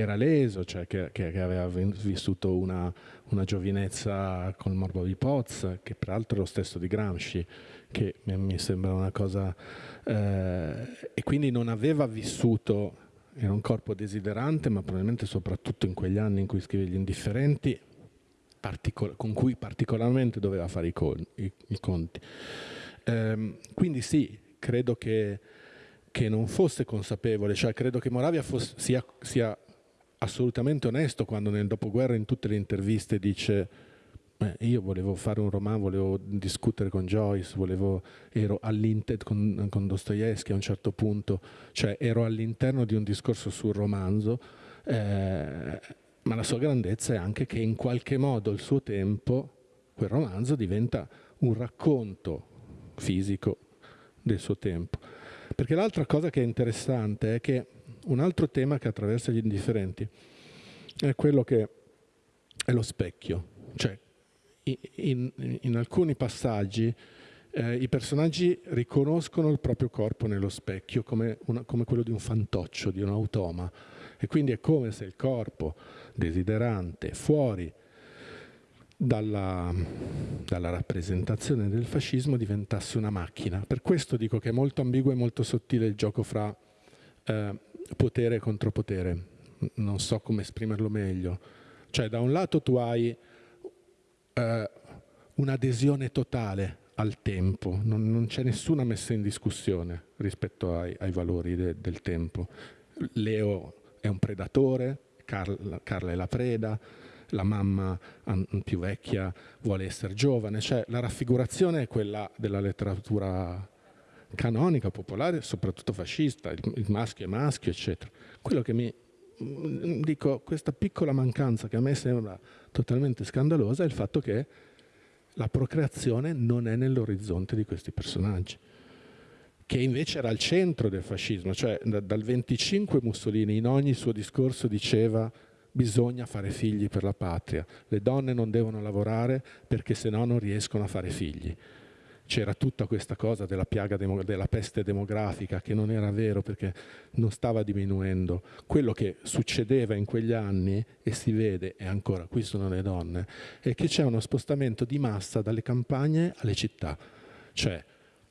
era leso, cioè che, che, che aveva vissuto una, una, giovinezza col morbo di Poz, che peraltro è lo stesso di Gramsci, che mi, mi sembra una cosa... Eh, e quindi non aveva vissuto, era un corpo desiderante, ma probabilmente soprattutto in quegli anni in cui scrive Gli Indifferenti, con cui particolarmente doveva fare i, con, i, i conti. Eh, quindi sì, credo che, che, non fosse consapevole, cioè credo che Moravia fosse, sia, sia assolutamente onesto quando nel dopoguerra in tutte le interviste dice eh, io volevo fare un romanzo, volevo discutere con Joyce, volevo, ero all'interno con, con Dostoevsky a un certo punto, cioè ero all'interno di un discorso sul romanzo, eh, ma la sua grandezza è anche che in qualche modo il suo tempo, quel romanzo diventa un racconto fisico del suo tempo. Perché l'altra cosa che è interessante è che un altro tema che attraversa gli indifferenti è quello che è lo specchio, cioè in, in alcuni passaggi eh, i personaggi riconoscono il proprio corpo nello specchio come, una, come, quello di un fantoccio, di un automa e quindi è come se il corpo desiderante fuori dalla, dalla rappresentazione del fascismo diventasse una macchina. Per questo dico che è molto ambiguo e molto sottile il gioco fra eh, potere e contropotere, non so come esprimerlo meglio. Cioè da un lato tu hai eh, un'adesione totale al tempo, non, non, c'è nessuna messa in discussione rispetto ai, ai valori de, del tempo. Leo è un predatore, Carla, Carla è la preda, la mamma più vecchia vuole essere giovane, cioè la raffigurazione è quella della letteratura canonica, popolare, soprattutto fascista, il, il maschio è maschio, eccetera. Quello che mi dico, questa piccola mancanza che a me sembra totalmente scandalosa è il fatto che la procreazione non è nell'orizzonte di questi personaggi che invece era al centro del fascismo, cioè da, dal 25 Mussolini in ogni suo discorso diceva bisogna fare figli per la patria, le donne non devono lavorare perché se no non riescono a fare figli c'era tutta questa cosa della piaga della peste demografica che non era vero perché non stava diminuendo. Quello che succedeva in quegli anni e si vede, e ancora qui sono le donne, è che c'è uno spostamento di massa dalle campagne alle città. Cioè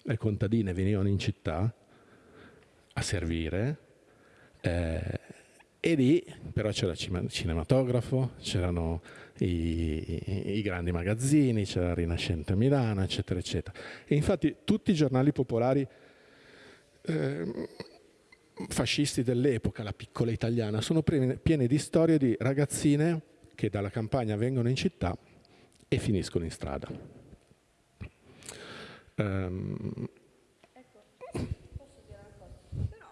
le contadine venivano in città a servire eh, e lì però c'era il cinematografo, c'erano i, i, grandi magazzini, c'era Rinascente a Milano, eccetera, eccetera. E infatti tutti i giornali popolari eh, fascisti dell'epoca, la piccola italiana, sono pieni di storie di ragazzine che dalla campagna vengono in città e finiscono in strada. Um? Però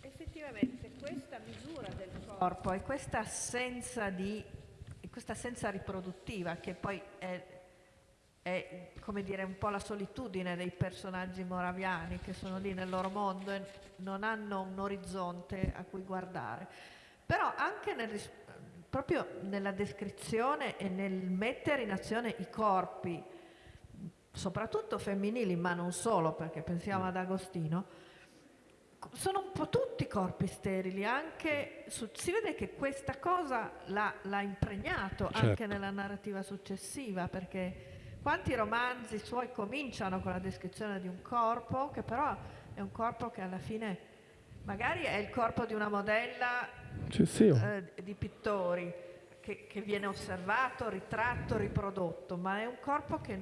effettivamente questa misura del corpo e questa assenza di questa assenza riproduttiva che poi è è come dire un po' la solitudine dei personaggi moraviani che sono lì nel loro mondo e non hanno un orizzonte a cui guardare. Però anche nel, proprio nella descrizione e nel mettere in azione i corpi, soprattutto femminili, ma non solo, perché pensiamo ad Agostino, sono un po' tutti corpi sterili, anche su, si vede che questa cosa l'ha, impregnato certo. anche nella narrativa successiva, perché quanti romanzi suoi cominciano con la descrizione di un corpo, che però è un corpo che alla fine magari è il corpo di una modella. Eh, di pittori, che, che viene osservato, ritratto, riprodotto, ma è un corpo che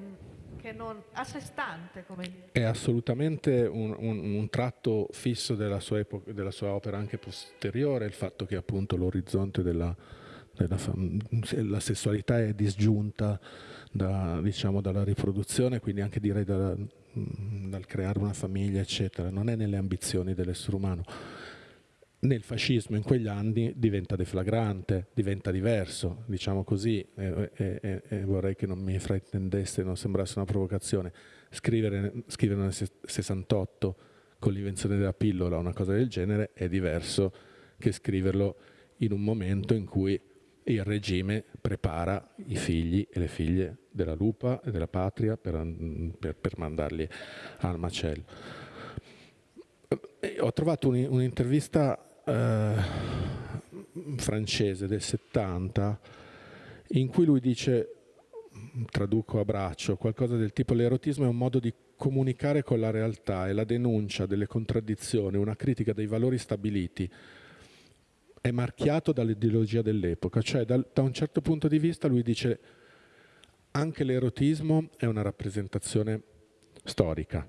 che non a sé stante. Come dire. È assolutamente un, un, un tratto fisso della sua, epoca, della sua, opera anche posteriore, il fatto che appunto l'orizzonte della, della la sessualità è disgiunta da, diciamo, dalla riproduzione, quindi anche direi dalla, dal creare una famiglia, eccetera. Non è nelle ambizioni dell'essere umano nel fascismo in quegli anni diventa deflagrante, diventa diverso, diciamo così, e, e, e vorrei che non mi fraintendesse, non sembrasse una provocazione, scrivere, scrivere nel 68 con l'invenzione della pillola o una cosa del genere è diverso che scriverlo in un momento in cui il regime prepara i figli e le figlie della lupa e della patria per, per, per mandarli al macello. Ho trovato un'intervista eh, francese del 70 in cui lui dice, traduco a braccio, qualcosa del tipo l'erotismo è un modo di comunicare con la realtà e la denuncia delle contraddizioni, una critica dei valori stabiliti è marchiato dall'ideologia dell'epoca, cioè da, da un certo punto di vista lui dice anche l'erotismo è una rappresentazione storica,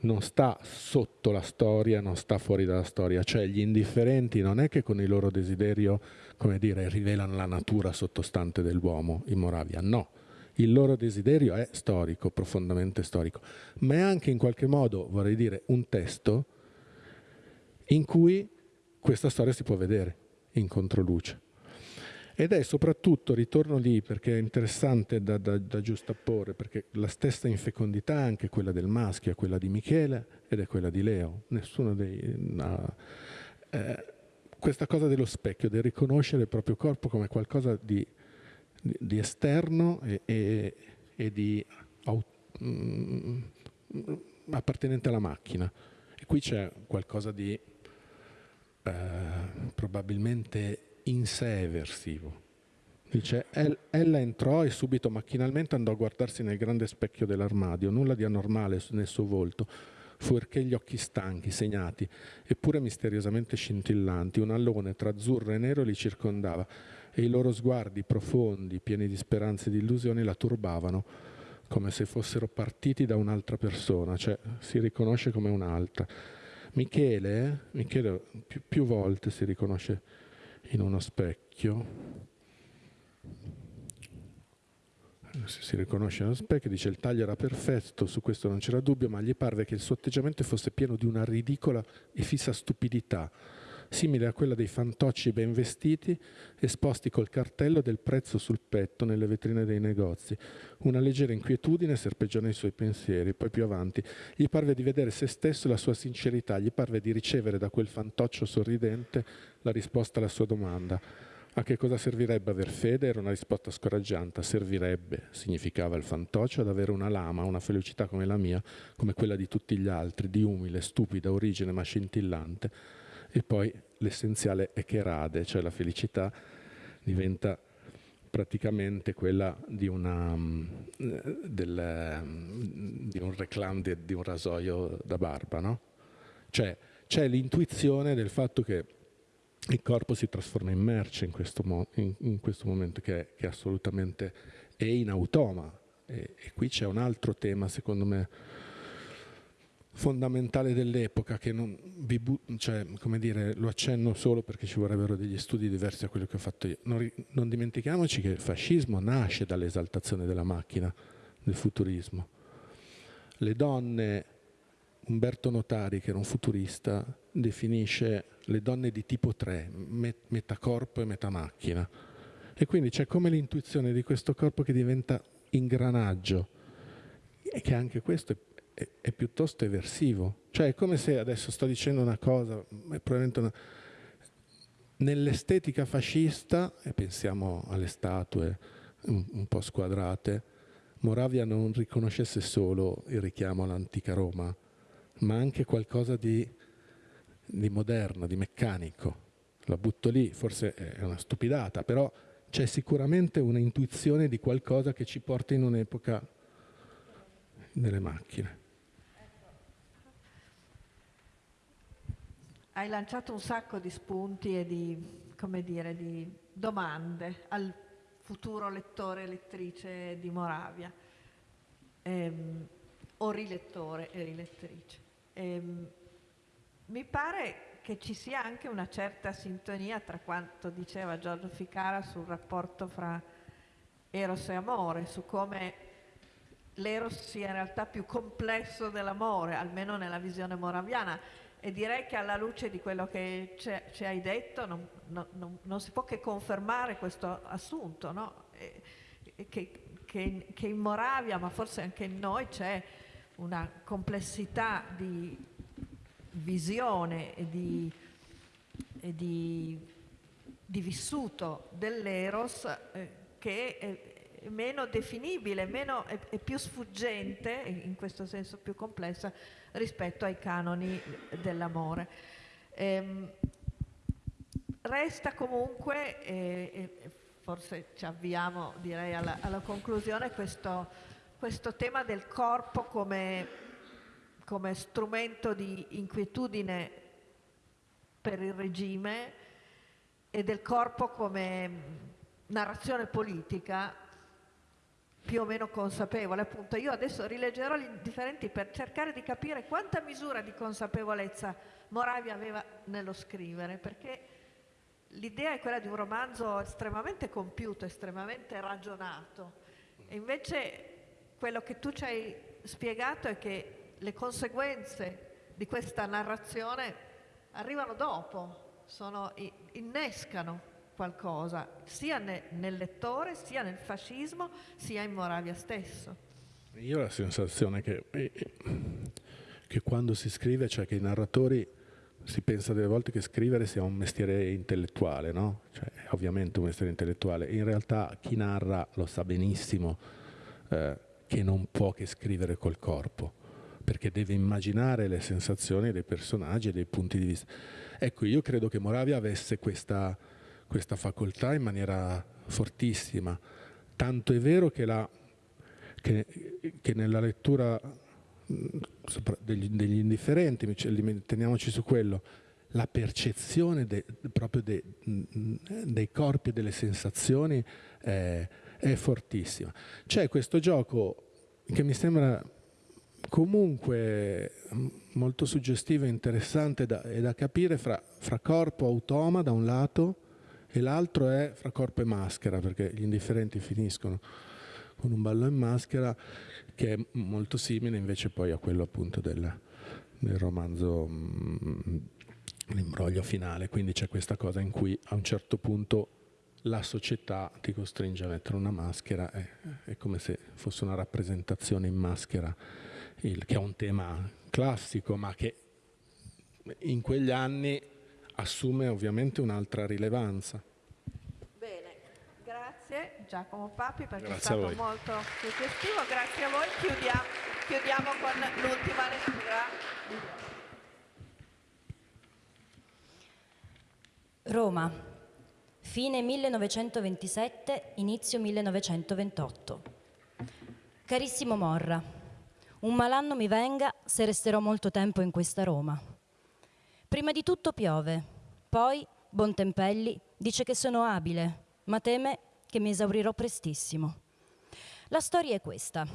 non sta sotto la storia, non sta fuori dalla storia, cioè gli indifferenti non è che con il loro desiderio, come dire, rivelano la natura sottostante dell'uomo in Moravia, no. Il loro desiderio è storico, profondamente storico, ma è anche in qualche modo, vorrei dire, un testo in cui questa storia si può vedere in controluce. Ed è soprattutto, ritorno lì perché è interessante da, da, da giustapporre, perché la stessa infecondità è anche quella del maschio, è quella di Michele ed è quella di Leo. Nessuno dei... No, eh, questa cosa dello specchio, del riconoscere il proprio corpo come qualcosa di, di, di esterno e, e, e di mm, appartenente alla macchina. E qui c'è qualcosa di eh, probabilmente in sé eversivo. Dice, ella entrò e subito macchinalmente andò a guardarsi nel grande specchio dell'armadio, nulla di anormale nel suo volto, fuorché gli occhi stanchi, segnati, eppure misteriosamente scintillanti, un allone tra azzurro e nero li circondava e i loro sguardi profondi, pieni di speranze e di illusioni, la turbavano, come se fossero partiti da un'altra persona, cioè si riconosce come un'altra. Michele, eh? Michele più, più volte si riconosce in uno specchio si riconosce nello specchio, dice il taglio era perfetto, su questo non c'era dubbio, ma gli parve che il suo atteggiamento fosse pieno di una ridicola e fissa stupidità, simile a quella dei fantocci ben vestiti, esposti col cartello del prezzo sul petto nelle vetrine dei negozi. Una leggera inquietudine serpeggiò nei suoi pensieri, poi più avanti gli parve di vedere se stesso e la sua sincerità, gli parve di ricevere da quel fantoccio sorridente la risposta alla sua domanda. A che cosa servirebbe aver fede? Era una risposta scoraggiante. Servirebbe, significava il fantoccio, ad avere una lama, una felicità come la mia, come quella di tutti gli altri, di umile, stupida origine ma scintillante. E poi l'essenziale è che rade, cioè la felicità diventa praticamente quella di, una, mm, del, mm, di un reclam di, di, un rasoio da barba, no? Cioè c'è l'intuizione del fatto che il corpo si trasforma in merce in questo, mo- in, in questo momento che è, che assolutamente è in automa. E, e qui c'è un altro tema, secondo me, fondamentale dell'epoca che non vi cioè, come dire, lo accenno solo perché ci vorrebbero degli studi diversi da quello che ho fatto io. Non, non dimentichiamoci che il fascismo nasce dall'esaltazione della macchina, del futurismo. Le donne, Umberto Notari, che era un futurista, definisce le donne di tipo 3, metà corpo e metà macchina. E quindi c'è come l'intuizione di questo corpo che diventa ingranaggio è che anche questo è, è, è, piuttosto eversivo. Cioè è come se adesso sto dicendo una cosa, una... Nell'estetica fascista, e pensiamo alle statue un, un po' squadrate, Moravia non riconoscesse solo il richiamo all'antica Roma, ma anche qualcosa di, di moderno, di meccanico. La butto lì, forse è una stupidata, però c'è sicuramente un'intuizione di qualcosa che ci porta in un'epoca delle macchine. Hai lanciato un sacco di spunti e di, dire, di domande al futuro lettore e lettrice di Moravia, ehm, o rilettore e rilettrice. Ehm, mi pare che ci sia anche una certa sintonia tra quanto diceva Giorgio Ficara sul rapporto fra Eros e amore, su come l'Eros sia in realtà più complesso dell'amore, almeno nella visione moraviana. E direi che alla luce di quello che ci hai detto non, non, non, si può che confermare questo assunto, no? e, che, che, che in Moravia, ma forse anche in noi, c'è una complessità di visione e di, e di, di vissuto dell'Eros eh, che è meno definibile, meno, è, è, più sfuggente, in questo senso più complessa, rispetto ai canoni dell'amore. Ehm, resta comunque, e, forse ci avviamo direi alla, alla conclusione, questo, questo tema del corpo come come strumento di inquietudine per il regime e del corpo come narrazione politica più o meno consapevole. Appunto, io adesso rileggerò gli indifferenti per cercare di capire quanta misura di consapevolezza Moravia aveva nello scrivere, perché l'idea è quella di un romanzo estremamente compiuto, estremamente ragionato. E invece quello che tu ci hai spiegato è che le conseguenze di questa narrazione arrivano dopo, sono, innescano qualcosa, sia ne, nel lettore, sia nel fascismo, sia in Moravia stesso. Io ho la sensazione che, eh, che quando si scrive, cioè che i narratori si pensa delle volte che scrivere sia un mestiere intellettuale, no? Cioè, ovviamente un mestiere intellettuale. In realtà chi narra lo sa benissimo eh, che non può che scrivere col corpo perché deve immaginare le sensazioni dei personaggi e dei punti di vista. Ecco, io credo che Moravia avesse questa, questa facoltà in maniera fortissima, tanto è vero che, la, che, che nella lettura degli, degli indifferenti, teniamoci su quello, la percezione de, proprio de, dei corpi e delle sensazioni è, è fortissima. C'è questo gioco che mi sembra comunque molto suggestivo e interessante da, e da capire fra, fra corpo automa da un lato e l'altro è fra corpo e maschera, perché gli indifferenti finiscono con un ballo in maschera che è molto simile invece poi a quello appunto del, del romanzo mm, L'imbroglio finale, quindi c'è questa cosa in cui a un certo punto la società ti costringe a mettere una maschera, è, è come se fosse una rappresentazione in maschera il, che è un tema classico, ma che in quegli anni assume ovviamente un'altra rilevanza. Bene, grazie Giacomo Papi perché grazie è stato molto suggestivo, grazie a voi, chiudiamo, chiudiamo con l'ultima lettura. Roma, fine 1927, inizio 1928. Carissimo Morra, un malanno mi venga se resterò molto tempo in questa Roma. Prima di tutto piove, poi Bontempelli dice che sono abile, ma teme che mi esaurirò prestissimo. La storia è questa.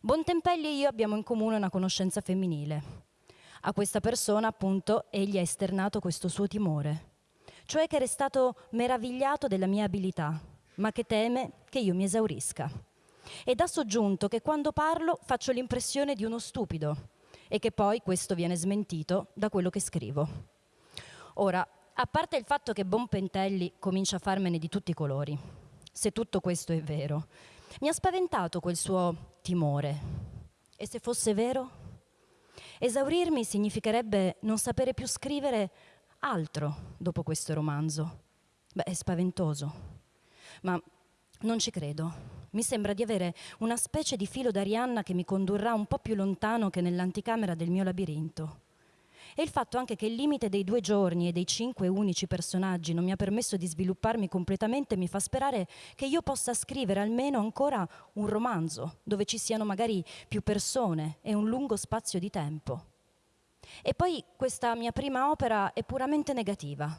Bontempelli e io abbiamo in comune una conoscenza femminile. A questa persona, appunto, egli ha esternato questo suo timore, cioè che è stato meravigliato della mia abilità, ma che teme che io mi esaurisca ed ha soggiunto che quando parlo faccio l'impressione di uno stupido e che poi questo viene smentito da quello che scrivo. Ora, a parte il fatto che Bonpentelli comincia a farmene di tutti i colori, se tutto questo è vero, mi ha spaventato quel suo timore. E se fosse vero? Esaurirmi significherebbe non sapere più scrivere altro dopo questo romanzo. Beh, è spaventoso, ma non ci credo. Mi sembra di avere una specie di filo d'Arianna che mi condurrà un po' più lontano che nell'anticamera del mio labirinto. E il fatto anche che il limite dei due giorni e dei cinque unici personaggi non mi ha permesso di svilupparmi completamente mi fa sperare che io possa scrivere almeno ancora un romanzo dove ci siano magari più persone e un lungo spazio di tempo. E poi questa mia prima opera è puramente negativa.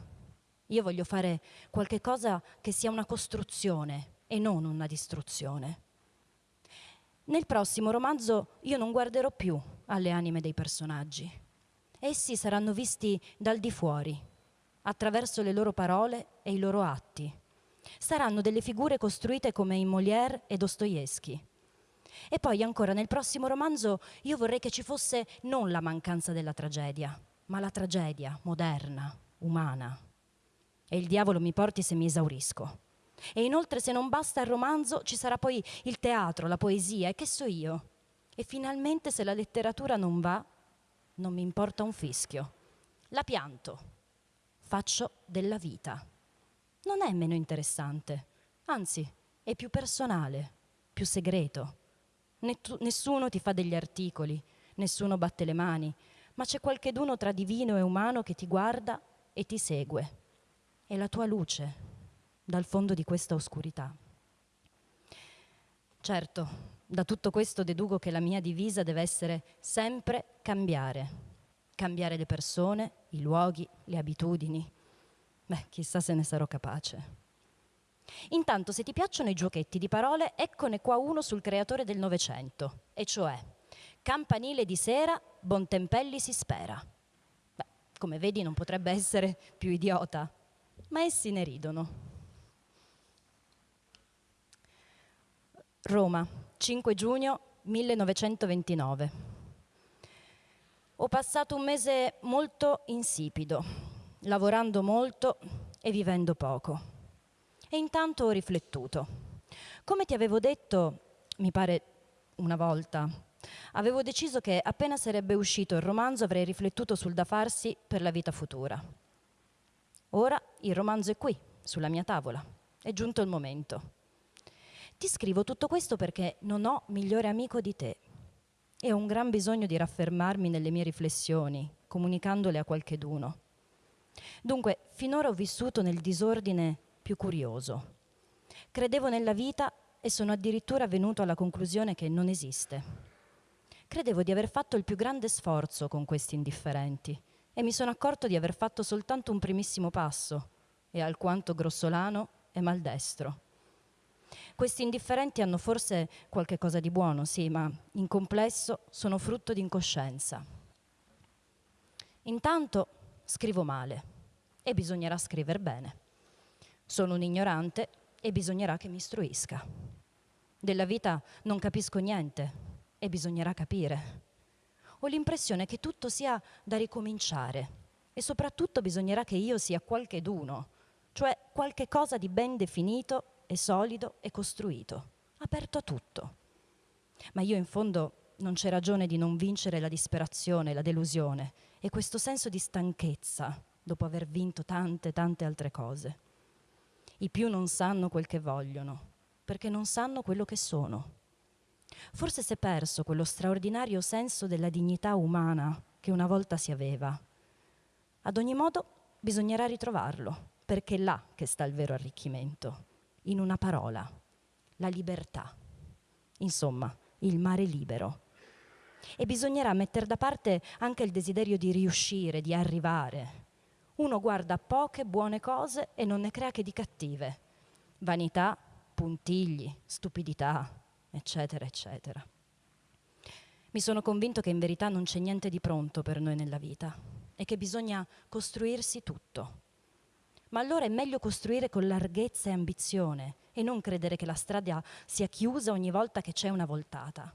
Io voglio fare qualche cosa che sia una costruzione e non una distruzione. Nel prossimo romanzo io non guarderò più alle anime dei personaggi. Essi saranno visti dal di fuori, attraverso le loro parole e i loro atti. Saranno delle figure costruite come in Molière e Dostoevsky. E poi ancora nel prossimo romanzo io vorrei che ci fosse non la mancanza della tragedia, ma la tragedia moderna, umana. E il diavolo mi porti se mi esaurisco. E inoltre se non basta il romanzo ci sarà poi il teatro, la poesia e che so io. E finalmente se la letteratura non va, non mi importa un fischio. La pianto, faccio della vita. Non è meno interessante, anzi è più personale, più segreto. Nessuno ti fa degli articoli, nessuno batte le mani, ma c'è qualcheduno tra divino e umano che ti guarda e ti segue. È la tua luce dal fondo di questa oscurità. Certo, da tutto questo deduco che la mia divisa deve essere sempre cambiare. Cambiare le persone, i luoghi, le abitudini. Beh, chissà se ne sarò capace. Intanto, se ti piacciono i giochetti di parole, eccone qua uno sul creatore del Novecento, e cioè Campanile di sera, Bontempelli si spera. Beh, come vedi non potrebbe essere più idiota, ma essi ne ridono. Roma, 5 giugno 1929. Ho passato un mese molto insipido, lavorando molto e vivendo poco. E intanto ho riflettuto. Come ti avevo detto, mi pare una volta, avevo deciso che appena sarebbe uscito il romanzo avrei riflettuto sul da farsi per la vita futura. Ora il romanzo è qui, sulla mia tavola. È giunto il momento. Ti scrivo tutto questo perché non ho migliore amico di te e ho un gran bisogno di raffermarmi nelle mie riflessioni, comunicandole a qualcheduno. Dunque, finora ho vissuto nel disordine più curioso. Credevo nella vita e sono addirittura venuto alla conclusione che non esiste. Credevo di aver fatto il più grande sforzo con questi indifferenti e mi sono accorto di aver fatto soltanto un primissimo passo e alquanto grossolano e maldestro. Questi indifferenti hanno forse qualche cosa di buono, sì, ma in complesso sono frutto di incoscienza. Intanto scrivo male e bisognerà scrivere bene. Sono un ignorante e bisognerà che mi istruisca. Della vita non capisco niente e bisognerà capire. Ho l'impressione che tutto sia da ricominciare e soprattutto bisognerà che io sia qualcheduno, cioè qualche cosa di ben definito è solido e costruito, aperto a tutto. Ma io in fondo non c'è ragione di non vincere la disperazione, la delusione e questo senso di stanchezza dopo aver vinto tante, tante altre cose. I più non sanno quel che vogliono, perché non sanno quello che sono. Forse si è perso quello straordinario senso della dignità umana che una volta si aveva. Ad ogni modo bisognerà ritrovarlo, perché è là che sta il vero arricchimento in una parola, la libertà. Insomma, il mare libero. E bisognerà mettere da parte anche il desiderio di riuscire, di arrivare. Uno guarda poche buone cose e non ne crea che di cattive. Vanità, puntigli, stupidità, eccetera, eccetera. Mi sono convinto che in verità non c'è niente di pronto per noi nella vita e che bisogna costruirsi tutto ma allora è meglio costruire con larghezza e ambizione e non credere che la strada sia chiusa ogni volta che c'è una voltata.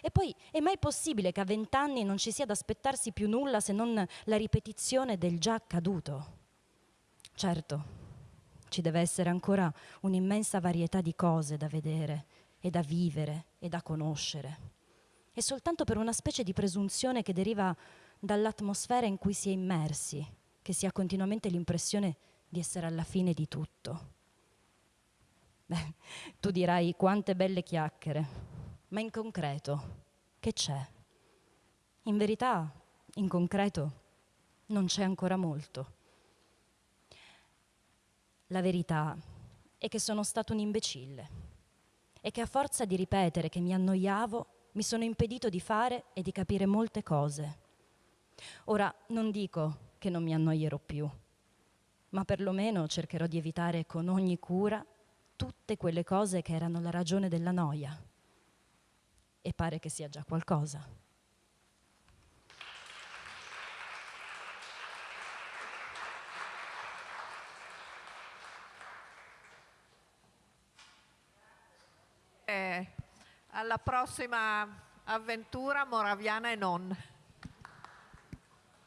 E poi è mai possibile che a vent'anni non ci sia da aspettarsi più nulla se non la ripetizione del già accaduto? Certo, ci deve essere ancora un'immensa varietà di cose da vedere e da vivere e da conoscere. è soltanto per una specie di presunzione che deriva dall'atmosfera in cui si è immersi, che si ha continuamente l'impressione di essere alla fine di tutto. Beh, tu dirai quante belle chiacchiere, ma in concreto che c'è? In verità, in concreto, non c'è ancora molto. La verità è che sono stato un imbecille e che a forza di ripetere che mi annoiavo mi sono impedito di fare e di capire molte cose. Ora non dico che non mi annoierò più, ma perlomeno cercherò di evitare con ogni cura tutte quelle cose che erano la ragione della noia. E pare che sia già qualcosa. alla prossima avventura moraviana e non.